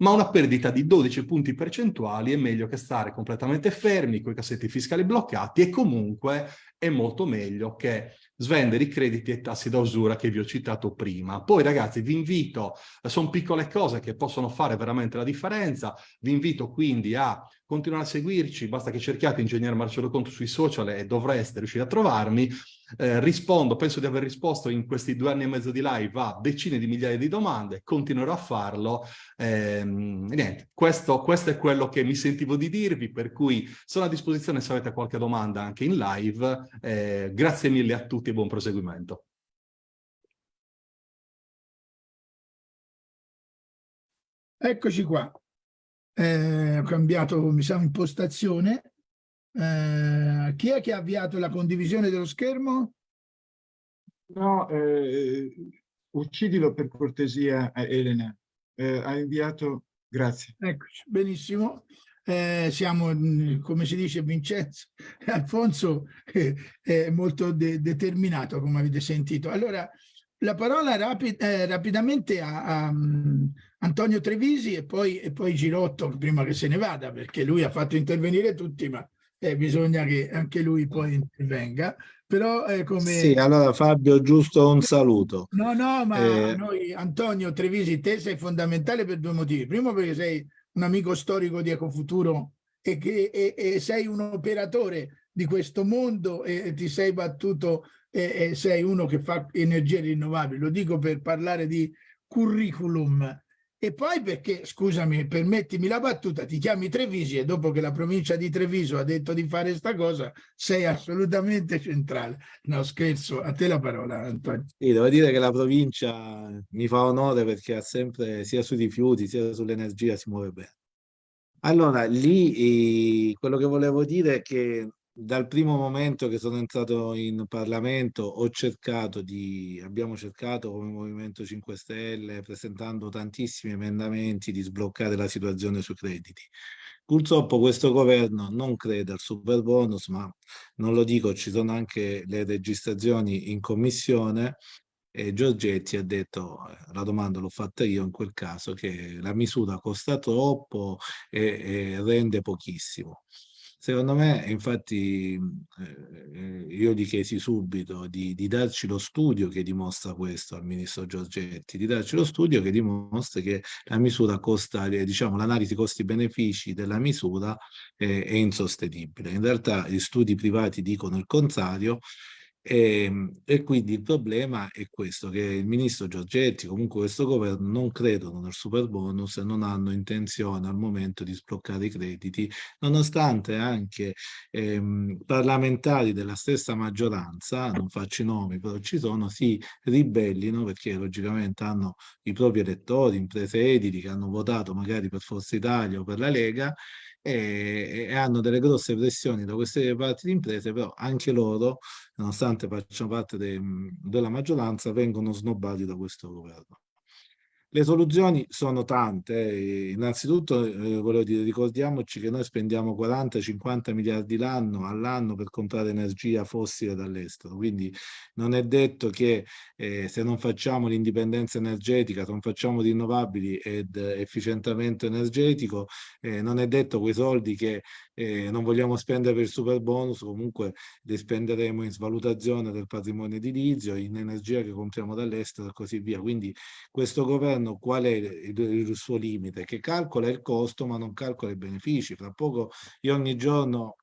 ma una perdita di 12 punti percentuali è meglio che stare completamente fermi, con i cassetti fiscali bloccati e comunque è molto meglio che svendere i crediti e tassi da usura che vi ho citato prima. Poi ragazzi vi invito, sono piccole cose che possono fare veramente la differenza, vi invito quindi a continuare a seguirci, basta che cerchiate Ingegnere Marcello Conto sui social e dovreste riuscire a trovarmi, eh, rispondo, penso di aver risposto in questi due anni e mezzo di live a decine di migliaia di domande, continuerò a farlo. Eh, niente, questo, questo, è quello che mi sentivo di dirvi, per cui sono a disposizione se avete qualche domanda anche in live. Eh, grazie mille a tutti e buon proseguimento. Eccoci qua. Eh, ho cambiato, mi sa, impostazione. Eh, chi è che ha avviato la condivisione dello schermo? No, eh, uccidilo per cortesia, Elena. Eh, ha inviato, grazie. Eccoci, benissimo. Eh, siamo, mm, come si dice, Vincenzo, Alfonso eh, è molto de determinato, come avete sentito. Allora, la parola rapid eh, rapidamente a, a um, Antonio Trevisi e poi, e poi Girotto, prima che se ne vada, perché lui ha fatto intervenire tutti, ma eh, bisogna che anche lui poi intervenga. Però è come... Sì, allora Fabio, giusto un saluto. No, no, ma eh... noi, Antonio Trevisi, te sei fondamentale per due motivi. Primo perché sei un amico storico di Ecofuturo e, che, e, e sei un operatore di questo mondo e ti sei battuto e, e sei uno che fa energie rinnovabili. Lo dico per parlare di curriculum E poi perché, scusami, permettimi la battuta, ti chiami Trevisi e dopo che la provincia di Treviso ha detto di fare sta cosa, sei assolutamente centrale. No, scherzo, a te la parola, Antonio. Sì, devo dire che la provincia mi fa onore perché ha sempre, sia sui rifiuti, sia sull'energia, si muove bene. Allora, lì eh, quello che volevo dire è che dal primo momento che sono entrato in Parlamento ho cercato di, abbiamo cercato come Movimento 5 Stelle, presentando tantissimi emendamenti, di sbloccare la situazione sui crediti. Purtroppo questo governo non crede al super bonus, ma non lo dico, ci sono anche le registrazioni in commissione e Giorgetti ha detto, eh, la domanda l'ho fatta io in quel caso, che la misura costa troppo e, e rende pochissimo. Secondo me, infatti, eh, io gli chiesi subito di, di, darci lo studio che dimostra questo al ministro Giorgetti, di darci lo studio che dimostra che la misura costa, eh, diciamo, l'analisi costi-benefici della misura è, è insostenibile. In realtà gli studi privati dicono il contrario e, ehm, e, quindi il problema è questo, che il ministro Giorgetti, comunque questo governo, non credono nel super bonus e non hanno intenzione al momento di sbloccare i crediti, nonostante anche ehm, parlamentari della stessa maggioranza, non faccio i nomi, però ci sono, si ribellino perché logicamente hanno i propri elettori, imprese edili che hanno votato magari per Forza Italia o per la Lega e, e, hanno delle grosse pressioni da queste parti di imprese, però anche loro, nonostante facciano parte de, della maggioranza, vengono snobbati da questo governo. Le soluzioni sono tante, innanzitutto eh, volevo dire, ricordiamoci che noi spendiamo 40-50 miliardi l'anno all'anno per comprare energia fossile dall'estero, quindi non è detto che eh, se non facciamo l'indipendenza energetica, se non facciamo rinnovabili ed efficientamento energetico, eh, non è detto quei soldi che eh, non vogliamo spendere per il super bonus, comunque li spenderemo in svalutazione del patrimonio edilizio, in energia che compriamo dall'estero e così via. Quindi questo governo qual è il, il, suo limite? Che calcola il costo ma non calcola i benefici. Fra poco io ogni giorno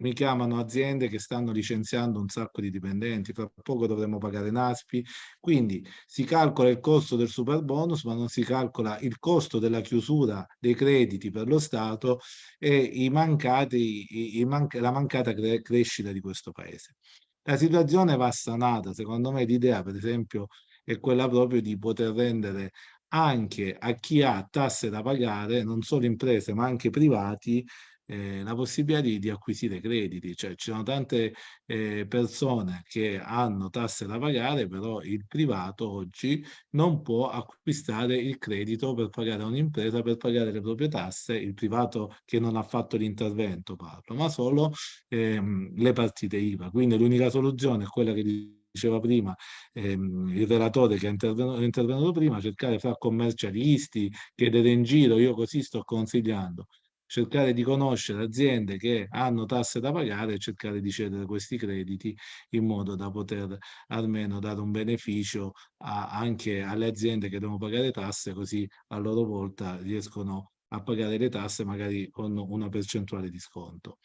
mi chiamano aziende che stanno licenziando un sacco di dipendenti, fra poco dovremo pagare NASPI, quindi si calcola il costo del super bonus ma non si calcola il costo della chiusura dei crediti per lo Stato e mancati, i, i man la mancata cre crescita di questo paese. La situazione va sanata, secondo me l'idea per esempio è quella proprio di poter rendere anche a chi ha tasse da pagare, non solo imprese ma anche privati, eh, la possibilità di, di, acquisire crediti, cioè ci sono tante eh, persone che hanno tasse da pagare, però il privato oggi non può acquistare il credito per pagare un'impresa, per pagare le proprie tasse, il privato che non ha fatto l'intervento parlo, ma solo ehm, le partite IVA. Quindi l'unica soluzione è quella che diceva prima ehm, il relatore che è intervenuto, intervenuto prima, cercare fra commercialisti, chiedere in giro, io così sto consigliando, cercare di conoscere aziende che hanno tasse da pagare e cercare di cedere questi crediti in modo da poter almeno dare un beneficio a, anche alle aziende che devono pagare tasse, così a loro volta riescono a pagare le tasse magari con una percentuale di sconto.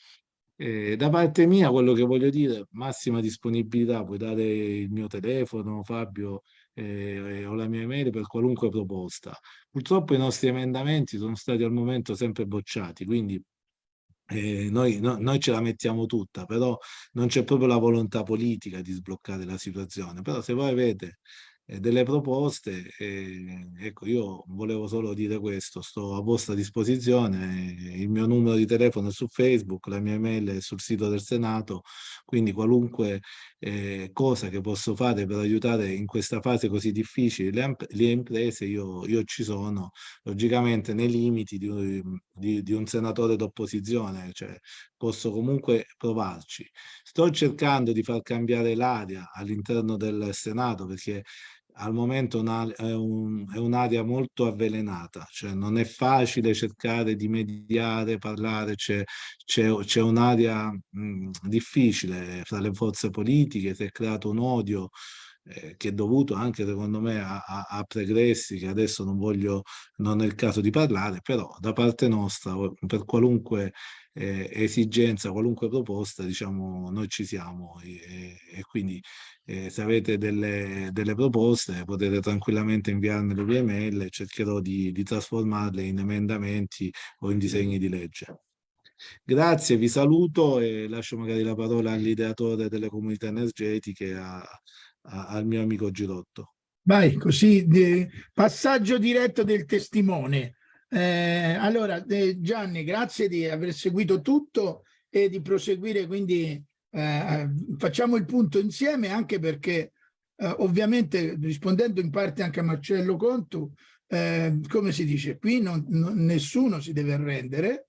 Eh, da parte mia quello che voglio dire, massima disponibilità, puoi dare il mio telefono, Fabio, eh, o la mia email per qualunque proposta. Purtroppo i nostri emendamenti sono stati al momento sempre bocciati, quindi eh, noi, no, noi, ce la mettiamo tutta, però non c'è proprio la volontà politica di sbloccare la situazione. Però se voi avete eh, delle proposte. E, ecco, io volevo solo dire questo, sto a vostra disposizione, il mio numero di telefono è su Facebook, la mia email è sul sito del Senato, quindi qualunque eh, cosa che posso fare per aiutare in questa fase così difficile le, le imprese, io, io, ci sono, logicamente nei limiti di, di, di un senatore d'opposizione, cioè posso comunque provarci. Sto cercando di far cambiare l'aria all'interno del Senato perché al momento è un'area un molto avvelenata, cioè non è facile cercare di mediare, parlare, c'è un'area difficile fra le forze politiche, si è creato un odio eh, che è dovuto anche secondo me a, a, a, pregressi che adesso non voglio, non è il caso di parlare, però da parte nostra per qualunque eh, esigenza, qualunque proposta, diciamo, noi ci siamo e, e quindi eh, se avete delle, delle, proposte potete tranquillamente inviarmele via email e cercherò di, di trasformarle in emendamenti o in disegni di legge. Grazie, vi saluto e lascio magari la parola all'ideatore delle comunità energetiche, a, a, al mio amico Girotto. Vai, così, di, passaggio diretto del testimone. Eh, allora, eh, Gianni, grazie di aver seguito tutto e di proseguire, quindi eh, facciamo il punto insieme anche perché eh, ovviamente rispondendo in parte anche a Marcello Contu, eh, come si dice, qui non, non, nessuno si deve arrendere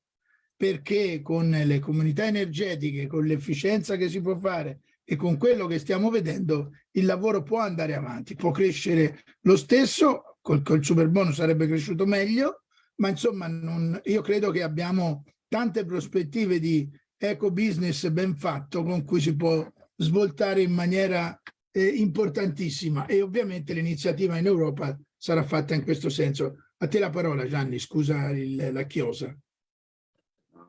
perché con le comunità energetiche, con l'efficienza che si può fare e con quello che stiamo vedendo il lavoro può andare avanti, può crescere lo stesso, col, col super bonus sarebbe cresciuto meglio, ma insomma non, io credo che abbiamo tante prospettive di eco business ben fatto con cui si può svoltare in maniera eh, importantissima e ovviamente l'iniziativa in Europa sarà fatta in questo senso. A te la parola Gianni, scusa il, la chiosa.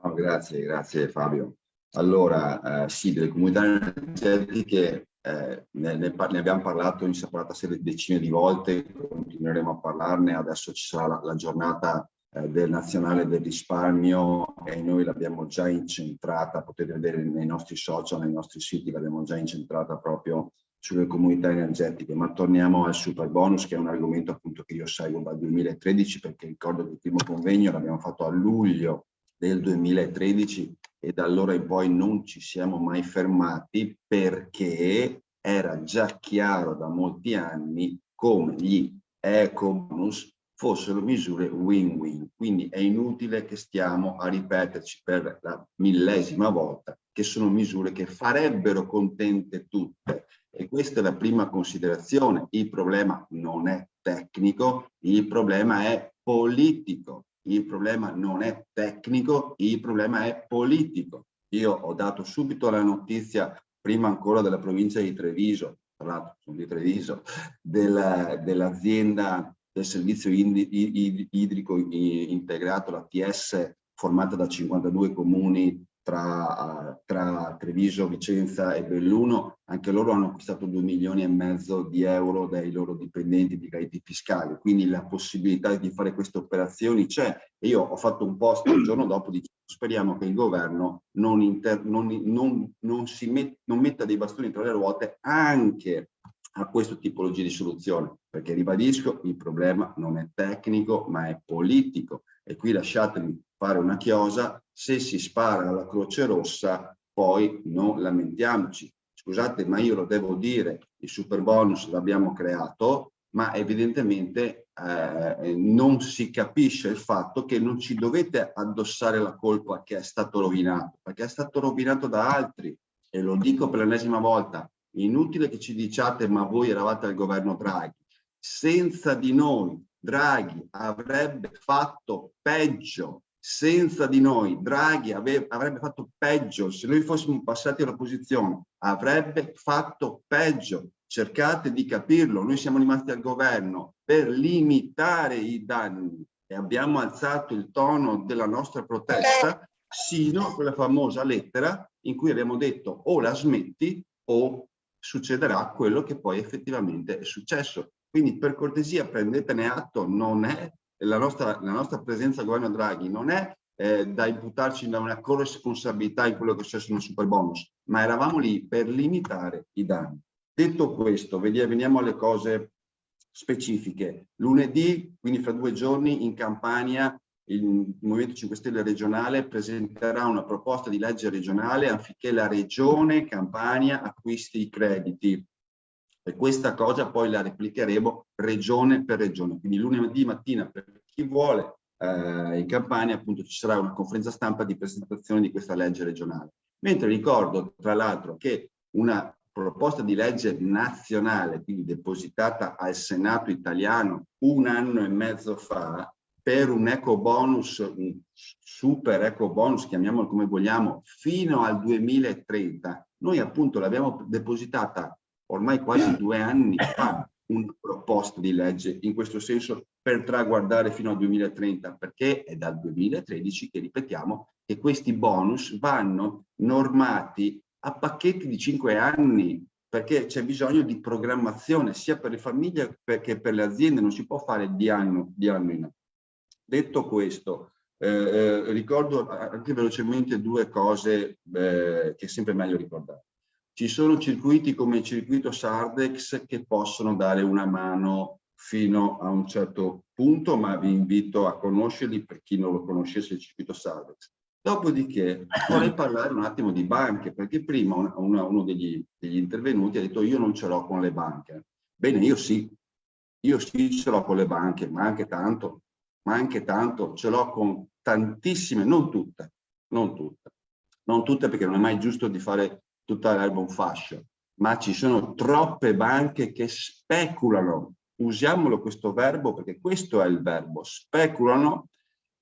No, grazie, grazie Fabio. Allora, eh, sì, delle comunità energetiche eh, ne, ne, ne, abbiamo parlato in separata serie decine di volte, continueremo a parlarne, adesso ci sarà la, la giornata eh, del nazionale del risparmio e noi l'abbiamo già incentrata, potete vedere nei nostri social, nei nostri siti, l'abbiamo già incentrata proprio sulle comunità energetiche, ma torniamo al super bonus che è un argomento appunto che io seguo dal 2013 perché ricordo che il primo convegno l'abbiamo fatto a luglio del 2013 e da allora in poi non ci siamo mai fermati perché era già chiaro da molti anni come gli eco bonus fossero misure win-win. Quindi è inutile che stiamo a ripeterci per la millesima volta che sono misure che farebbero contente tutte. E questa è la prima considerazione. Il problema non è tecnico, il problema è politico il problema non è tecnico, il problema è politico. Io ho dato subito la notizia, prima ancora della provincia di Treviso, tra l'altro sono di Treviso, dell'azienda del, del servizio idrico integrato, la TS, formata da 52 comuni tra, tra, Treviso, Vicenza e Belluno, anche loro hanno acquistato 2 milioni e mezzo di euro dai loro dipendenti di crediti fiscali, quindi la possibilità di fare queste operazioni c'è. Io ho fatto un post il giorno dopo dicendo speriamo che il governo non, inter, non, non, non si met, metta dei bastoni tra le ruote anche a questo tipologia di soluzione, perché ribadisco, il problema non è tecnico ma è politico e qui lasciatemi fare una chiosa, se si spara alla Croce Rossa poi non lamentiamoci. Scusate, ma io lo devo dire, il super bonus l'abbiamo creato, ma evidentemente eh, non si capisce il fatto che non ci dovete addossare la colpa che è stato rovinato, perché è stato rovinato da altri. E lo dico per l'ennesima volta, inutile che ci diciate ma voi eravate al governo Draghi. Senza di noi Draghi avrebbe fatto peggio. Senza di noi Draghi avrebbe fatto peggio, se noi fossimo passati all'opposizione avrebbe fatto peggio, cercate di capirlo, noi siamo rimasti al governo per limitare i danni e abbiamo alzato il tono della nostra protesta sino a quella famosa lettera in cui abbiamo detto o la smetti o succederà quello che poi effettivamente è successo. Quindi per cortesia prendetene atto, non è la nostra, la nostra presenza al governo Draghi non è eh, da imputarci da una corresponsabilità in quello che è successo nel super bonus, ma eravamo lì per limitare i danni. Detto questo, veniamo alle cose specifiche. Lunedì, quindi fra due giorni, in Campania, il Movimento 5 Stelle regionale presenterà una proposta di legge regionale affinché la regione Campania acquisti i crediti e questa cosa poi la replicheremo regione per regione. Quindi lunedì mattina per chi vuole eh, in Campania appunto ci sarà una conferenza stampa di presentazione di questa legge regionale. Mentre ricordo tra l'altro che una proposta di legge nazionale, quindi depositata al Senato italiano un anno e mezzo fa, per un eco bonus, un super eco bonus, chiamiamolo come vogliamo, fino al 2030, noi appunto l'abbiamo depositata ormai quasi due anni fa una proposta di legge in questo senso per traguardare fino al 2030, perché è dal 2013 che ripetiamo che questi bonus vanno normati a pacchetti di cinque anni, perché c'è bisogno di programmazione sia per le famiglie che per le aziende, non si può fare di anno, di anno in anno. Detto questo, eh, eh, ricordo anche velocemente due cose eh, che è sempre meglio ricordare. Ci sono circuiti come il circuito Sardex che possono dare una mano fino a un certo punto, ma vi invito a conoscerli per chi non lo conoscesse il circuito Sardex. Dopodiché vorrei parlare un attimo di banche, perché prima una, uno degli, degli, intervenuti ha detto io non ce l'ho con le banche. Bene, io sì, io sì ce l'ho con le banche, ma anche tanto, ma anche tanto ce l'ho con tantissime, non tutte, non tutte, non tutte perché non è mai giusto di fare tutta l'erba un fascio, ma ci sono troppe banche che speculano, usiamolo questo verbo perché questo è il verbo, speculano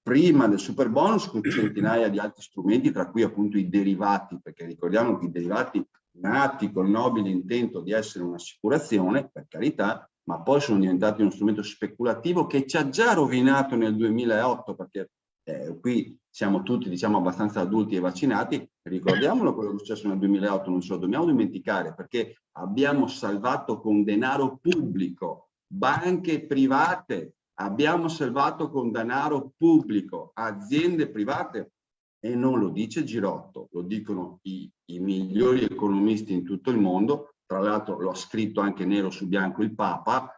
prima del super bonus con centinaia di altri strumenti, tra cui appunto i derivati, perché ricordiamo che i derivati nati col nobile intento di essere un'assicurazione, per carità, ma poi sono diventati uno strumento speculativo che ci ha già rovinato nel 2008, perché eh, qui siamo tutti diciamo abbastanza adulti e vaccinati, ricordiamolo quello che è successo nel 2008, non ce lo dobbiamo dimenticare, perché abbiamo salvato con denaro pubblico banche private abbiamo salvato con denaro pubblico aziende private. E non lo dice Girotto, lo dicono i, i migliori economisti in tutto il mondo, tra l'altro lo ha scritto anche nero su bianco il Papa,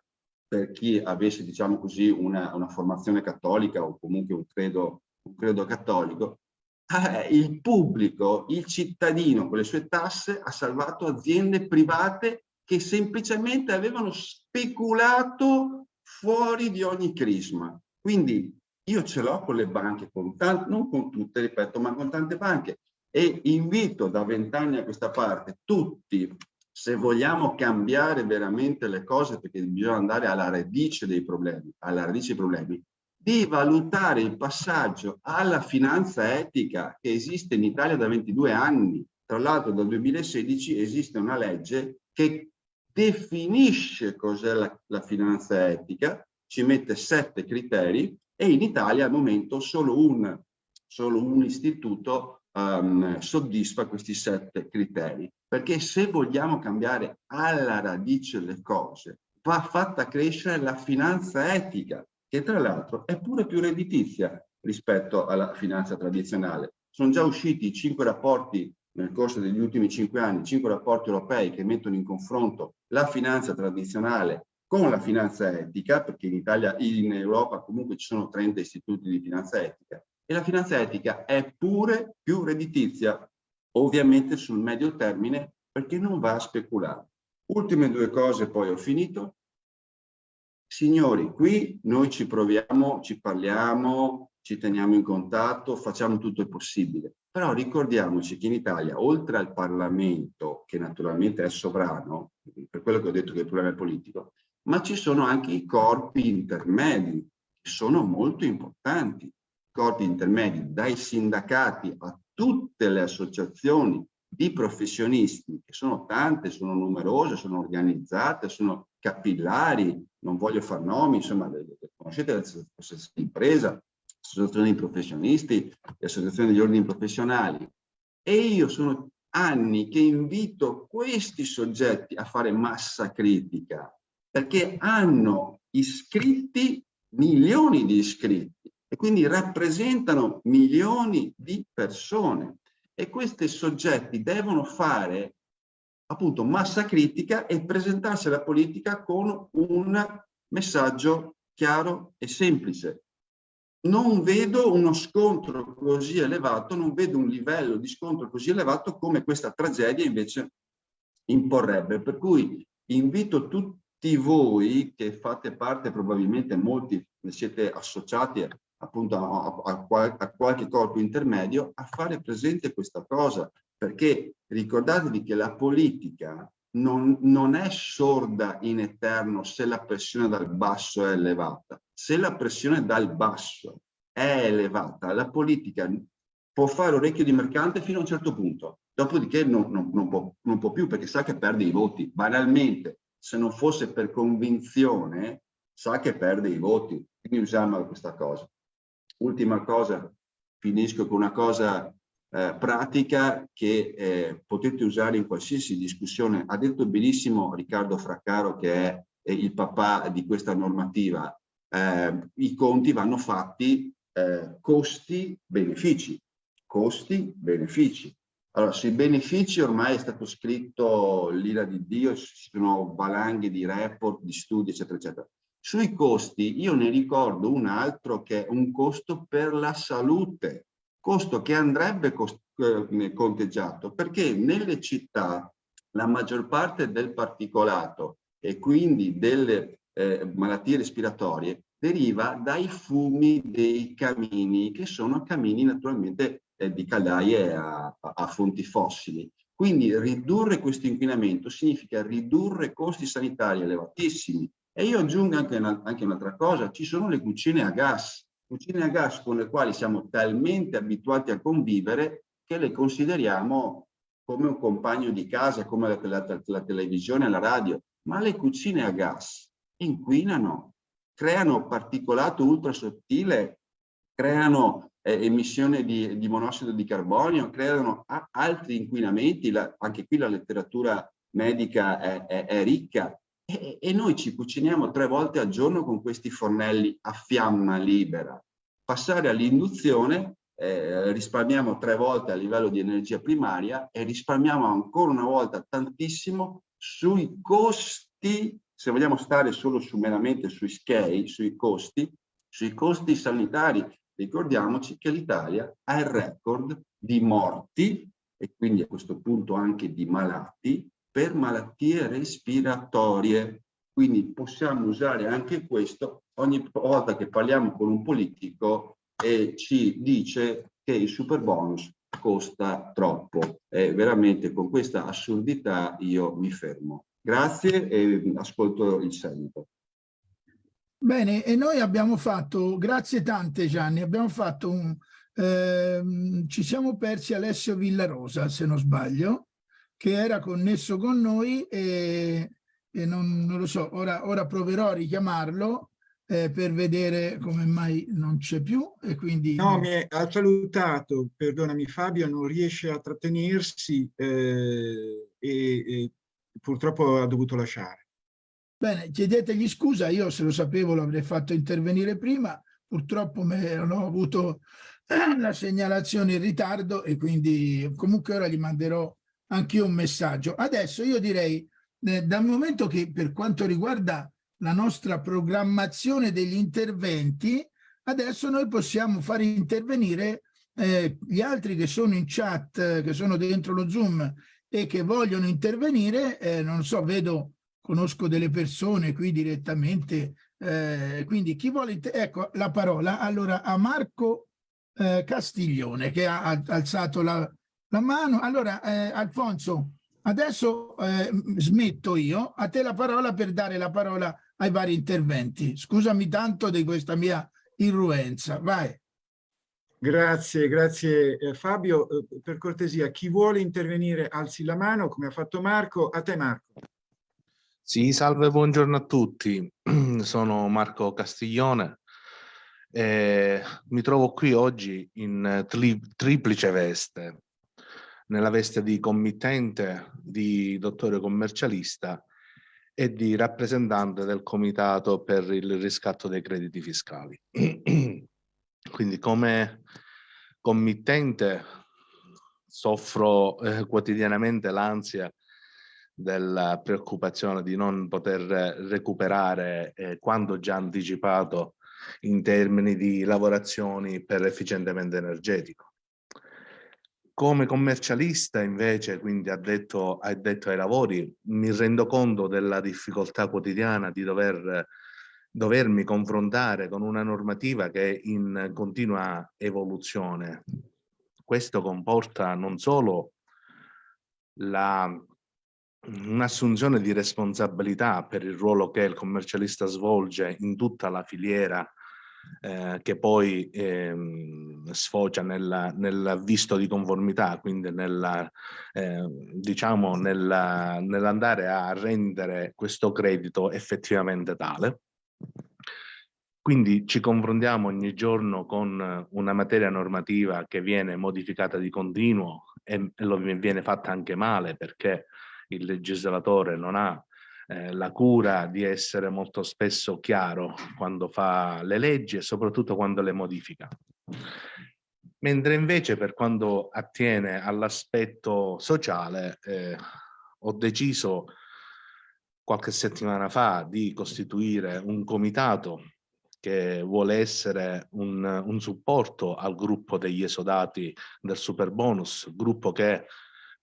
per chi avesse diciamo così una, una formazione cattolica o comunque un credo, un credo cattolico, eh, il pubblico, il cittadino con le sue tasse ha salvato aziende private che semplicemente avevano speculato fuori di ogni crisma. Quindi io ce l'ho con le banche, con tante, non con tutte, ripeto, ma con tante banche e invito da vent'anni a questa parte tutti, se vogliamo cambiare veramente le cose, perché bisogna andare alla radice dei problemi, alla radice dei problemi, di valutare il passaggio alla finanza etica che esiste in Italia da 22 anni. Tra l'altro dal 2016 esiste una legge che definisce cos'è la, la, finanza etica, ci mette sette criteri e in Italia al momento solo un, solo un istituto um, soddisfa questi sette criteri. Perché se vogliamo cambiare alla radice le cose, va fatta crescere la finanza etica, che tra l'altro è pure più redditizia rispetto alla finanza tradizionale. Sono già usciti cinque rapporti nel corso degli ultimi cinque anni, cinque rapporti europei che mettono in confronto la finanza tradizionale con la finanza etica, perché in Italia, in Europa comunque ci sono 30 istituti di finanza etica, e la finanza etica è pure più redditizia, ovviamente sul medio termine, perché non va a speculare. Ultime due cose, poi ho finito. Signori, qui noi ci proviamo, ci parliamo, ci teniamo in contatto, facciamo tutto il possibile. Però ricordiamoci che in Italia, oltre al Parlamento, che naturalmente è sovrano, per quello che ho detto che il problema è politico, ma ci sono anche i corpi intermedi, che sono molto importanti. Corpi intermedi, dai sindacati a tutte le associazioni di professionisti, che sono tante, sono numerose, sono organizzate, sono capillari, non voglio far nomi, insomma, conoscete l'associazione di impresa, associazioni di professionisti associazioni degli ordini professionali. E io sono anni che invito questi soggetti a fare massa critica, perché hanno iscritti milioni di iscritti e quindi rappresentano milioni di persone. E questi soggetti devono fare appunto massa critica e presentarsi alla politica con un messaggio chiaro e semplice non vedo uno scontro così elevato, non vedo un livello di scontro così elevato come questa tragedia invece imporrebbe. Per cui invito tutti voi che fate parte, probabilmente molti siete associati appunto a, a, a qualche corpo intermedio, a fare presente questa cosa, perché ricordatevi che la politica non, non, è sorda in eterno se la pressione dal basso è elevata. Se la pressione dal basso è elevata, la politica può fare orecchio di mercante fino a un certo punto, dopodiché non, non, non, può, può più perché sa che perde i voti. Banalmente, se non fosse per convinzione, sa che perde i voti. Quindi usiamo questa cosa. Ultima cosa, finisco con una cosa eh, pratica che eh, potete usare in qualsiasi discussione. Ha detto benissimo Riccardo Fraccaro che è, il papà di questa normativa. Eh, I conti vanno fatti eh, costi-benefici. Costi-benefici. Allora, sui benefici ormai è stato scritto l'ira di Dio, ci sono valanghe di report, di studi, eccetera, eccetera. Sui costi io ne ricordo un altro che è un costo per la salute, costo che andrebbe eh, conteggiato perché nelle città la maggior parte del particolato e quindi delle eh, malattie respiratorie deriva dai fumi dei camini che sono camini naturalmente eh, di caldaie a, a fonti fossili. Quindi ridurre questo inquinamento significa ridurre costi sanitari elevatissimi, e io aggiungo anche, una, anche un'altra cosa, ci sono le cucine a gas, cucine a gas con le quali siamo talmente abituati a convivere che le consideriamo come un compagno di casa, come la, la, la televisione la radio, ma le cucine a gas inquinano, creano particolato ultra sottile, creano eh, emissione di, di, monossido di carbonio, creano altri inquinamenti, la, anche qui la letteratura medica è, è, è ricca, e, e noi ci cuciniamo tre volte al giorno con questi fornelli a fiamma libera. Passare all'induzione eh, risparmiamo tre volte a livello di energia primaria e risparmiamo ancora una volta tantissimo sui costi, se vogliamo stare solo su, meramente sui scale, sui costi, sui costi sanitari. Ricordiamoci che l'Italia ha il record di morti e quindi a questo punto anche di malati per malattie respiratorie. Quindi possiamo usare anche questo ogni volta che parliamo con un politico e ci dice che il super bonus costa troppo. E veramente con questa assurdità io mi fermo. Grazie e ascolto il seguito. Bene, e noi abbiamo fatto, grazie tante Gianni, abbiamo fatto un, ehm, ci siamo persi Alessio Villarosa, se non sbaglio, che era connesso con noi e, e non, non, lo so, ora, ora proverò a richiamarlo eh, per vedere come mai non c'è più e quindi... No, mi ha salutato, perdonami Fabio, non riesce a trattenersi eh, e, e purtroppo ha dovuto lasciare. Bene, chiedetegli scusa, io se lo sapevo l'avrei fatto intervenire prima, purtroppo ho avuto la segnalazione in ritardo e quindi comunque ora gli manderò anche io un messaggio. Adesso io direi, eh, dal momento che per quanto riguarda la nostra programmazione degli interventi, adesso noi possiamo fare intervenire eh, gli altri che sono in chat, che sono dentro lo Zoom e che vogliono intervenire, eh, non so, vedo, conosco delle persone qui direttamente, eh, quindi chi vuole, ecco la parola allora a Marco eh, Castiglione che ha alzato la, la mano. Allora, eh, Alfonso, adesso eh, smetto io, a te la parola per dare la parola ai vari interventi. Scusami tanto di questa mia irruenza, vai. Grazie, grazie eh, Fabio. Eh, per cortesia, chi vuole intervenire alzi la mano, come ha fatto Marco. A te Marco. Sì, salve, buongiorno a tutti. Sono Marco Castiglione. Eh, mi trovo qui oggi in tri triplice veste nella veste di committente, di dottore commercialista e di rappresentante del comitato per il riscatto dei crediti fiscali. Quindi come committente soffro eh, quotidianamente l'ansia della preoccupazione di non poter recuperare eh, quanto già anticipato in termini di lavorazioni per efficientamento energetico. Come commercialista invece, quindi addetto, addetto ai lavori, mi rendo conto della difficoltà quotidiana di dover, dovermi confrontare con una normativa che è in continua evoluzione. Questo comporta non solo un'assunzione di responsabilità per il ruolo che il commercialista svolge in tutta la filiera eh, che poi ehm, sfocia nel, nel, visto di conformità, quindi nella, eh, diciamo nella, nell'andare a rendere questo credito effettivamente tale. Quindi ci confrontiamo ogni giorno con una materia normativa che viene modificata di continuo e, e lo viene fatta anche male perché il legislatore non ha eh, la cura di essere molto spesso chiaro quando fa le leggi e soprattutto quando le modifica. Mentre invece per quanto attiene all'aspetto sociale eh, ho deciso qualche settimana fa di costituire un comitato che vuole essere un, un supporto al gruppo degli esodati del super bonus, gruppo che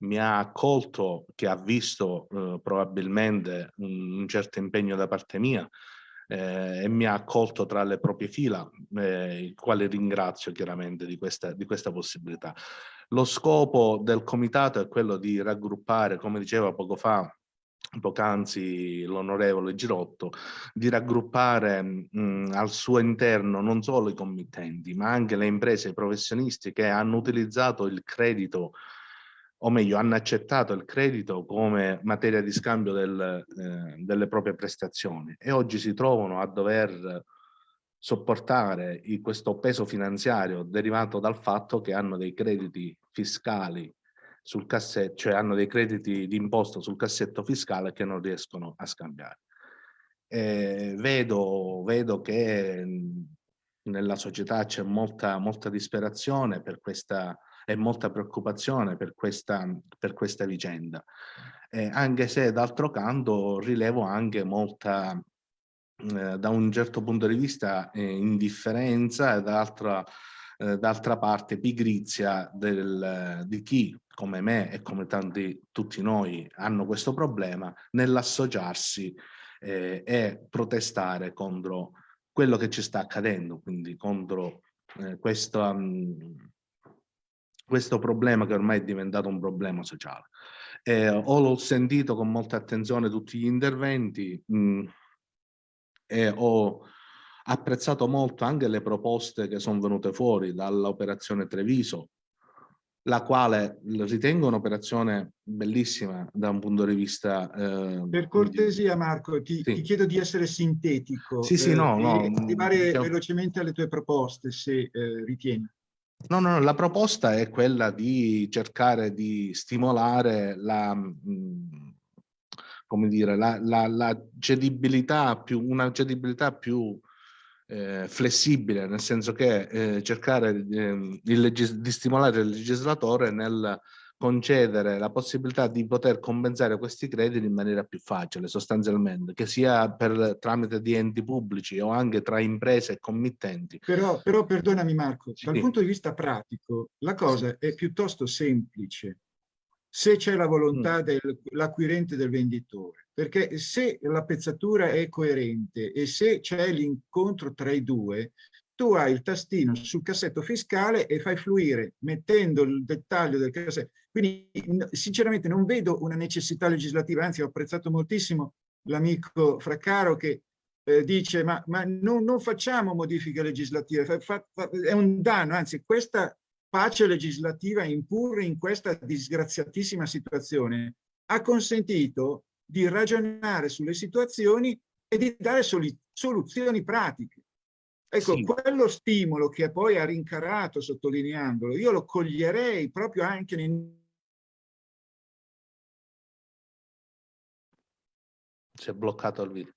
mi ha accolto, che ha visto eh, probabilmente un, un, certo impegno da parte mia eh, e mi ha accolto tra le proprie fila, eh, il quale ringrazio chiaramente di questa, di questa possibilità. Lo scopo del comitato è quello di raggruppare, come diceva poco fa, poc'anzi l'onorevole Girotto, di raggruppare mh, al suo interno non solo i committenti, ma anche le imprese i professionisti che hanno utilizzato il credito o meglio hanno accettato il credito come materia di scambio del, eh, delle proprie prestazioni e oggi si trovano a dover sopportare il, questo peso finanziario derivato dal fatto che hanno dei crediti fiscali sul cassetto, cioè hanno dei crediti di imposta sul cassetto fiscale che non riescono a scambiare. Eh, vedo, vedo che nella società c'è molta, molta disperazione per questa e molta preoccupazione per questa, per questa vicenda, eh, anche se d'altro canto rilevo anche molta, eh, da un certo punto di vista, eh, indifferenza e dall'altra eh, d'altra parte pigrizia del, di chi come me e come tanti tutti noi hanno questo problema nell'associarsi eh, e protestare contro quello che ci sta accadendo, quindi contro eh, questo, um, questo problema che ormai è diventato un problema sociale. Eh, ho sentito con molta attenzione tutti gli interventi mh, e ho apprezzato molto anche le proposte che sono venute fuori dall'operazione Treviso, la quale ritengo un'operazione bellissima da un punto di vista... Eh, per cortesia Marco, ti, sì. ti, chiedo di essere sintetico. Sì, sì, no, eh, no. Arrivare velocemente alle tue proposte, se eh, ritieni. No, no, la proposta è quella di cercare di stimolare la, come dire, la, la, la cedibilità più, una cedibilità più eh, flessibile, nel senso che eh, cercare eh, di stimolare il legislatore nel concedere la possibilità di poter compensare questi crediti in maniera più facile sostanzialmente, che sia per tramite di enti pubblici o anche tra imprese e committenti. Però, però perdonami Marco, sì. dal punto di vista pratico la cosa è piuttosto semplice se c'è la volontà mm. dell'acquirente del venditore, perché se la pezzatura è coerente e se c'è l'incontro tra i due, tu hai il tastino sul cassetto fiscale e fai fluire mettendo il dettaglio del cassetto. Quindi sinceramente non vedo una necessità legislativa, anzi ho apprezzato moltissimo l'amico Fraccaro che eh, dice ma, ma non, non, facciamo modifiche legislative, fa, fa, fa, è un danno, anzi questa pace legislativa impurre in questa disgraziatissima situazione ha consentito di ragionare sulle situazioni e di dare soluzioni pratiche. Ecco, sì. quello stimolo che poi ha rincarato sottolineandolo, io lo coglierei proprio anche nei... Si è bloccato il video.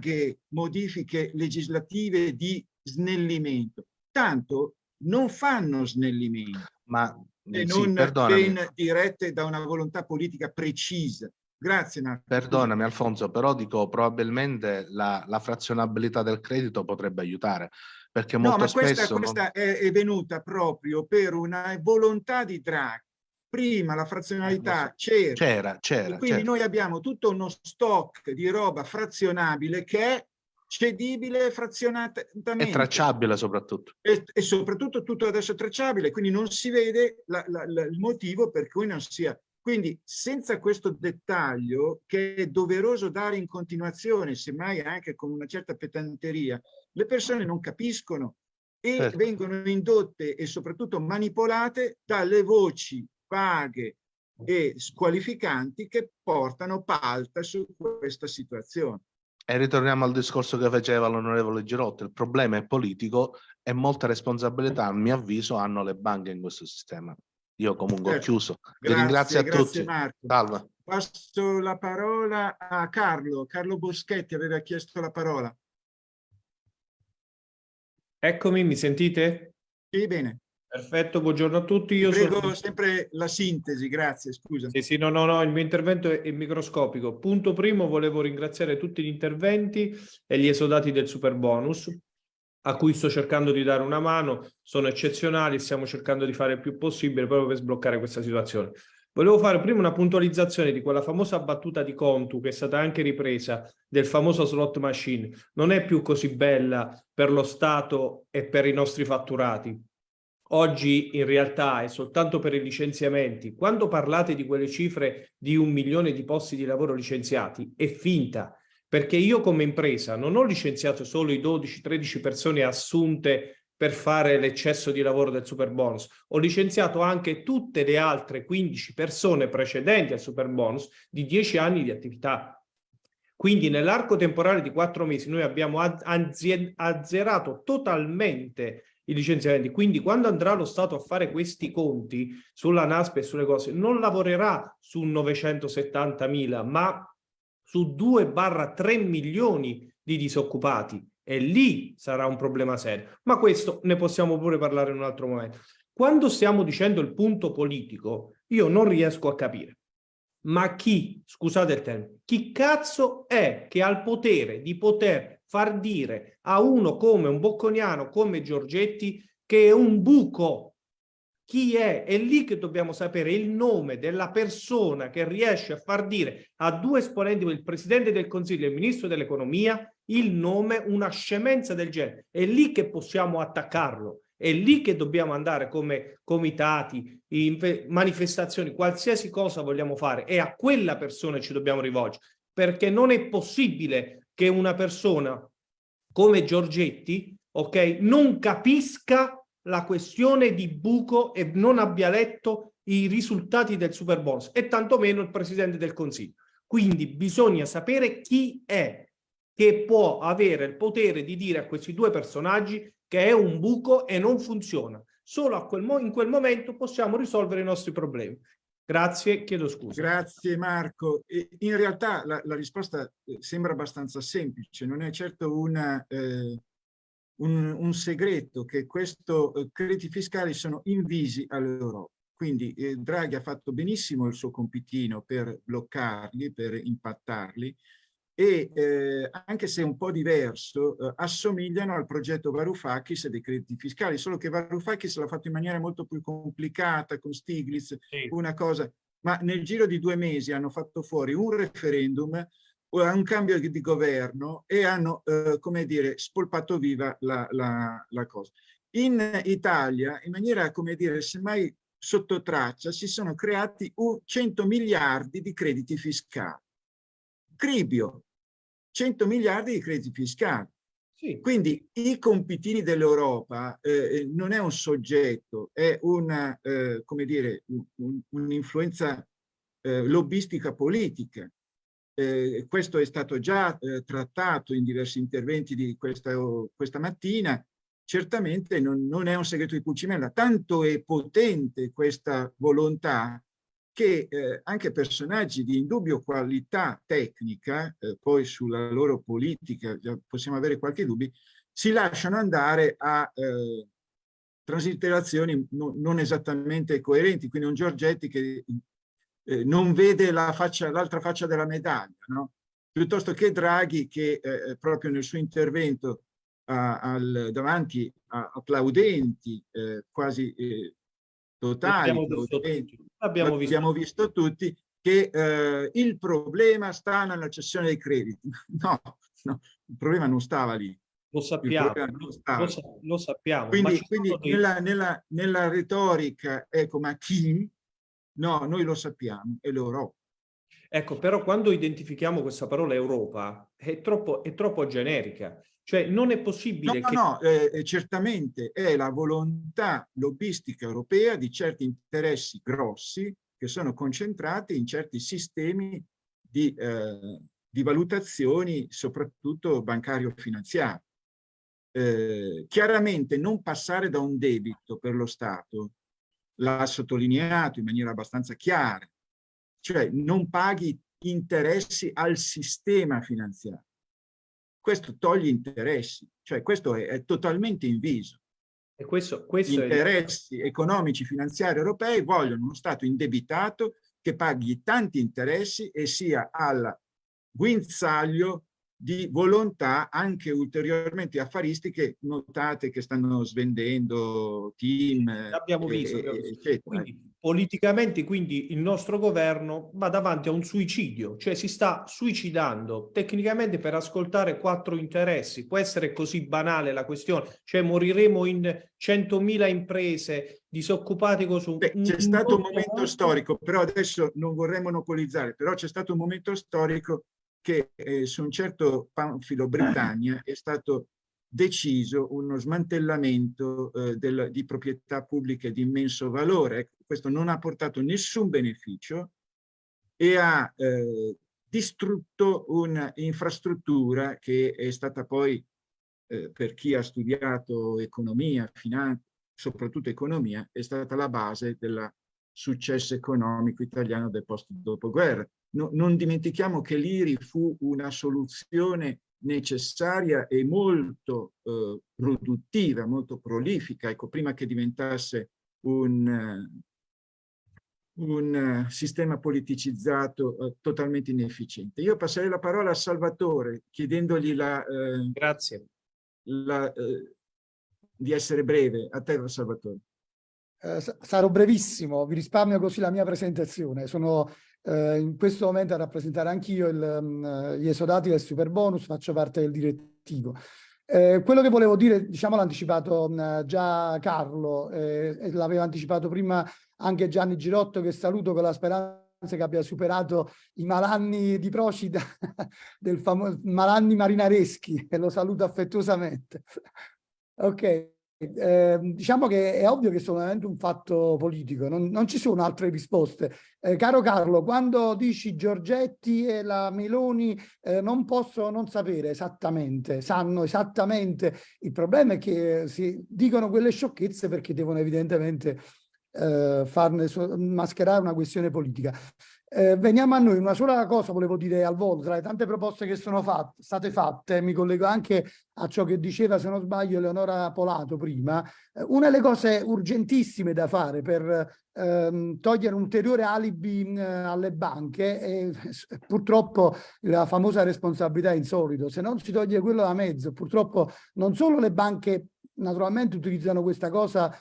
Che modifiche legislative di snellimento. Tanto non fanno snellimento. Ma e sì, non ben dirette da una volontà politica precisa. Grazie Marco. Perdonami Alfonso, però dico probabilmente la, la frazionabilità del credito potrebbe aiutare, perché molto no, ma questa, spesso... questa non... è, è, venuta proprio per una volontà di Draghi. Prima la frazionalità c'era. C'era, c'era. Quindi certo. noi abbiamo tutto uno stock di roba frazionabile che è cedibile frazionatamente. E tracciabile soprattutto. E, e, soprattutto tutto adesso tracciabile, quindi non si vede la, la, il motivo per cui non sia Quindi senza questo dettaglio che è doveroso dare in continuazione, semmai anche con una certa pedanteria, le persone non capiscono e Certo. vengono indotte e soprattutto manipolate dalle voci vaghe e squalificanti che portano palta su questa situazione. E ritorniamo al discorso che faceva l'onorevole Girotto, il problema è politico e molta responsabilità, a mio avviso, hanno le banche in questo sistema. Io comunque ho Certo. chiuso. Vi Grazie, ringrazio a grazie tutti. Marco. Salve. Passo la parola a Carlo. Carlo Boschetti aveva chiesto la parola. Eccomi, mi sentite? Sì, bene. Perfetto, buongiorno a tutti. Io Prego sono... sempre la sintesi, grazie, scusa. Sì, sì, no, no, no, il mio intervento è, è microscopico. Punto primo, volevo ringraziare tutti gli interventi e gli esodati del super bonus, a cui sto cercando di dare una mano, sono eccezionali, stiamo cercando di fare il più possibile proprio per sbloccare questa situazione. Volevo fare prima una puntualizzazione di quella famosa battuta di Contu, che è stata anche ripresa, del famoso slot machine. Non è più così bella per lo Stato e per i nostri fatturati. Oggi in realtà è soltanto per i licenziamenti. Quando parlate di quelle cifre di un milione di posti di lavoro licenziati, è finta, perché io come impresa non ho licenziato solo i 12-13 persone assunte per fare l'eccesso di lavoro del super bonus. Ho licenziato anche tutte le altre 15 persone precedenti al super bonus di 10 anni di attività. Quindi nell'arco temporale di quattro mesi noi abbiamo azzerato totalmente i licenziamenti. Quindi quando andrà lo Stato a fare questi conti sulla NASP e sulle cose, non lavorerà su 970.000, ma su 2-3 milioni di disoccupati. E lì sarà un problema serio. Ma questo ne possiamo pure parlare in un altro momento. Quando stiamo dicendo il punto politico, io non riesco a capire. Ma chi, scusate il termine, chi cazzo è che ha il potere di poter far dire a uno come un bocconiano, come Giorgetti, che è un buco? Chi è? È lì che dobbiamo sapere il nome della persona che riesce a far dire a due esponenti, il Presidente del Consiglio e il Ministro dell'Economia, il nome, una scemenza del genere. È lì che possiamo attaccarlo. È lì che dobbiamo andare come comitati, manifestazioni, qualsiasi cosa vogliamo fare. E a quella persona ci dobbiamo rivolgere. Perché non è possibile che una persona come Giorgetti, ok, non capisca la questione di buco e non abbia letto i risultati del super bonus e tantomeno il Presidente del Consiglio. Quindi bisogna sapere chi è che può avere il potere di dire a questi due personaggi che è un buco e non funziona. Solo quel in quel momento possiamo risolvere i nostri problemi. Grazie, chiedo scusa. Grazie Marco. In realtà la, la risposta eh, sembra abbastanza semplice, non è certo una, eh, un, un, segreto che questi eh, crediti fiscali sono invisi all'Europa. Quindi eh, Draghi ha fatto benissimo il suo compitino per bloccarli, per impattarli, e eh, anche se un po' diverso, eh, assomigliano al progetto Varoufakis dei crediti fiscali, solo che Varoufakis l'ha fatto in maniera molto più complicata con Stiglitz, sì. una cosa, ma nel giro di due mesi hanno fatto fuori un referendum, un cambio di governo e hanno, eh, come dire, spolpato viva la, la, la cosa. In Italia, in maniera, come dire, semmai sotto traccia, si sono creati 100 miliardi di crediti fiscali. Cribio, 100 miliardi di crediti fiscali. Sì. Quindi i compitini dell'Europa eh, non è un soggetto, è una, eh, come dire, un'influenza un eh, lobbistica politica. Eh, questo è stato già eh, trattato in diversi interventi di questa, questa mattina. Certamente non, non è un segreto di Pulcimella, tanto è potente questa volontà che eh, anche personaggi di indubbio qualità tecnica, eh, poi sulla loro politica possiamo avere qualche dubbio, si lasciano andare a eh, transitterazioni no, non esattamente coerenti, quindi un Giorgetti che eh, non vede l'altra faccia, faccia della medaglia, no? piuttosto che Draghi che eh, proprio nel suo intervento a, al, davanti a applaudenti eh, quasi totali, L'abbiamo visto, abbiamo visto. abbiamo visto tutti, che eh, il problema sta nella cessione dei crediti. No, no, il problema non stava lì. Lo sappiamo, lo, lo, lo, sappiamo. Quindi, quindi nella, nella, nella, retorica, ecco, ma chi No, noi lo sappiamo, è l'Europa. Ecco, però quando identifichiamo questa parola Europa è troppo, è troppo generica. Cioè non è possibile no, che... No, no, eh, certamente è la volontà lobbistica europea di certi interessi grossi che sono concentrati in certi sistemi di, eh, di valutazioni, soprattutto bancario-finanziarie. Eh, chiaramente non passare da un debito per lo Stato, l'ha sottolineato in maniera abbastanza chiara, cioè non paghi interessi al sistema finanziario. Questo toglie interessi, cioè questo è, è totalmente inviso. E questo, questo Gli interessi è... economici finanziari europei vogliono uno Stato indebitato che paghi tanti interessi e sia al guinzaglio di volontà anche ulteriormente affaristiche notate che stanno svendendo team. Abbiamo visto. E, abbiamo visto. Eccetera. Quindi, politicamente quindi il nostro governo va davanti a un suicidio, cioè si sta suicidando tecnicamente per ascoltare quattro interessi. Può essere così banale la questione, cioè moriremo in 100.000 imprese disoccupati con C'è stato un momento storico, però adesso non vorrei monopolizzare, però c'è stato un momento storico che eh, su un certo panfilo Britannia è stato deciso uno smantellamento eh, del, di proprietà pubbliche di immenso valore. Questo non ha portato nessun beneficio e ha eh, distrutto un'infrastruttura che è stata poi, eh, per chi ha studiato economia, finanza, soprattutto economia, è stata la base del successo economico italiano del post dopoguerra no, non dimentichiamo che l'IRI fu una soluzione necessaria e molto eh, produttiva, molto prolifica, ecco, prima che diventasse un, un sistema politicizzato eh, totalmente inefficiente. Io passerei la parola a Salvatore, chiedendogli la, eh, Grazie. La, eh, di essere breve. A te, Salvatore. Eh, sarò brevissimo, vi risparmio così la mia presentazione. Sono eh, in questo momento a rappresentare anch'io um, gli esodati del super bonus, faccio parte del direttivo. Eh, quello che volevo dire, diciamo l'ha anticipato uh, già Carlo eh, l'aveva anticipato prima anche Gianni Girotto che saluto con la speranza che abbia superato i malanni di Procida del famoso malanni marinareschi e lo saluto affettuosamente. ok. Eh, diciamo che è ovvio che è solamente un fatto politico, non, non ci sono altre risposte. Eh, caro Carlo, quando dici Giorgetti e la Meloni eh, non possono non sapere esattamente, sanno esattamente, il problema è che si dicono quelle sciocchezze perché devono evidentemente eh, farne mascherare una questione politica. Eh, veniamo a noi, una sola cosa volevo dire al volo, tra le tante proposte che sono fatte, state fatte, mi collego anche a ciò che diceva, se non sbaglio, Eleonora Polato prima, eh, una delle cose urgentissime da fare per ehm, togliere un ulteriore alibi eh, alle banche è purtroppo la famosa responsabilità insolito, se non si toglie quello da mezzo, purtroppo non solo le banche naturalmente utilizzano questa cosa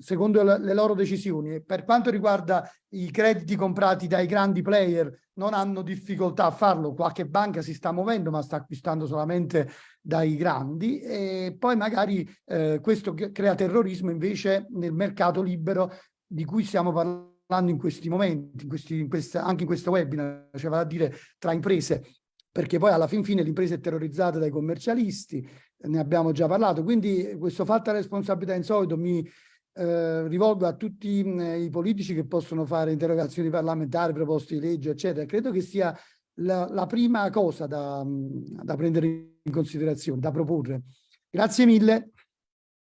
secondo le loro decisioni. Per quanto riguarda i crediti comprati dai grandi player, non hanno difficoltà a farlo, qualche banca si sta muovendo ma sta acquistando solamente dai grandi. E poi magari eh, questo crea terrorismo invece nel mercato libero di cui stiamo parlando in questi momenti, in questi, in questa, anche in questo webinar, cioè vale a dire tra imprese, perché poi alla fin fine l'impresa è terrorizzata dai commercialisti, ne abbiamo già parlato, quindi questo fatto responsabilità insolito mi eh, rivolgo a tutti mh, i politici che possono fare interrogazioni parlamentari, proposte di legge, eccetera. Credo che sia la, la prima cosa da, da prendere in considerazione, da proporre. Grazie mille.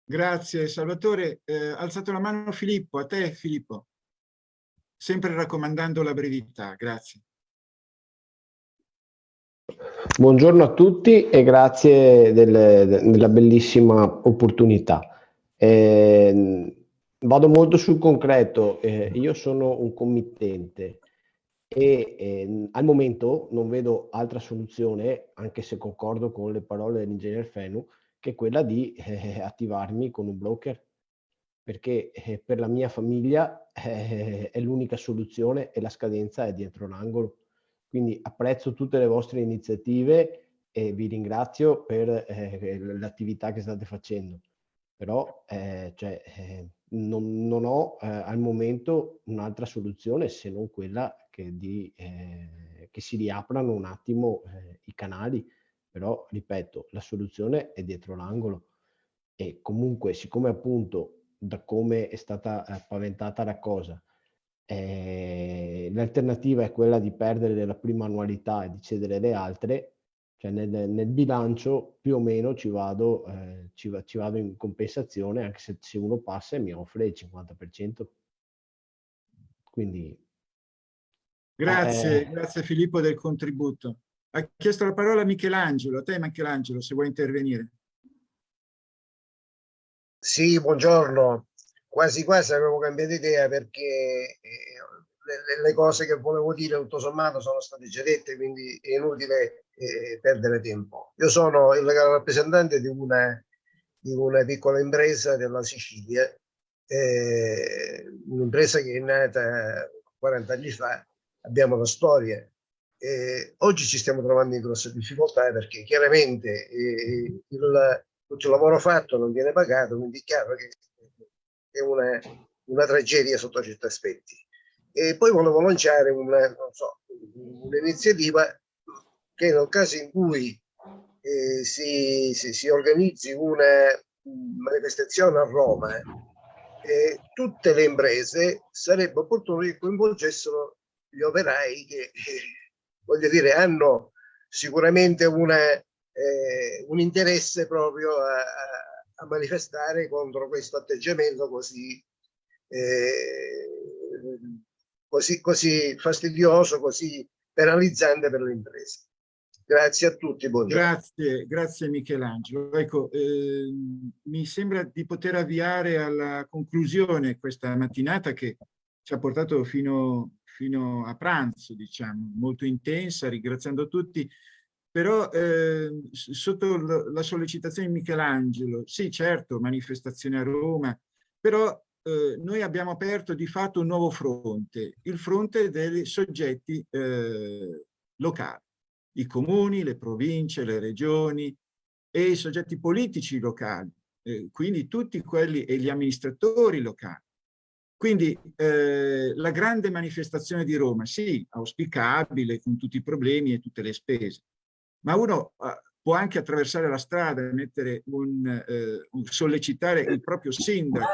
Grazie Salvatore. Eh, alzato la mano Filippo, a te Filippo. Sempre raccomandando la brevità, grazie. Buongiorno a tutti e grazie del, della bellissima opportunità. Eh, vado molto sul concreto, eh, io sono un committente e eh, al momento non vedo altra soluzione, anche se concordo con le parole dell'ingegner Fenu, che quella di eh, attivarmi con un broker, perché eh, per la mia famiglia eh, è l'unica soluzione e la scadenza è dietro l'angolo. Quindi apprezzo tutte le vostre iniziative e vi ringrazio per eh, l'attività che state facendo. Però eh, cioè, eh, non, non ho eh, al momento un'altra soluzione se non quella che, di, eh, che si riaprano un attimo eh, i canali, però ripeto, la soluzione è dietro l'angolo e comunque siccome appunto da come è stata paventata la cosa, eh, l'alternativa è quella di perdere la prima annualità e di cedere le altre, cioè nel, nel bilancio più o meno ci vado, eh, ci, ci, vado in compensazione anche se, se uno passa e mi offre il 50%. Quindi... Grazie, eh, grazie Filippo del contributo. Ha chiesto la parola Michelangelo, a te Michelangelo se vuoi intervenire. Sì, buongiorno. Quasi quasi avevo cambiato idea perché eh, le, le, cose che volevo dire tutto sommato sono state già dette, quindi è inutile eh, perdere tempo. Io sono il rappresentante di una, di una piccola impresa della Sicilia, eh, un'impresa che è nata 40 anni fa, abbiamo la storia. Eh, oggi ci stiamo trovando in grosse difficoltà perché chiaramente eh, il, tutto il lavoro fatto non viene pagato, quindi è chiaro che è una, una tragedia sotto certi aspetti. E poi volevo lanciare un'iniziativa un che nel caso in cui eh, si, si, si, organizzi una manifestazione a Roma, eh, tutte le imprese sarebbe opportuno che coinvolgessero gli operai che, eh, voglio dire, hanno sicuramente una, eh, un interesse proprio a, manifestare contro questo atteggiamento così, eh, così, così fastidioso, così penalizzante per le imprese. Grazie a tutti, buongiorno. Grazie, grazie Michelangelo. Ecco, eh, mi sembra di poter avviare alla conclusione questa mattinata che ci ha portato fino, fino a pranzo, diciamo, molto intensa, ringraziando tutti. Però eh, sotto la sollecitazione di Michelangelo, sì certo, manifestazione a Roma, però eh, noi abbiamo aperto di fatto un nuovo fronte, il fronte dei soggetti eh, locali, i comuni, le province, le regioni e i soggetti politici locali, eh, quindi tutti quelli e gli amministratori locali. Quindi eh, la grande manifestazione di Roma, sì, auspicabile, con tutti i problemi e tutte le spese, ma uno uh, può anche attraversare la strada e mettere un, eh, un, sollecitare il proprio sindaco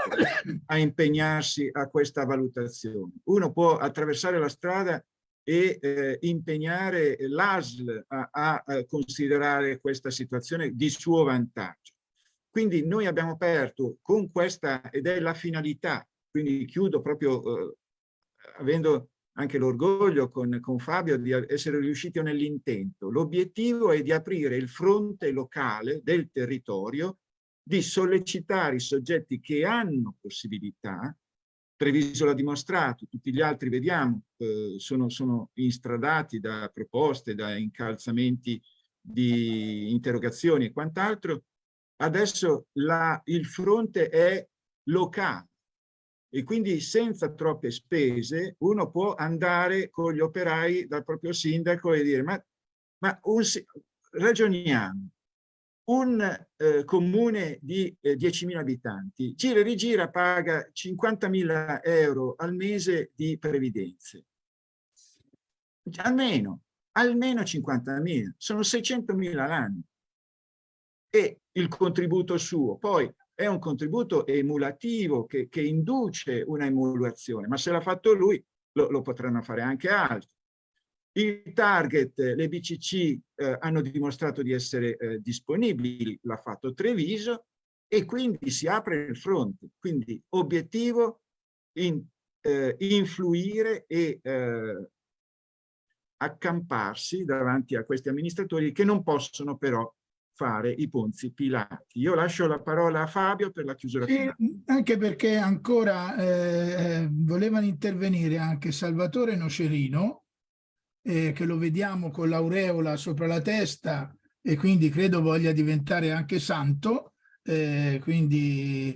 a impegnarsi a questa valutazione. Uno può attraversare la strada e eh, impegnare l'ASL a, a, a, considerare questa situazione di suo vantaggio. Quindi noi abbiamo aperto con questa, ed è la finalità, quindi chiudo proprio eh, avendo anche l'orgoglio con, con Fabio di essere riusciti nell'intento. L'obiettivo è di aprire il fronte locale del territorio, di sollecitare i soggetti che hanno possibilità, Treviso l'ha dimostrato, tutti gli altri vediamo, eh, sono, sono instradati da proposte, da incalzamenti di interrogazioni e quant'altro, adesso la, il fronte è locale, e quindi senza troppe spese uno può andare con gli operai dal proprio sindaco e dire ma, ma un, ragioniamo, un eh, comune di eh, 10.000 abitanti gira e rigira paga 50.000 euro al mese di previdenze, almeno, almeno 50.000, sono 600.000 l'anno. E il contributo suo, poi è un contributo emulativo che, che induce una emulazione, ma se l'ha fatto lui lo, lo, potranno fare anche altri. Il target, le BCC eh, hanno dimostrato di essere eh, disponibili, l'ha fatto Treviso e quindi si apre il fronte. Quindi obiettivo in, eh, influire e eh, accamparsi davanti a questi amministratori che non possono però fare i Ponzi Pilati. Io lascio la parola a Fabio per la chiusura finale. anche perché ancora eh, volevano intervenire anche Salvatore Nocerino, eh, che lo vediamo con l'aureola sopra la testa e quindi credo voglia diventare anche santo, eh, quindi,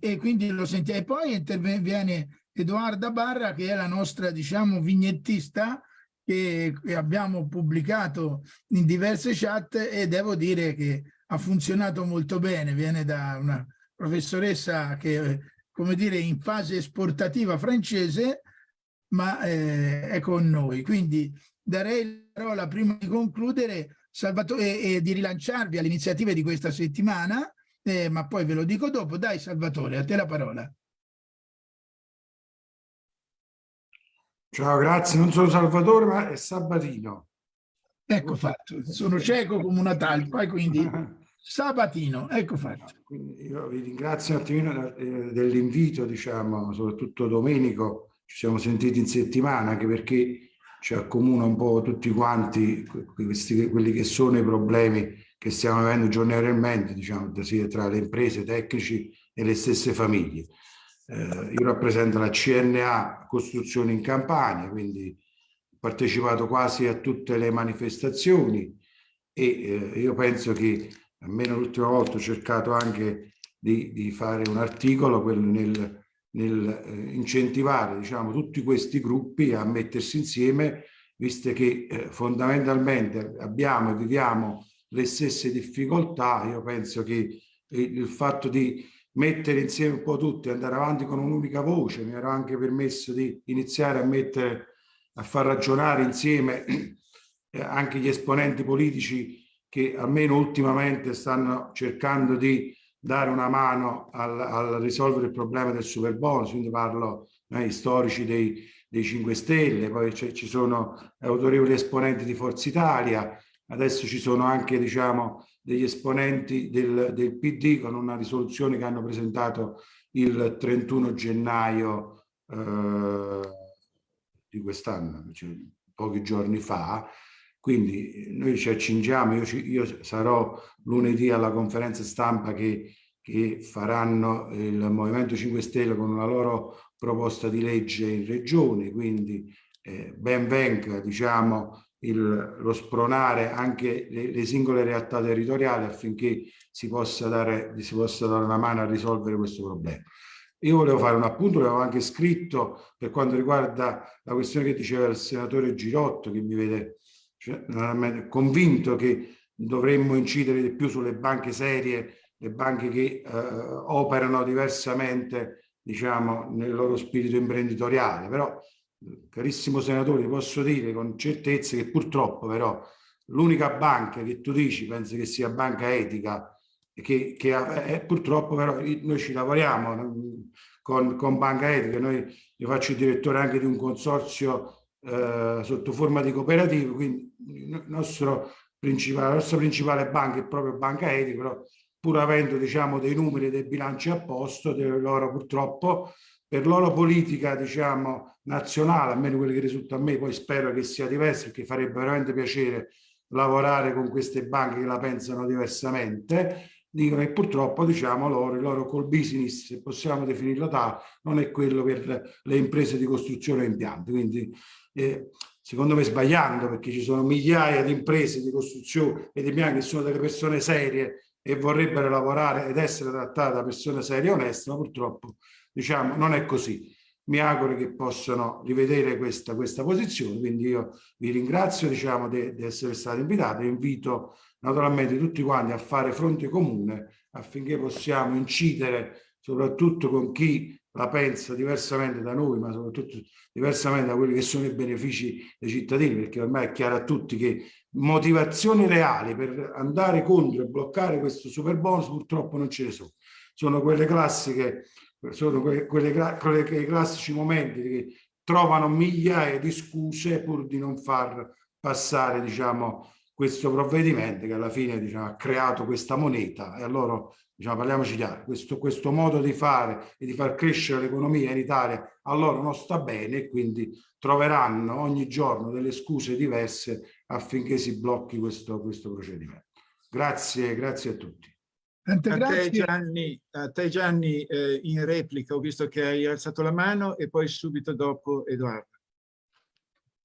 e quindi lo sentiamo. E poi interviene Edoarda Barra, che è la nostra, diciamo, vignettista, che abbiamo pubblicato in diverse chat e devo dire che ha funzionato molto bene, viene da una professoressa che come dire, in fase esportativa francese, ma eh, è con noi. Quindi darei la parola prima di concludere Salvatore, e, e di rilanciarvi alle iniziative di questa settimana, eh, ma poi ve lo dico dopo. Dai Salvatore, a te la parola. Ciao, grazie. Non sono Salvatore, ma è Sabatino. Ecco fatto, sono cieco come una talpa, quindi Sabatino, ecco fatto. Io vi ringrazio un attimino eh, dell'invito, diciamo, soprattutto Domenico, ci siamo sentiti in settimana, anche perché ci accomuna un po' tutti quanti questi, quelli che sono i problemi che stiamo avendo giornaliamente, diciamo, tra le imprese, tecnici e le stesse famiglie. Eh, io rappresento la CNA Costruzioni in Campania, quindi ho partecipato quasi a tutte le manifestazioni e eh, io penso che almeno l'ultima volta ho cercato anche di, di fare un articolo nel, nel eh, incentivare diciamo, tutti questi gruppi a mettersi insieme, visto che eh, fondamentalmente abbiamo e viviamo le stesse difficoltà, io penso che il, il fatto di mettere insieme un po' tutti, andare avanti con un'unica voce, mi ero anche permesso di iniziare a mettere, a far ragionare insieme eh, anche gli esponenti politici che almeno ultimamente stanno cercando di dare una mano al, al risolvere il problema del super bonus, quindi parlo eh, storici dei, dei 5 Stelle, poi ci sono autorevoli esponenti di Forza Italia, adesso ci sono anche diciamo, degli esponenti del, del PD con una risoluzione che hanno presentato il 31 gennaio eh, di quest'anno, cioè pochi giorni fa, quindi noi ci accingiamo, io, ci, io sarò lunedì alla conferenza stampa che, che, faranno il Movimento 5 Stelle con una loro proposta di legge in regione, quindi eh, ben venga diciamo, il, lo spronare anche le, le, singole realtà territoriali affinché si possa, dare, si possa dare una mano a risolvere questo problema. Io volevo fare un appunto, l'avevo anche scritto per quanto riguarda la questione che diceva il senatore Girotto, che mi vede cioè, convinto che dovremmo incidere di più sulle banche serie, le banche che eh, operano diversamente, diciamo, nel loro spirito imprenditoriale. Però, carissimo senatore, posso dire con certezza che purtroppo però l'unica banca che tu dici, pensi che sia banca etica, che, che è, purtroppo però noi ci lavoriamo con, con banca etica, noi, io faccio il direttore anche di un consorzio eh, sotto forma di cooperative, quindi nostro la nostra principale banca è proprio Banca Etica, però pur avendo diciamo, dei numeri e dei bilanci a posto, loro purtroppo per loro politica diciamo, nazionale, almeno quelli che risulta a me, poi spero che sia diverso perché farebbe veramente piacere lavorare con queste banche che la pensano diversamente, dicono che purtroppo diciamo loro, il loro col business, se possiamo definirlo tale, non è quello per le imprese di costruzione e impianti. Quindi eh, secondo me sbagliando perché ci sono migliaia di imprese di costruzione e di impianti che sono delle persone serie e vorrebbero lavorare ed essere trattate da persone serie e oneste, ma purtroppo diciamo non è così. Mi auguro che possano rivedere questa, questa posizione, quindi io vi ringrazio diciamo, di essere stati invitati e invito naturalmente tutti quanti a fare fronte comune affinché possiamo incidere soprattutto con chi la pensa diversamente da noi, ma soprattutto diversamente da quelli che sono i benefici dei cittadini, perché ormai è chiaro a tutti che motivazioni reali per andare contro e bloccare questo super bonus purtroppo non ce ne sono. Sono quelle classiche, sono quelle, quelle, quelle, quei classici momenti che trovano migliaia di scuse pur di non far passare, diciamo, questo provvedimento che alla fine diciamo, ha creato questa moneta e allora diciamo, parliamoci chiaro, questo, questo modo di fare e di far crescere l'economia in Italia a loro non sta bene e quindi troveranno ogni giorno delle scuse diverse affinché si blocchi questo, questo procedimento. Grazie, grazie a tutti. A te Gianni, a te Gianni eh, in replica ho visto che hai alzato la mano e poi subito dopo Edoardo.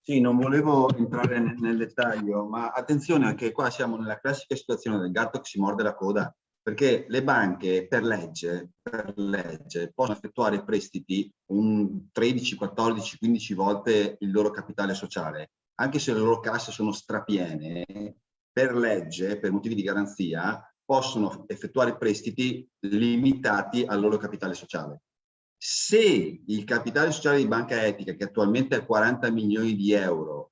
Sì, non volevo entrare nel, nel dettaglio, ma attenzione perché qua siamo nella classica situazione del gatto che si morde la coda perché le banche per legge, per legge possono effettuare prestiti un 13, 14, 15 volte il loro capitale sociale, anche se le loro casse sono strapiene, per legge, per motivi di garanzia, possono effettuare prestiti limitati al loro capitale sociale. Se il capitale sociale di Banca Etica, che attualmente è 40 milioni di euro,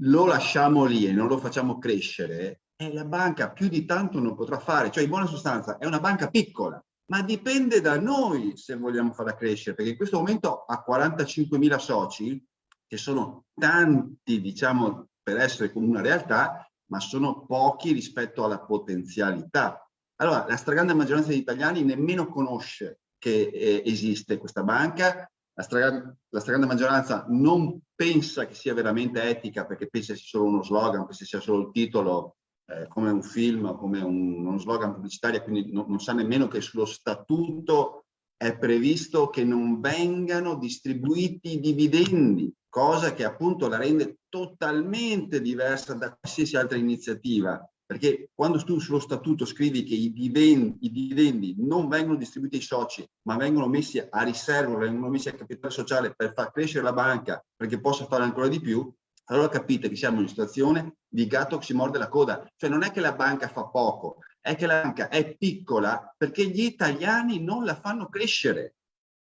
lo lasciamo lì e non lo facciamo crescere, eh, la banca più di tanto non potrà fare. Cioè, in buona sostanza, è una banca piccola, ma dipende da noi se vogliamo farla crescere, perché in questo momento ha 45.000 soci, che sono tanti, diciamo, per essere come una realtà, ma sono pochi rispetto alla potenzialità. Allora, la stragrande maggioranza degli italiani nemmeno conosce che eh, esiste questa banca, la stragrande, la stragrande, maggioranza non pensa che sia veramente etica perché pensa sia solo uno slogan, pensa sia solo il titolo eh, come un film, come un, uno slogan pubblicitario, quindi no, non sa nemmeno che sullo statuto è previsto che non vengano distribuiti dividendi, cosa che appunto la rende totalmente diversa da qualsiasi altra iniziativa perché quando tu sullo statuto scrivi che i dividendi, i dividendi, non vengono distribuiti ai soci, ma vengono messi a riserva, vengono messi a capitale sociale per far crescere la banca perché possa fare ancora di più, allora capite che siamo in una situazione di gatto che si morde la coda. Cioè non è che la banca fa poco, è che la banca è piccola perché gli italiani non la fanno crescere.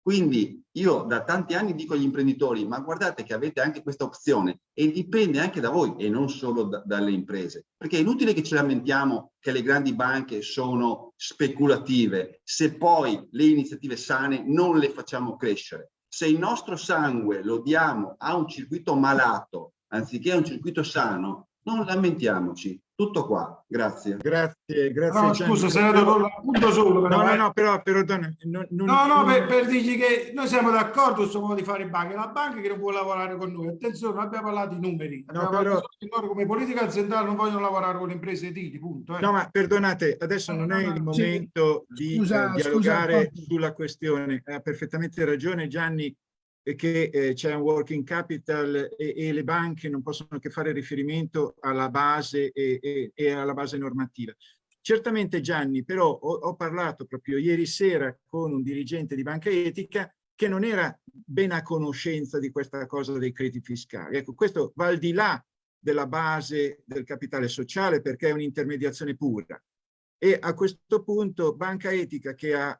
Quindi io da tanti anni dico agli imprenditori, ma guardate che avete anche questa opzione e dipende anche da voi e non solo da, dalle imprese. Perché è inutile che ci lamentiamo che le grandi banche sono speculative se poi le iniziative sane non le facciamo crescere. Se il nostro sangue lo diamo a un circuito malato anziché a un circuito sano, non lamentiamoci, tutto qua, grazie. Grazie, grazie. No, scusa, senatore, un punto solo. Però, no, no, no, però, però non, non, no, no, per, per dirgli che noi siamo d'accordo su modo di fare banche, la banca che non può lavorare con noi. Attenzione, non abbiamo parlato di numeri. No, però... come politica aziendale non vogliono lavorare con le imprese edili, punto. Eh. No, ma perdonate, adesso non è il momento sì. di scusa, eh, dialogare scusa, sulla questione. Ha perfettamente ragione Gianni che eh, c'è un working capital e, e, le banche non possono che fare riferimento alla base e, e, e alla base normativa. Certamente Gianni, però ho, ho, parlato proprio ieri sera con un dirigente di Banca Etica che non era ben a conoscenza di questa cosa dei crediti fiscali. Ecco, questo va al di là della base del capitale sociale perché è un'intermediazione pura. E a questo punto Banca Etica che ha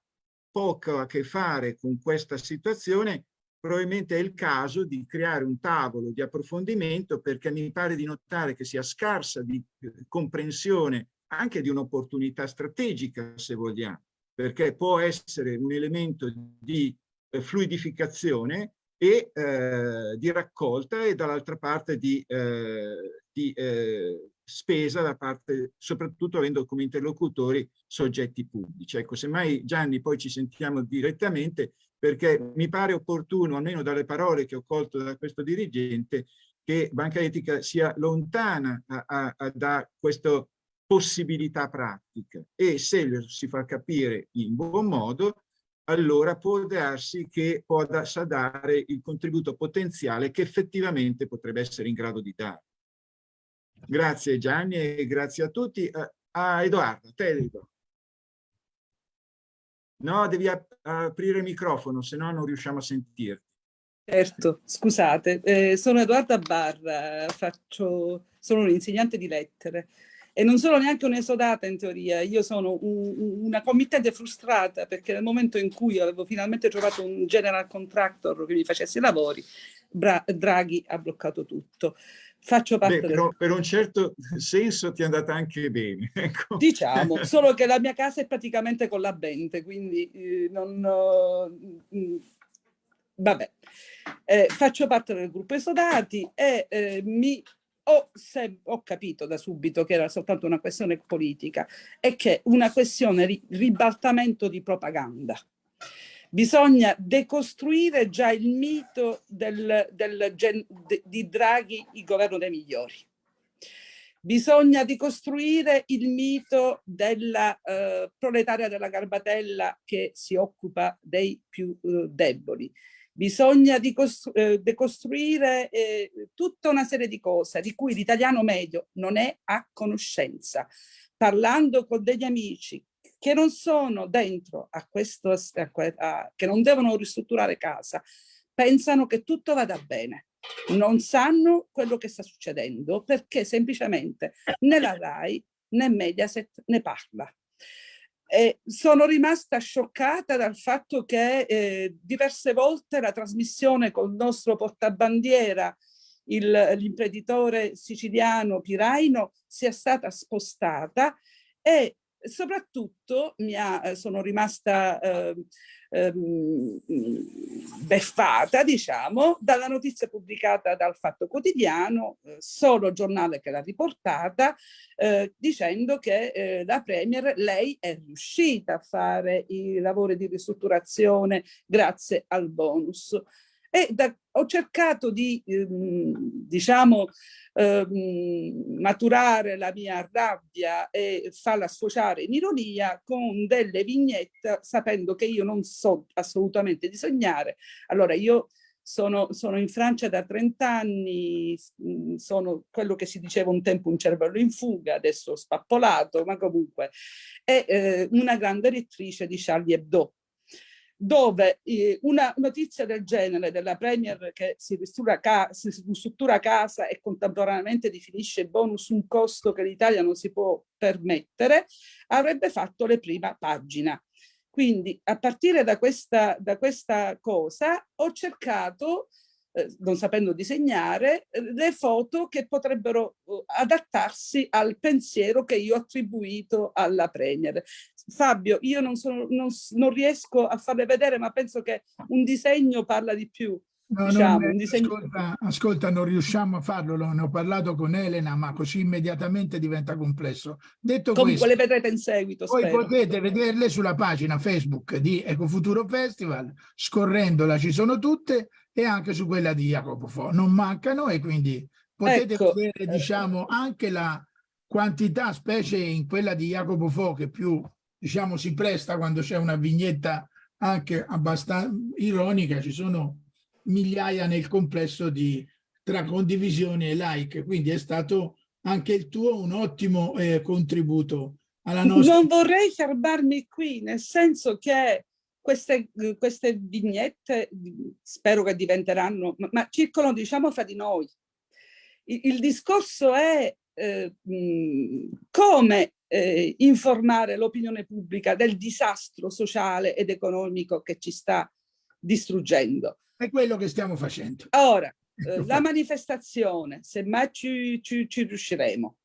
poco a che fare con questa situazione probabilmente è il caso di creare un tavolo di approfondimento perché mi pare di notare che sia scarsa di eh, comprensione anche di un'opportunità strategica, se vogliamo, perché può essere un elemento di eh, fluidificazione e eh, di raccolta e dall'altra parte di, eh, di eh, spesa da parte, soprattutto avendo come interlocutori soggetti pubblici. Ecco, semmai Gianni poi ci sentiamo direttamente, perché mi pare opportuno, almeno dalle parole che ho colto da questo dirigente, che Banca Etica sia lontana a, a, a, da questa possibilità pratica e se lo si fa capire in buon modo, allora può darsi che possa dare il contributo potenziale che effettivamente potrebbe essere in grado di dare. Grazie Gianni e grazie a tutti. A Edoardo, te Edoardo. No, devi ap aprire il microfono, se no non riusciamo a sentirti. Certo, scusate, eh, sono Edoarda Barra, faccio, sono un'insegnante di lettere e non sono neanche un'esodata in teoria, io sono un, una committente frustrata perché nel momento in cui avevo finalmente trovato un general contractor che mi facesse i lavori, Bra Draghi ha bloccato tutto. Faccio parte Beh, però, del... Per un certo senso ti è andata anche bene. Ecco. Diciamo, solo che la mia casa è praticamente collabente, quindi eh, non... Uh, vabbè, eh, faccio parte del gruppo esodati e eh, mi ho, se, ho, capito da subito che era soltanto una questione politica e che una questione di ribaltamento di propaganda. Bisogna decostruire già il mito del, del, de, di Draghi, il governo dei migliori. Bisogna decostruire il mito della uh, proletaria della Garbatella che si occupa dei più uh, deboli. Bisogna uh, decostruire eh, tutta una serie di cose di cui l'italiano medio non è a conoscenza. Parlando con degli amici, che non sono dentro a questo, a, a, che non devono ristrutturare casa, pensano che tutto vada bene. Non sanno quello che sta succedendo perché semplicemente né la RAI né Mediaset ne parla. E sono rimasta scioccata dal fatto che eh, diverse volte la trasmissione col nostro portabandiera, l'imprenditore siciliano Piraino, sia stata spostata e soprattutto ha, eh, sono rimasta eh, eh, beffata, diciamo, dalla notizia pubblicata dal Fatto Quotidiano, eh, solo giornale che l'ha riportata, eh, dicendo che eh, la Premier, lei è riuscita a fare i lavori di ristrutturazione grazie al bonus. E da, ho cercato di, ehm, diciamo, ehm, maturare la mia rabbia e farla sfociare in ironia con delle vignette, sapendo che io non so assolutamente disegnare. Allora io sono, sono, in Francia da 30 anni, sono quello che si diceva un tempo un cervello in fuga, adesso spappolato, ma comunque è eh, una grande lettrice di Charlie Hebdo dove eh, una notizia del genere della Premier che si ristruttura, si ristruttura casa e contemporaneamente definisce bonus un costo che l'Italia non si può permettere, avrebbe fatto le prima pagina. Quindi a partire da questa, da questa cosa ho cercato eh, non sapendo disegnare, eh, le foto che potrebbero uh, adattarsi al pensiero che io ho attribuito alla Premier. Fabio, io non, sono, non, non riesco a farle vedere, ma penso che un disegno parla di più. No, diciamo, non, disegno... ascolta, ascolta, non riusciamo a farlo, ne ho parlato con Elena, ma così immediatamente diventa complesso. Detto Comunque questo, le vedrete in seguito, Voi spero. potete vederle sulla pagina Facebook di Ecofuturo Festival, scorrendola ci sono tutte e anche su quella di Jacopo Fo. Non mancano e quindi potete ecco. vedere diciamo, anche la quantità, specie in quella di Jacopo Fo, che più diciamo, si presta quando c'è una vignetta anche abbastanza ironica, ci sono migliaia nel complesso di tra condivisioni e like, quindi è stato anche il tuo un ottimo eh, contributo alla nostra... Non vorrei fermarmi qui, nel senso che queste, queste vignette spero che diventeranno, ma, ma circolano diciamo fra di noi. Il, il discorso è eh, come eh, informare l'opinione pubblica del disastro sociale ed economico che ci sta distruggendo. È quello che stiamo facendo. Ora, eh, la manifestazione, se mai ci, ci, ci riusciremo.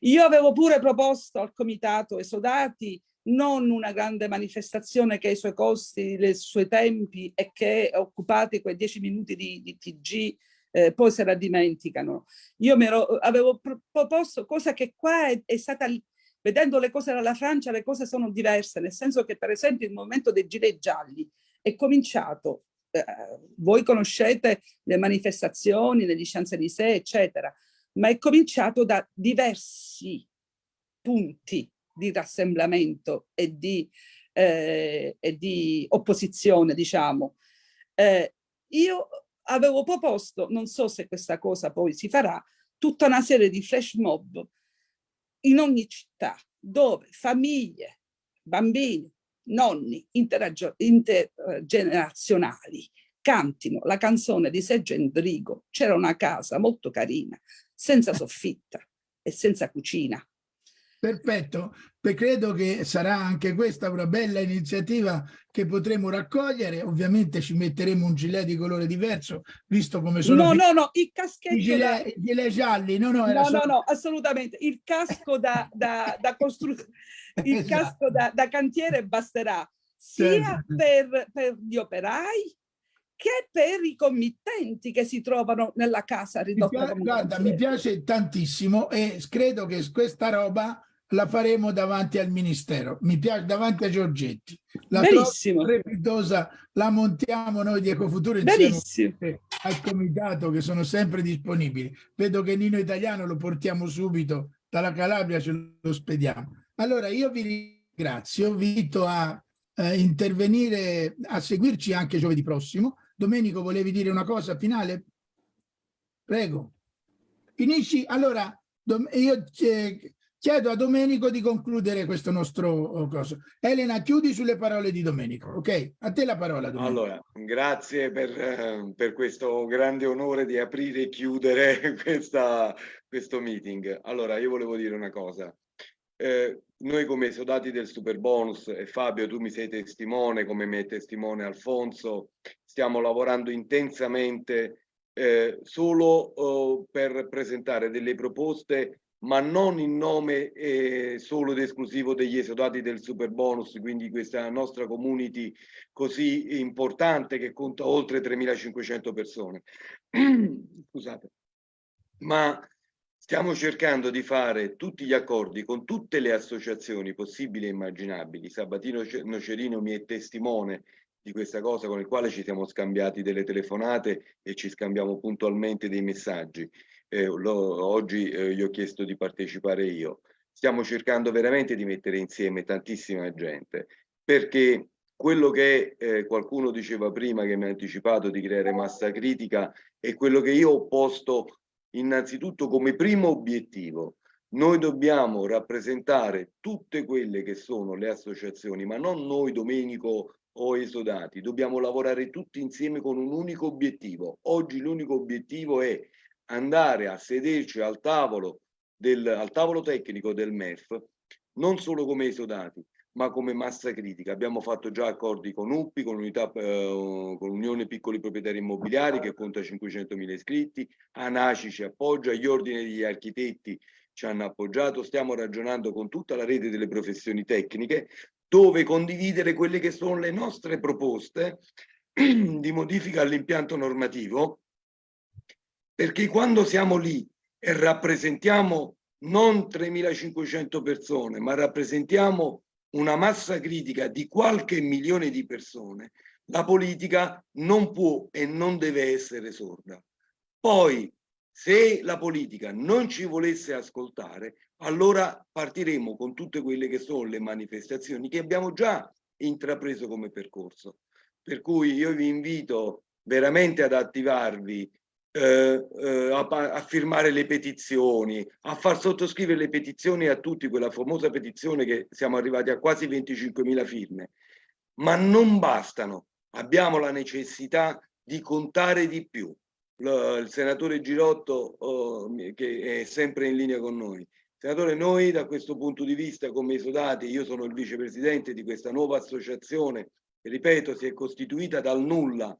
Io avevo pure proposto al comitato esodati non una grande manifestazione che ha i suoi costi, i suoi tempi e che occupati quei dieci minuti di, di TG eh, poi se la dimenticano. Io mi ero, avevo proposto, cosa che qua è, è stata, vedendo le cose dalla Francia, le cose sono diverse, nel senso che per esempio il movimento dei gilet gialli è cominciato eh, voi conoscete le manifestazioni negli Champs-Élysées, eccetera, ma è cominciato da diversi punti di rassemblamento e di, eh, e di opposizione, diciamo. Eh, io avevo proposto, non so se questa cosa poi si farà, tutta una serie di flash mob in ogni città, dove famiglie, bambini, nonni intergenerazionali cantino la canzone di Sergio Endrigo, c'era una casa molto carina, senza soffitta e senza cucina, Perfetto, Beh, credo che sarà anche questa una bella iniziativa che potremo raccogliere. Ovviamente ci metteremo un gilet di colore diverso, visto come sono... No, no, no, il caschetto... I gilet, da... gilet gialli, no, no, no, solo... no, no, assolutamente. Il casco da, da, da costruzione, il esatto. casco da, da, cantiere basterà sia certo. per, per gli operai che per i committenti che si trovano nella casa ridotta. Mi guarda, mi piace tantissimo e credo che questa roba la faremo davanti al Ministero, mi piace davanti a Giorgetti. La Benissimo. Repitosa, la montiamo noi di Ecofuturo insieme al comitato che sono sempre disponibili. Vedo che Nino Italiano lo portiamo subito dalla Calabria, ce lo spediamo. Allora io vi ringrazio, vi invito a eh, intervenire, a seguirci anche giovedì prossimo. Domenico, volevi dire una cosa finale? Prego. Finisci? Allora, io... Eh, Chiedo a Domenico di concludere questo nostro oh, coso. Elena, chiudi sulle parole di Domenico, ok? A te la parola, Domenico. Allora, grazie per, eh, per questo grande onore di aprire e chiudere questa, questo meeting. Allora, io volevo dire una cosa. eh, noi come esodati del super bonus, e Fabio tu mi sei testimone, come mi è testimone Alfonso, stiamo lavorando intensamente eh, solo eh, per presentare delle proposte ma non in nome eh, solo ed esclusivo degli esodati del super bonus, quindi questa nostra community così importante che conta oltre 3.500 persone. Scusate. Ma stiamo cercando di fare tutti gli accordi con tutte le associazioni possibili e immaginabili. Sabatino Nocerino mi è testimone di questa cosa con il quale ci siamo scambiati delle telefonate e ci scambiamo puntualmente dei messaggi eh, lo, oggi eh, gli ho chiesto di partecipare io. Stiamo cercando veramente di mettere insieme tantissima gente, perché quello che eh, qualcuno diceva prima, che mi ha anticipato di creare massa critica, è quello che io ho posto innanzitutto come primo obiettivo. Noi dobbiamo rappresentare tutte quelle che sono le associazioni, ma non noi Domenico o esodati, dobbiamo lavorare tutti insieme con un unico obiettivo. Oggi l'unico obiettivo è andare a sederci al tavolo, del, al tavolo tecnico del MEF, non solo come esodati, ma come massa critica. Abbiamo fatto già accordi con unità, eh, con Unione Piccoli Proprietari Immobiliari che conta 500.000 iscritti, ANACI ci appoggia, gli ordini degli architetti ci hanno appoggiato, stiamo ragionando con tutta la rete delle professioni tecniche dove condividere quelle che sono le nostre proposte di modifica all'impianto normativo perché quando siamo lì e rappresentiamo non 3.500 persone, ma rappresentiamo una massa critica di qualche milione di persone, la politica non può e non deve essere sorda. Poi, se la politica non ci volesse ascoltare, allora partiremo con tutte quelle che sono le manifestazioni che abbiamo già intrapreso come percorso. Per cui io vi invito veramente ad attivarvi eh, eh, a, a, firmare le petizioni, a far sottoscrivere le petizioni a tutti, quella famosa petizione che siamo arrivati a quasi 25.000 firme, ma non bastano, abbiamo la necessità di contare di più. L il senatore Girotto, oh, che è sempre in linea con noi, Senatore, noi da questo punto di vista come esodati, io sono il vicepresidente di questa nuova associazione, che ripeto si è costituita dal nulla,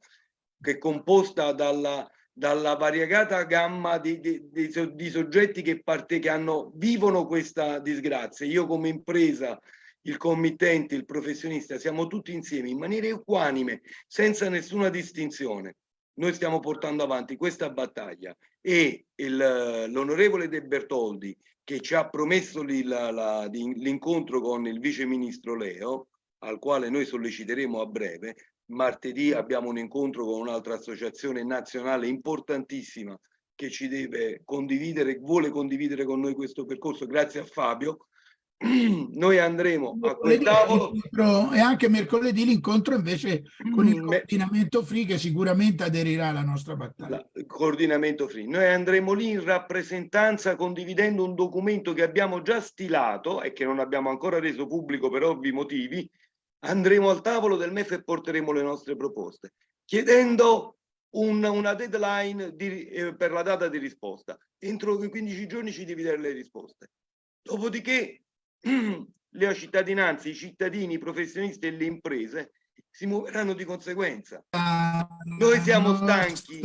che è composta dalla, dalla variegata gamma di, di, di, soggetti che, parte, che hanno, vivono questa disgrazia. Io come impresa, il committente, il professionista, siamo tutti insieme in maniera equanime, senza nessuna distinzione. Noi stiamo portando avanti questa battaglia e l'onorevole De Bertoldi, che ci ha promesso l'incontro con il vice ministro Leo, al quale noi solleciteremo a breve, martedì abbiamo un incontro con un'altra associazione nazionale importantissima che ci deve condividere, vuole condividere con noi questo percorso, grazie a Fabio. Noi andremo a quel tavolo. E anche mercoledì l'incontro invece con il mm, coordinamento free che sicuramente aderirà alla nostra battaglia. Il coordinamento free. Noi andremo lì in rappresentanza condividendo un documento che abbiamo già stilato e che non abbiamo ancora reso pubblico per ovvi motivi, andremo al tavolo del MEF e porteremo le nostre proposte, chiedendo un, una deadline di, eh, per la data di risposta. Entro i 15 giorni ci devi dare le risposte. Dopodiché le cittadinanze, i cittadini, i professionisti e le imprese si muoveranno di conseguenza. Noi siamo stanchi.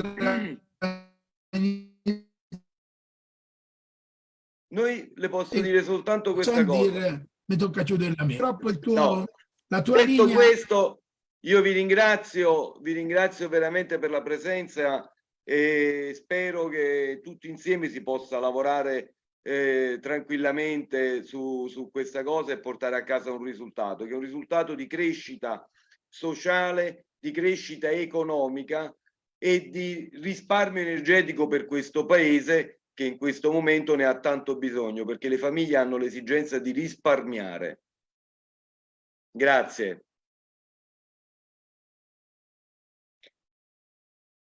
Noi le posso dire soltanto questa cosa. Dire, mi tocca chiudere la mia. Troppo il tuo... No la tua Detto linea... questo, io vi ringrazio, vi ringrazio veramente per la presenza e spero che tutti insieme si possa lavorare eh, tranquillamente su, su questa cosa e portare a casa un risultato, che è un risultato di crescita sociale, di crescita economica e di risparmio energetico per questo paese che in questo momento ne ha tanto bisogno perché le famiglie hanno l'esigenza di risparmiare Grazie.